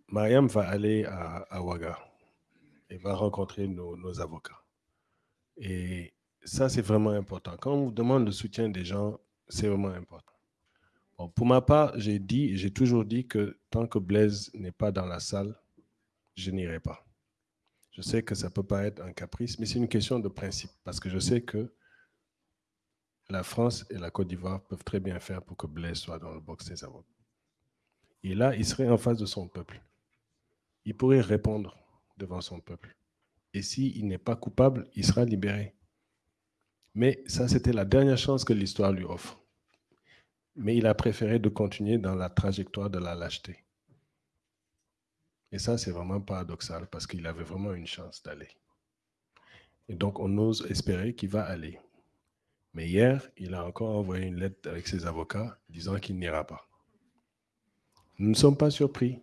Mariam va aller à, Ouaga et va rencontrer nos, avocats. Et ça, c'est vraiment important. Quand on vous demande le soutien des gens, c'est vraiment important. Pour ma part, j'ai dit, j'ai toujours dit que tant que Blaise n'est pas dans la salle, je n'irai pas. Je sais que ça peut paraître un caprice, mais c'est une question de principe, parce que je sais que la France et la Côte d'Ivoire peuvent très bien faire pour que Blaise soit dans le box des avocats. Et là, il serait en face de son peuple. Il pourrait répondre devant son peuple. Et s'il n'est pas coupable, il sera libéré. Mais ça, c'était la dernière chance que l'histoire lui offre. Mais il a préféré de continuer dans la trajectoire de la lâcheté. Et ça, c'est vraiment paradoxal parce qu'il avait vraiment une chance d'aller. Et donc, on ose espérer qu'il va aller. Mais hier, il a encore envoyé une lettre avec ses avocats disant qu'il n'ira pas. Nous ne sommes pas surpris.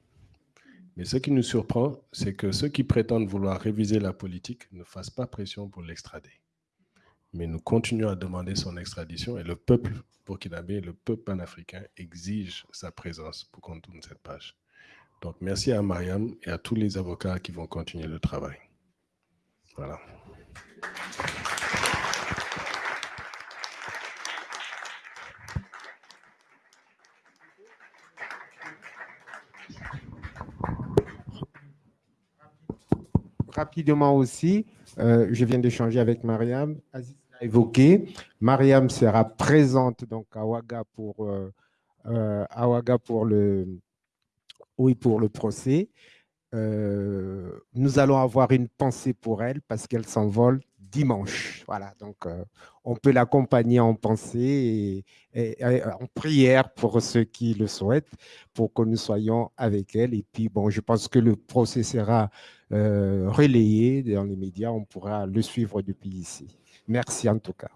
Mais ce qui nous surprend, c'est que ceux qui prétendent vouloir réviser la politique ne fassent pas pression pour l'extrader. Mais nous continuons à demander son extradition et le peuple burkinabé, le peuple panafricain exige sa présence pour qu'on tourne cette page. Donc merci à Mariam et à tous les avocats qui vont continuer le travail. Voilà. Rapidement aussi, euh, je viens d'échanger avec Mariam. Aziz l'a évoqué. Mariam sera présente donc à Ouaga pour, euh, euh, à Ouaga pour le, oui, pour le procès. Euh, nous allons avoir une pensée pour elle parce qu'elle s'envole dimanche. Voilà, donc euh, on peut l'accompagner en pensée et, et en prière pour ceux qui le souhaitent, pour que nous soyons avec elle. Et puis, bon, je pense que le procès sera euh, relayé dans les médias. On pourra le suivre depuis ici. Merci en tout cas.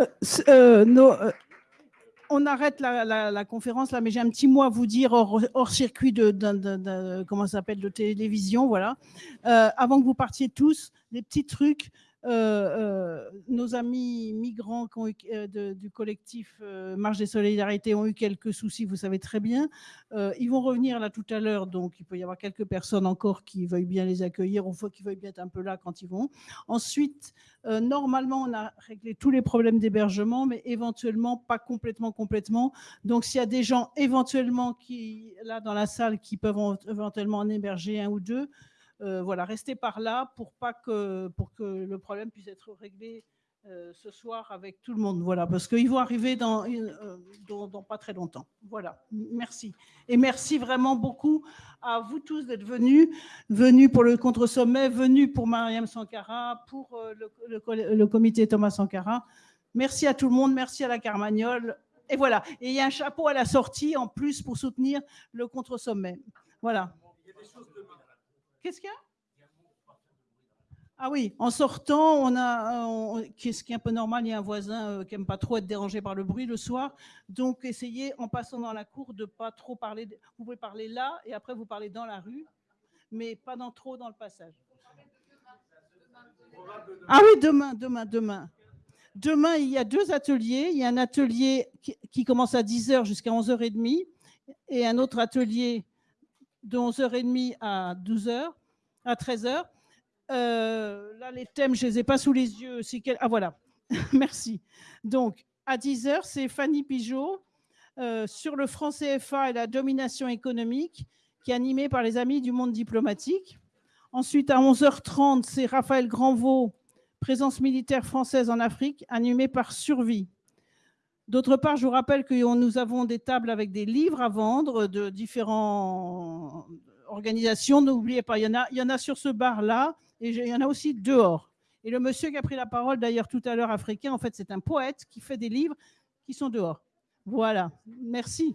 Euh, euh, euh, on arrête la, conférence là, mais j'ai un petit mot à vous dire hors, circuit de, ça s'appelle de télévision, voilà. Euh, avant que vous partiez tous, des petits trucs. Euh, euh, nos amis migrants euh, du collectif Marche des Solidarités ont eu quelques soucis, vous savez très bien. Ils vont revenir là tout à l'heure, donc il peut y avoir quelques personnes encore qui veuillent bien les accueillir ou faut- qui veuillent bien être un peu là quand ils vont. Ensuite, normalement, on a réglé tous les problèmes d'hébergement, mais éventuellement pas complètement, complètement. Donc, s'il y a des gens éventuellement qui, là dans la salle, qui peuvent en- éventuellement en héberger un ou deux, voilà, restez par là pour pas que pour que le problème puisse être réglé euh, ce soir avec tout le monde. Voilà, parce qu'ils vont arriver dans, euh, dans, pas très longtemps. Voilà, merci. Et merci vraiment beaucoup à vous tous d'être venus, venus pour le contre-sommet, venus pour Mariam Sankara, pour euh, le, le co- le comité Thomas Sankara. Merci à tout le monde, merci à la Carmagnole. Et voilà, et il y a un chapeau à la sortie en plus pour soutenir le contre-sommet. Voilà. Qu'est-ce qu'il y a? Ah oui, en sortant, on a, qu'est-ce qui est un peu normal, il y a un voisin euh, qui aime pas trop être dérangé par le bruit le soir. Donc, essayez, en passant dans la cour, de pas trop parler. Vous pouvez parler là et après vous parlez dans la rue, mais pas dans, trop dans le passage. Ah oui, demain, demain, demain. Demain, il y a deux ateliers. Il y a un atelier qui, qui commence à 10h jusqu'à 11h30 et un autre atelier de 11h30 à 12h, à 13h. Euh, là, les thèmes, je ne les ai pas sous les yeux. Ah, voilà. [laughs] Merci. Donc, à 10h, c'est Fanny Pigeot euh, sur le franc CFA et la domination économique, qui est animée par les Amis du monde diplomatique. Ensuite, à 11h30, c'est Raphaël Granvaux, présence militaire française en Afrique, animé par Survie. D'autre part, je vous rappelle que nous avons des tables avec des livres à vendre de différentes organisations. N'oubliez pas, il y en a, sur ce bar-là et il y en a aussi dehors. Et le monsieur qui a pris la parole d'ailleurs tout à l'heure, africain, en fait, c'est un poète qui fait des livres qui sont dehors. Voilà, merci.